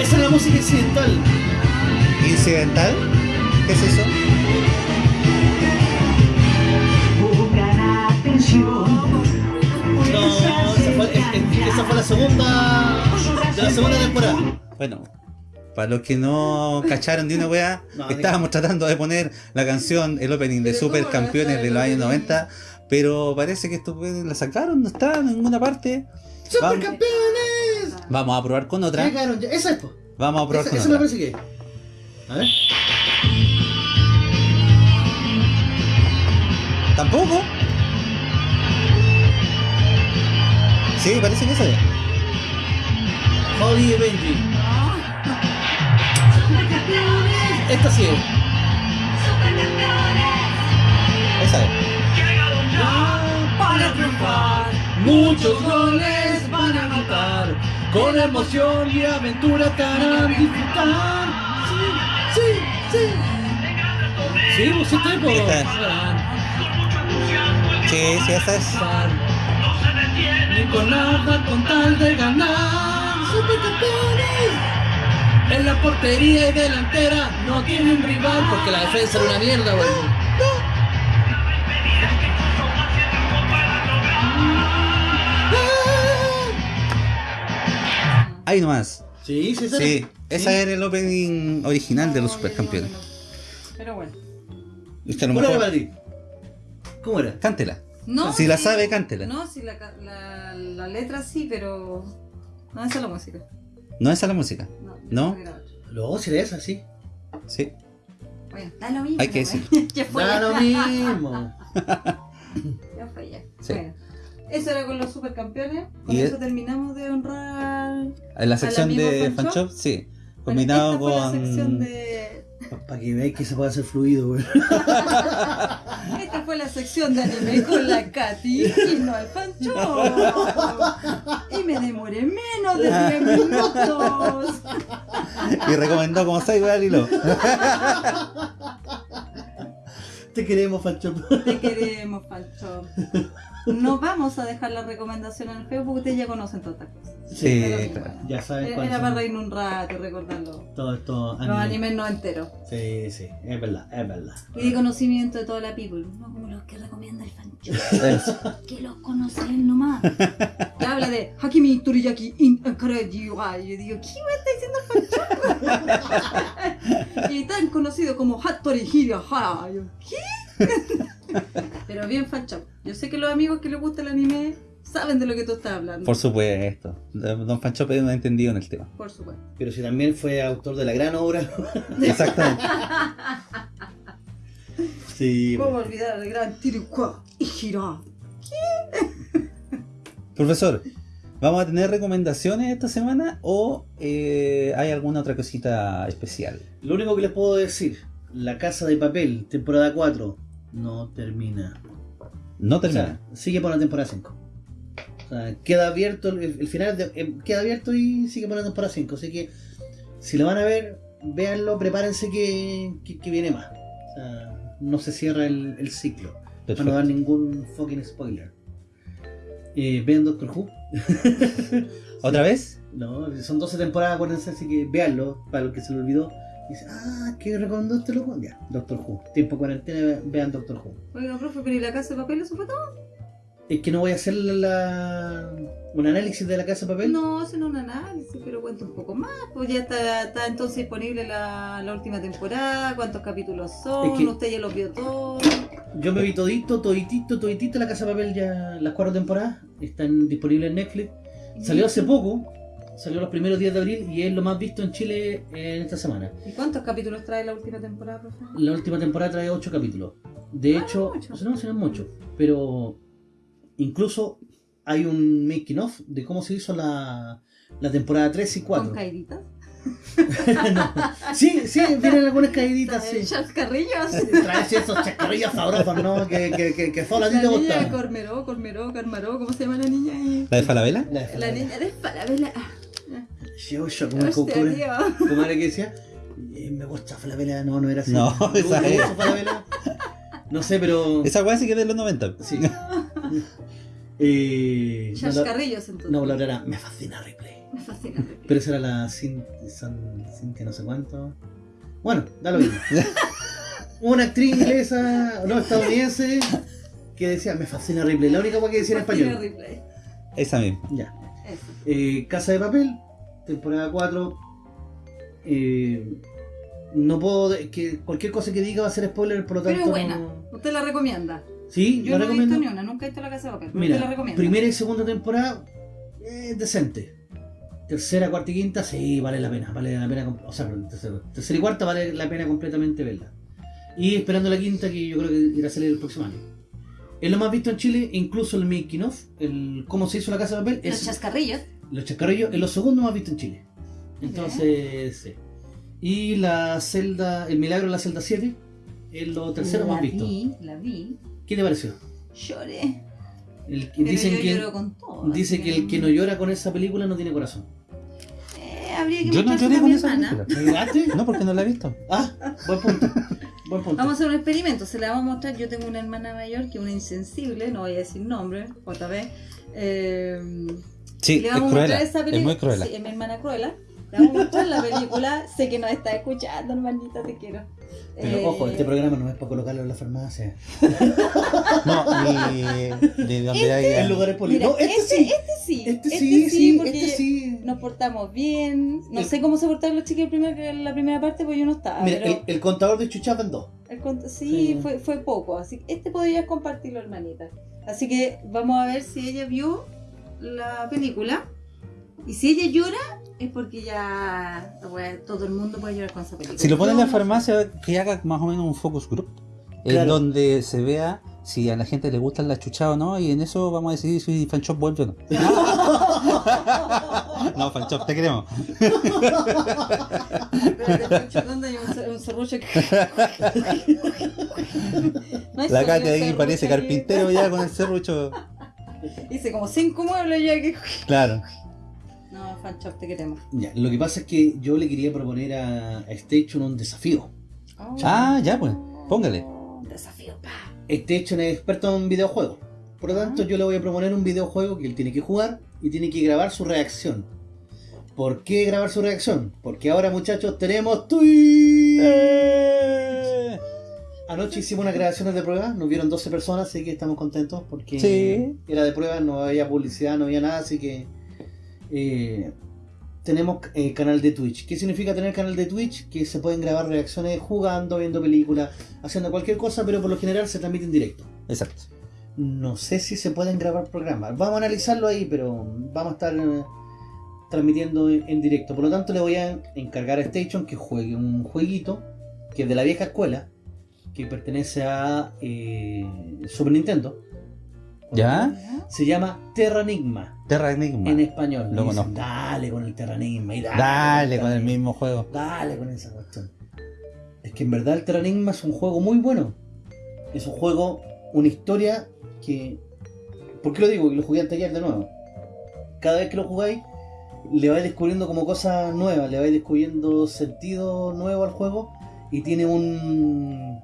Esa es la música incidental. ¿Incidental? ¿Qué es eso? No, esa fue, es- es- esa fue la segunda. De la segunda temporada. Bueno, para los que no cacharon de una weá, No, estábamos tratando de poner la canción, el opening de Super ¿cómo no Campeones de los años opening? 90, pero parece que esto weá la sacaron, no está en ninguna parte. Vamos, ¡Supercampeones! vamos a probar con otra. Llegaron. Esa es, po. Vamos a probar Esa, con esa me otra. parece que. A ver. ¿Tampoco? Sí, parece que esa es. Holly y Benji. Esta sí es. Esa es. Muchos goles van a anotar, con emoción y aventura estarán disfrutar. Sí, sí, sí. Sí. Esta es. Sí, sí, esa es. Ni con nada con tal de ganar. Supercampeones. En la portería y delantera no tienen rival porque la defensa era una mierda, güey. Ahí nomás. Sí, sí, sí. Sí, esa era el opening original de los supercampeones. Pero bueno. Es a lo ¿Cómo era mejor. para ti? ¿Cómo era? Cántela. No, Si la sí, sabe, cántela. No, si la, la, la letra sí, pero. No, esa es la música. No esa es la música. No. ¿No? No, si era esa, sí. Sí. Bueno, da lo mismo. Hay que güey. decir. ya fue. Da lo mismo. Ya fue ya. Sí. Bueno, eso era con los supercampeones. Con Y eso es- terminamos de honrar. En la sección de Fan Fan Shop? Shop, sí. Bueno, Combinado esta fue la con. sección de. Para que veáis que se puede hacer fluido, güey. Esta fue la sección de anime con la Katy y no el Pancho. Y me demoré menos de 10 minutos. Y recomendó como Saiba al hilo. Te queremos, Fancho. Te queremos, Pancho. No vamos a dejar la recomendación en el Facebook, ustedes ya conocen todas estas cosas. Sí, Pero, claro. Ya sabes Era, cuáles era son para reírnos un rato recordarlo. Todo esto. Los animes no enteros. Sí, sí, es verdad, es verdad. Y de conocimiento de toda la people. No como los que recomienda el Fancho. Que los conoce él nomás. Que habla de Hakimi Toriyaki in wa. Y yo digo, ¿qué me está diciendo el Fancho? y tan conocido como Hattori Hirahara. Yo, ¿qué? Pero bien Fancho. Yo sé que los amigos que les gusta el anime saben de lo que tú estás hablando. Por supuesto. Don Fan Shop es un entendido en el tema. Por supuesto. Pero si también fue autor de la gran obra. Exactamente. Sí, ¿Cómo olvidar al gran Tirukwa Hira? Profesor, ¿vamos a tener recomendaciones esta semana o eh, hay alguna otra cosita especial? Lo único que les puedo decir, La Casa de Papel, temporada 4, no termina. No O termina. sea, sigue por la temporada 5. O sea, queda abierto, el, el final de- eh, queda abierto y sigue por la temporada 5. Así que, si lo van a ver, véanlo, prepárense que, que- que viene más. O sea, no se cierra el, el ciclo. Para no dar ningún fucking spoiler. Eh, vean Doctor Who. ¿Otra vez? No, son 12 temporadas, acuérdense, así que véanlo, para los que se lo olvidó. Dice, ah, ¿qué recomendó este loco? Ya, Doctor Who. Tiempo cuarentena, vean Doctor Who. Oiga, profe, pero ¿y la casa de papel eso fue todo? Es que no voy a hacer la, un análisis de la casa de papel. No, hacen un análisis, pero cuenta un poco más. Pues ya está, está entonces disponible la, la última temporada, cuántos capítulos son, Es que- usted ya los vio todos. Yo me vi todito, toditito, toditito la casa de papel ya, las cuatro temporadas. Están disponibles en Netflix. Salió hace poco, salió los primeros días de abril y es lo más visto en Chile en esta semana. ¿Y cuántos capítulos trae la última temporada, profe? La última temporada trae 8 capítulos. De Ah, hecho, no, no, no mucho. Pero incluso hay un making of de cómo se hizo la, la temporada 3 y 4. ¿Con caíditas? No. Sí, sí, vienen algunas caíditas, sí. Chascarrillos. Trae sí, esos chascarrillos sabrosos, ¿no? Que, que, que, que solo a ti La niña. Cormeró, Cormeró, Carmaró, ¿cómo se llama la niña? ahí? ¿La de Falabella? La de La niña de Falabella. Yo, yo, como, tío. como era que decía, eh, me gusta Falabella, no, no era así. No, Me esa es. Falabella. No sé, pero. Esa weá sí que es de los 90. Sí. Eh, no, la- Chascarrillos, entonces. no, la otra era, me fascina Ripley. Me fascina. Pero esa era la Cintia no sé cuánto. Bueno, da lo mismo. Una actriz inglesa, no, estadounidense, que decía, me fascina Ripley. La única cosa que decía en Fascina español. Ripley. Esa misma. Ya. Eh, Casa de Papel, temporada 4. Eh, no puedo. que cualquier cosa que diga va a ser spoiler, por lo Pero tanto. es buena. no- ¿Usted la recomienda? Sí, Yo la no he recomiendo. visto ni una, nunca he visto la casa de papel. pero ¿Usted la Mira, primera y segunda temporada, eh, decente. Tercera, cuarta y quinta, sí, vale la pena. Vale la pena. O sea, tercera, tercera y cuarta vale la pena completamente verla. Y esperando la quinta, que yo creo que irá a salir el próximo año. Es lo más visto en Chile, incluso el making of, el cómo se hizo la casa de papel, Los es chascarrillos. Los chascarrillos, es lo segundo más visto en Chile. Entonces, sí. Y la celda, el milagro de la celda 7, es lo tercero la más visto. vi, la vi. ¿Qué te pareció? Lloré. El Pero dicen yo que, lloro con todo. dice que el que no llora con esa película no tiene corazón. Eh, habría que Yo no lloré con mi esa hermana. película. No, porque no la he visto. Ah, buen punto. Buen punto. Vamos a hacer un experimento, se la vamos a mostrar. Yo tengo una hermana mayor que es una insensible, no voy a decir nombre, otra vez. Eh, Sí, le es vamos a cruela. mostrar esa Es muy cruela. Sí, es mi hermana cruela. Le vamos a mostrar la película. sé que nos está escuchando, hermanita, te quiero. Pero Eh, ojo, este programa no es para colocarlo en la farmacia. No, ni de donde haya. En lugares públicos. No, este, este, sí. este sí. Este sí, sí, porque este sí. nos portamos bien. No El- sé cómo se portaron los chicos en la primera parte, porque yo no estaba. Mira, pero el, el contador de chuchas en dos. el cont- sí, Sí. Fue, fue poco. Así que este podrías compartirlo, hermanita. Así que vamos a ver si ella vio la película. Y si ella llora, es porque ya bueno, todo el mundo puede llorar con esa película. Si lo ponen en la farmacia, que haga más o menos un focus group. En Claro. donde se vea si a la gente le gustan las chuchadas o no. Y en eso vamos a decidir si Fanshop vuelve o no. no, Fanshop, te queremos. Pancho, ¿dónde hay un, cer- un serrucho que- No La Katy ahí parece carpintero ya con el serrucho. Hice como cinco muebles ya que. Claro. No, Fanchop, te queremos. Ya, lo que pasa es que yo le quería proponer a, a Station un desafío. Ah, ya pues. Póngale. Un desafío, pa. Station es experto en videojuegos. Por lo tanto, yo le voy a proponer un videojuego que él tiene que jugar y tiene que grabar su reacción. ¿Por qué grabar su reacción? Porque ahora, muchachos, tenemos Twitch. Anoche hicimos unas grabaciones de prueba, nos vieron 12 personas, así que estamos contentos porque Sí. era de prueba, no había publicidad, no había nada, así que eh, tenemos eh, canal de Twitch. ¿Qué significa tener canal de Twitch? Que se pueden grabar reacciones jugando, viendo películas, haciendo cualquier cosa, pero por lo general se transmite en directo. Exacto. No sé si se pueden grabar programas. Vamos a analizarlo ahí, pero vamos a estar eh, transmitiendo en, en directo. Por lo tanto, le voy a encargar a Station que juegue un jueguito que es de la vieja escuela, que pertenece a eh, Super Nintendo. ¿Ya? Se llama Terranigma Terra Enigma. en español. Lo dicen, conozco. dale con el Terranigma y dale, Dale con el Terranigma". mismo juego. Dale con esa cuestión. Es que en verdad el Terranigma es un juego muy bueno. Es un juego, una historia que. ¿Por qué lo digo? Que lo jugué anteayer de nuevo. Cada vez que lo jugáis, le vais descubriendo como cosas nuevas, le vais descubriendo sentido nuevo al juego y tiene un.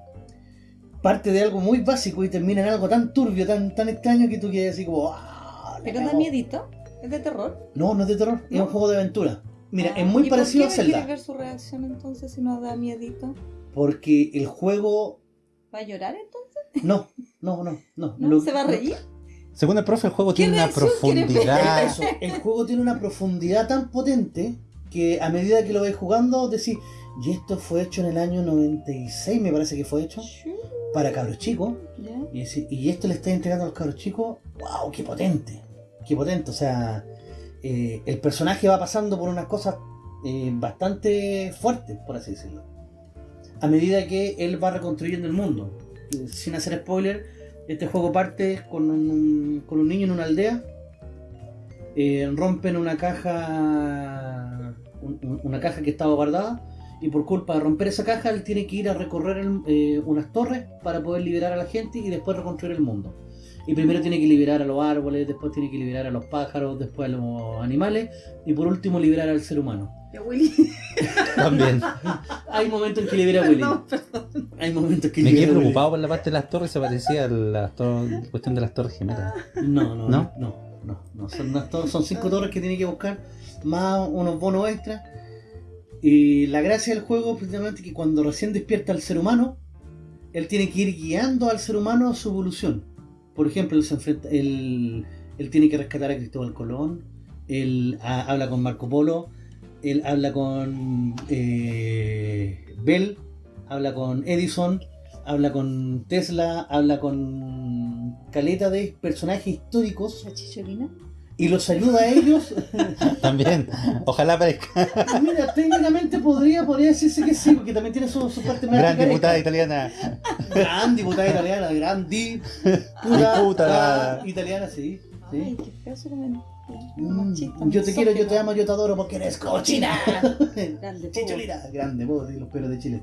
Parte de algo muy básico y termina en algo tan turbio, tan, tan extraño que tú quedas así como. "Ah, Pero da cagó". miedito. Es de terror. No, no es de terror, es un juego de aventura. Mira, Ah, es muy ¿y por parecido a qué me Zelda. quieres ver su reacción entonces si no da miedito? Porque el juego. ¿Va a llorar entonces? No, no, no, no. ¿No? Lo- ¿Se va a reír? Según el profe, el juego ¿Qué tiene una profundidad. Eso, el juego tiene una profundidad tan potente que a medida que lo vais jugando decís, y esto fue hecho en el año 96, me parece que fue hecho, para cabros chicos. Y, decir, y esto le está entregando a los cabros chicos, wow, qué potente, qué potente. O sea, eh, el personaje va pasando por unas cosas eh, bastante fuertes, por así decirlo. A medida que él va reconstruyendo el mundo. Eh, Sin hacer spoiler, este juego parte con un, con un niño en una aldea. eh, rompen una caja, un- un- una caja que estaba guardada. Y por culpa de romper esa caja, él tiene que ir a recorrer el- eh, unas torres para poder liberar a la gente y después reconstruir el mundo. Y primero tiene que liberar a los árboles, después tiene que liberar a los pájaros, después a los animales y por último liberar al ser humano. Ya, Willy. También. Hay momentos en que libera a Willy. Perdón. Hay momentos que Me quedé libera a Willy. preocupado por la parte de las torres, se parecía a la cuestión de las torres gemelas. No, no, ¿No? no, no, no, Son, son cinco torres que tiene que buscar, más unos bonos extra. Y la gracia del juego precisamente que cuando recién despierta el ser humano, él tiene que ir guiando al ser humano a su evolución. Por ejemplo, él, se enfrenta, él, él tiene que rescatar a Cristóbal Colón, él ha- habla con Marco Polo, él habla con eh, Bell, habla con Edison, habla con Tesla, habla con caleta de personajes históricos ¿La chicholina? Y los ayuda a ellos. También. Ojalá aparezca. Mira, técnicamente podría, podría decirse que sí, porque también tiene su, su parte más Gran diputada italiana. Gran diputada italiana, gran di, Diputada. italiana, sí. sí. Ay, qué feo su. Mm, yo te quiero, yo te amo, yo te adoro porque eres cochina. Grande, Chicholina, grande, vos los pelos de Chile.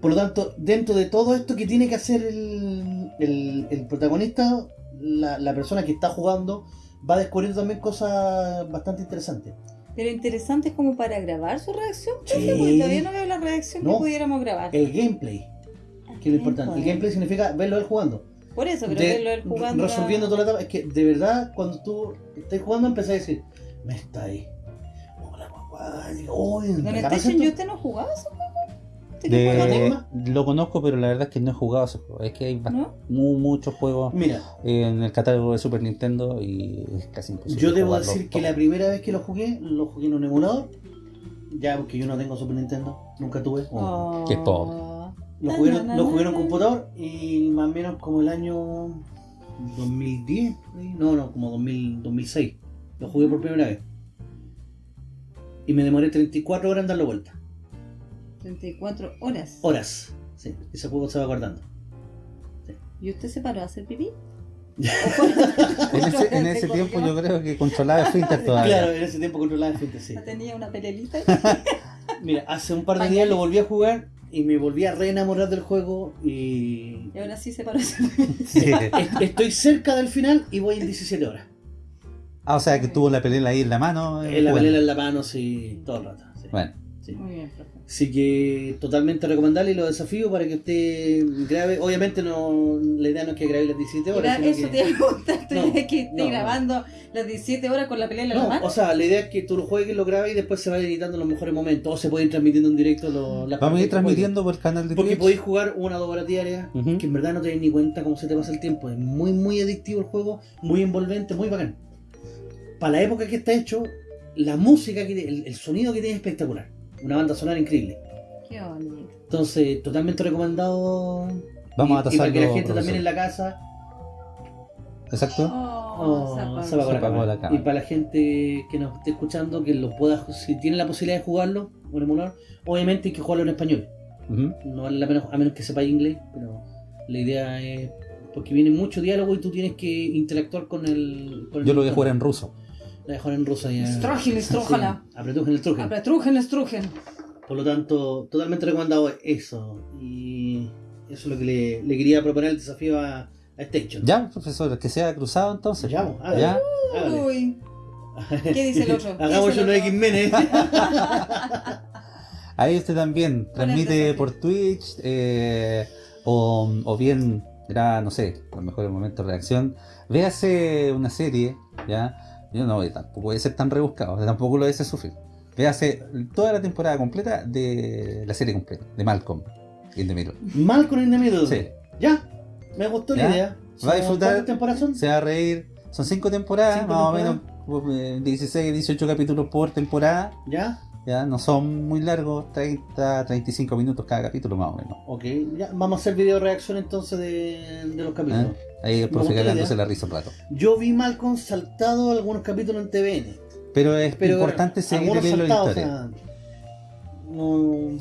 Por lo tanto, dentro de todo esto que tiene que hacer el, el- el protagonista, la, la persona que está jugando va descubriendo también cosas bastante interesantes. Pero interesante es como para grabar su reacción. Sí. profe, porque todavía no veo la reacción No. que pudiéramos grabar. El gameplay, que es lo importante. El gameplay significa verlo él jugando. Por eso, pero De- verlo él jugando. resolviendo toda la etapa. Es que de verdad, cuando tú estás jugando, empezás a decir, me está ahí. Hola, papá. y, "Oh, ¿Con ¿me el acabas Station esto?". usted no jugaba ese lo conozco, pero la verdad es que no he jugado ese juego. Es que hay ba- ¿No? mu- muchos juegos Mira, en el catálogo de Super Nintendo y es casi imposible. yo debo decir que todo. la primera vez que lo jugué, lo jugué en un emulador. Ya, porque yo no tengo Super Nintendo, nunca tuve. Oh. Qué pobre. Lo jugué, en- lo jugué en un computador y más o menos como el año 2010, por ahí. no, no, como 2000, 2006. Lo jugué por primera vez. Y me demoré 34 horas en darle vuelta. 34 horas. Horas. Sí, ese juego se va guardando. ¿Y usted se paró a hacer pipí? En ese, en ese tiempo yo creo que controlaba Esfínter todavía. Claro, en ese tiempo controlaba el frente, sí. Tenía una pelelita. Mira, hace un par de días lo volví a jugar y me volví a reenamorar del juego y Y ahora sí se paró a hacer pipí. Sí. est- estoy cerca del final y voy en 17 horas. Ah, o sea que tuvo la pelela ahí en la mano. eh, En la pelea en la mano, sí, todo el rato. sí. Bueno, Sí. Muy bien, profe. Así que totalmente recomendable y lo desafío para que usted grabe. Obviamente no la idea no es que grabe las 17 horas. Mira, eso que- te iba a preguntar, tú No, que esté no, no. grabando las 17 horas con la pelea en la No, mano. o sea, la idea es que tú lo juegues, lo grabes y después se vayan editando los mejores momentos. O se pueden ir transmitiendo en directo los, las vamos a ir transmitiendo por el canal de. Porque Twitch. podéis jugar una o dos horas diarias, que en verdad no te das ni cuenta cómo se te pasa el tiempo. Es muy, muy adictivo el juego, muy envolvente, muy bacán. Para la época que está hecho, la música, que el, el sonido que tiene es espectacular. Una banda sonora increíble. Qué bonito. Entonces, totalmente recomendado. Vamos a y, y para que la tasarlo, gente también en la casa Exacto. Oh, oh, se apagó. la apagó cámara. la cámara. Y para la gente que nos esté escuchando, que lo pueda, si tiene la posibilidad de jugarlo, un emulador, obviamente hay que jugarlo en español. No vale la pena, a menos que sepa inglés, pero la idea es. Porque viene mucho diálogo y tú tienes que interactuar con el. Con el Yo lo voy a jugar en ruso. La a jugar en ruso ya. Estrujen, estrújala. Sí, apretujen el trujen. Aprestrujen, estrujen. Por lo tanto, totalmente recomendado eso. Y eso es lo que le, le quería proponer el desafío a, a Station. Ya, profesor, que sea cruzado entonces. Ya, hágale. Ya. Hágale. Uy. ¿Qué dice el otro? ¿Qué Hagamos el uno de ¿eh? Ahí usted también el transmite por Twitch eh, o, o bien graba, no sé, los mejores momentos de reacción. Véase una serie, ¿ya? Yo no voy, tampoco voy a ser tan rebuscado, tampoco lo voy a hacer sufrir. Véase toda la temporada completa de la serie completa, de Malcolm in the Middle. Malcolm in the Middle. Sí. Ya, me gustó la idea. Va a disfrutar. ¿Cuántas temporadas son? Se va a reír. Son cinco temporadas, Cinco más o menos eh, 16, 18 capítulos por temporada. Ya, Ya, no son muy largos, 30, 35 minutos cada capítulo más o menos. ok. Ya, vamos a hacer video reacción entonces de, de los capítulos. ¿eh? Ahí el profe gusta la risa un rato. Yo vi Malcolm saltado algunos capítulos en TVN. Pero es Pero importante seguir leyendo la historia. o sea, no-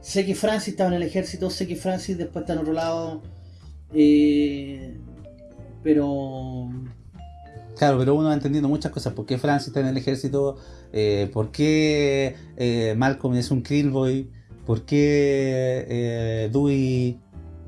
sé que Francis estaba en el ejército, sé que Francis después está en otro lado. eh, pero Claro, pero uno va entendiendo muchas cosas. ¿Por qué Francis está en el ejército? Eh, ¿Por qué eh, Malcolm es un Krillboy? ¿Por qué eh, Dewey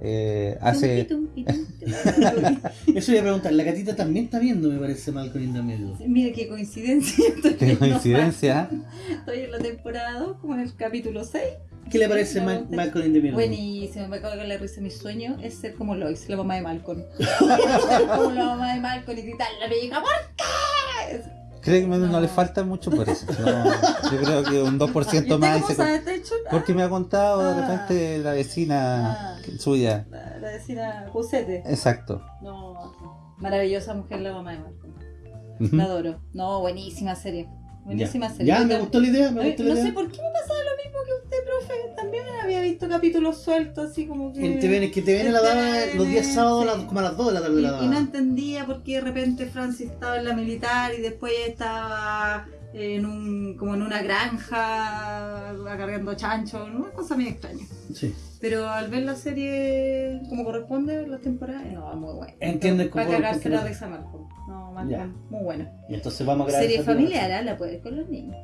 eh, hace... Eso iba a preguntar. La gatita también está viendo, me parece, Malcolm in the Middle. Mira qué coincidencia. Estoy Qué coincidencia. Estoy en la temporada 2, como en el capítulo 6. ¿Qué le parece Me Ma- gusta. Malcolm in the Middle? Buenísimo, me acabo de la risa. Mi sueño es ser como Lois, la mamá de Malcolm. ser como la mamá de Malcolm y gritarle a mi hija, ¿por qué? Créeme, no, No. le falta mucho por eso. No, yo creo que un 2% ¿Y usted más. y se-? Porque me ha contado de Ah. repente la vecina Ah. suya. La, la vecina Cusete. Exacto. No, maravillosa mujer la mamá de. Ujú. La adoro. No, buenísima serie. Buenísima ya, serie. Ya, me gustó la idea, me gustó la No idea. sé por qué me pasaba lo mismo que usted, profe. También había visto capítulos sueltos, así como que. En TVN, que TVN la daba los días sábados sí. como a las 2 de la tarde Y, la daba. y no entendía por qué de repente Francis estaba en la militar y después estaba en un como en una granja acarreando chancho, una cosa muy extraña. Sí. Pero al ver la serie como corresponde, la temporada, no, muy buena. Entiendes Para cómo- cagarse por qué la no- risa Malcolm. No, Ya. Malcolm, muy buena. Y entonces vamos a grabar Serie familiar, ¿ah? la puedes con los niños.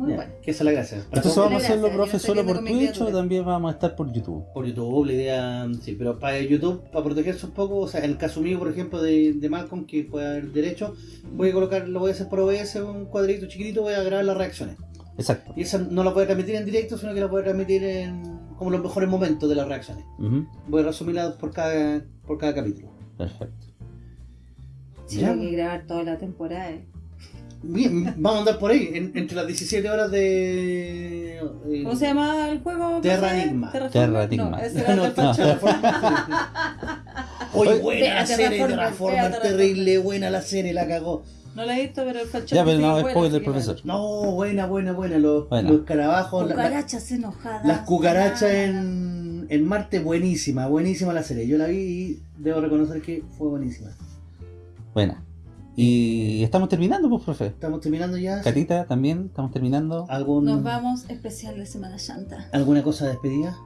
Muy Ya, bueno. Que esa es la gracia. Para Entonces vamos a hacerlo, profe, solo por Twitch o también vamos a estar por YouTube. por YouTube, la idea, sí, pero para YouTube, para protegerse un poco, o sea, en el caso mío, por ejemplo, de, de Malcolm, que puede haber derecho, voy a colocar, lo voy a hacer por OBS, un cuadrito chiquitito, voy a grabar las reacciones. Exacto. Y esa no la voy a transmitir en directo, sino que la voy a transmitir en como los mejores momentos de las reacciones. Voy a resumirlas por cada, por cada capítulo. Perfecto. Sí, hay que grabar toda la temporada. eh. Bien, vamos a andar por ahí, en- entre las 17 horas de... eh, ¿Cómo se llama el juego? Terra? Enigma. Terraforma. Terra Enigma. No, ese era No, el. Terraforma. Oye, buena la serie, Terraforma, terrible, buena la serie, la cagó. No la he visto, pero el falcho. Ya, pero no, bueno, spoiler, que profesor. No, buena, buena, buena. Los, Buena. los la- Cucarachas enojadas. las cucarachas en, en Marte, buenísima, buenísima la serie. Yo la vi y debo reconocer que fue buenísima. Buena. Y estamos terminando, pues, profe. Estamos terminando ya. Catita, también, estamos terminando. ¿Algún, Nos vamos especial de Semana Santa. ¿Alguna cosa de despedida?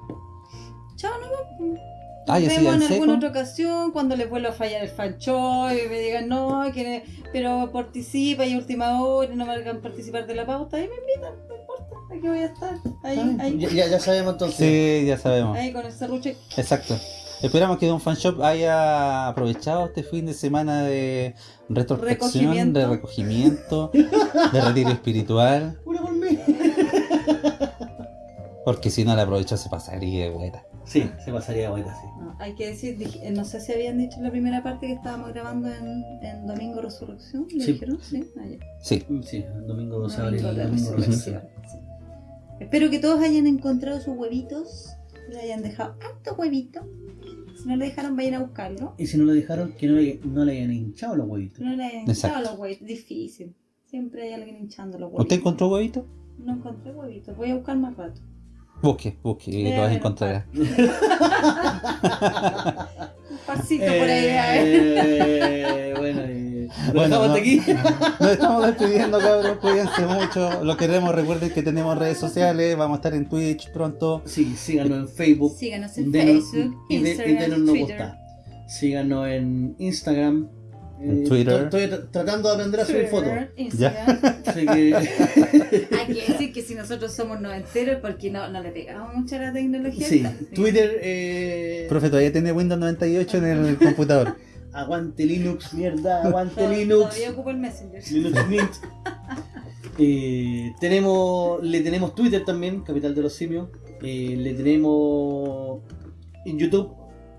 Chao, nos vemos. Ah, ya Nos sí, vemos en en alguna seco. otra ocasión cuando les vuelva a fallar el fancho y me digan no, que, pero participa y a última hora y no me hagan participar de la pauta. Ahí me invitan, no importa, aquí voy a estar. Ahí, ahí, Ya, ya, ya sabemos entonces. Sí, ya sabemos. ahí con el serruche. Exacto. Esperamos que Don Fan Shop haya aprovechado este fin de semana de retrospección, Recogimiento. de recogimiento, de retiro espiritual, Una por mí. porque si no la aprovechó se pasaría, güeta. Sí, se pasaría ahorita, sí. No, hay que decir, dije- eh, no sé si habían dicho en la primera parte que estábamos grabando en, en Domingo Resurrección. ¿Le Sí. dijeron? Sí. Ya. Sí, Sí, el domingo 12 de abril. Domingo de domingo Resurrección. Sí. Espero que todos hayan encontrado sus huevitos, le hayan dejado harto huevito. Si no le dejaron, vayan a buscarlo. Y si no le dejaron, que no le, no le hayan hinchado los huevitos. No le hayan hinchado Exacto. los huevitos, difícil. Siempre hay alguien hinchando los huevitos. ¿usted encontró huevito? No encontré huevitos, voy a buscar más rato. Busque, busque, y lo vas a encontrar. Un pasito por ahí. a ver. Eh, bueno, eh, lo Bueno, no. aquí. Nos estamos despidiendo, cabros. Cuídense mucho. Lo queremos. Recuerden que tenemos redes sociales. Vamos a estar en Twitch pronto. Sí, síganos en Facebook. Síganos en Denos- Facebook, y, de- y Instagram, denos gusta. Síganos en Instagram. En Eh, Twitter. Estoy tra- tratando de aprender a subir fotos. Instagram. Así que. Hay que decir que si nosotros somos noventeros, porque no, no le pegamos mucho a la tecnología. sí. Twitter. Eh, Profe, todavía tiene Windows 98 en el computador. aguante Linux, mierda. Aguante Tod- Linux. Todavía ocupo el Messenger. Linux Mint. Eh, tenemos, le tenemos Twitter también, Capital de los Simios. Eh, le tenemos en YouTube.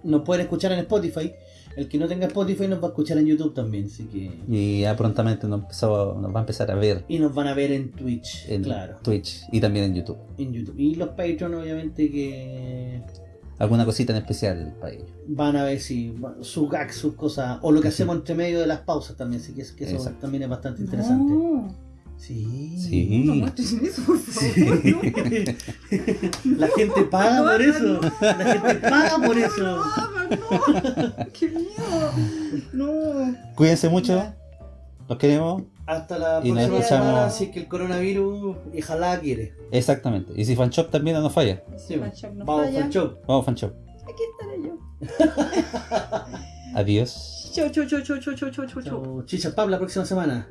Nos pueden escuchar en Spotify. El que no tenga Spotify nos va a escuchar en YouTube también. Así que. Y ya prontamente nos, empezó- nos va a empezar a ver Y nos van a ver en Twitch. en claro. Twitch y también en YouTube. En YouTube. Y los Patreon, obviamente, que Alguna cosita en especial para ellos. van a ver si sus gags, sus cosas. O lo que hacemos entre medio de las pausas también. Así que, es- que eso Exacto. también es bastante interesante. No, Sí. Sí. no muestres eso, por favor. Sí. La gente paga por eso. La gente paga por eso. No, no. ¡Qué miedo! No. Cuídense mucho. Los queremos. Hasta la Y próxima escuchamos. semana, así que el coronavirus, y ojalá quiere. Exactamente. Y si Fanshop también no nos falla. Sí, Fanshop no vamos, falla. Fanshop. Vamos, Fanshop. Aquí estaré yo. Adiós. Chau, chau, chau, chau, chau, chau, chau, chau. Chao. Chicha Pab la próxima semana.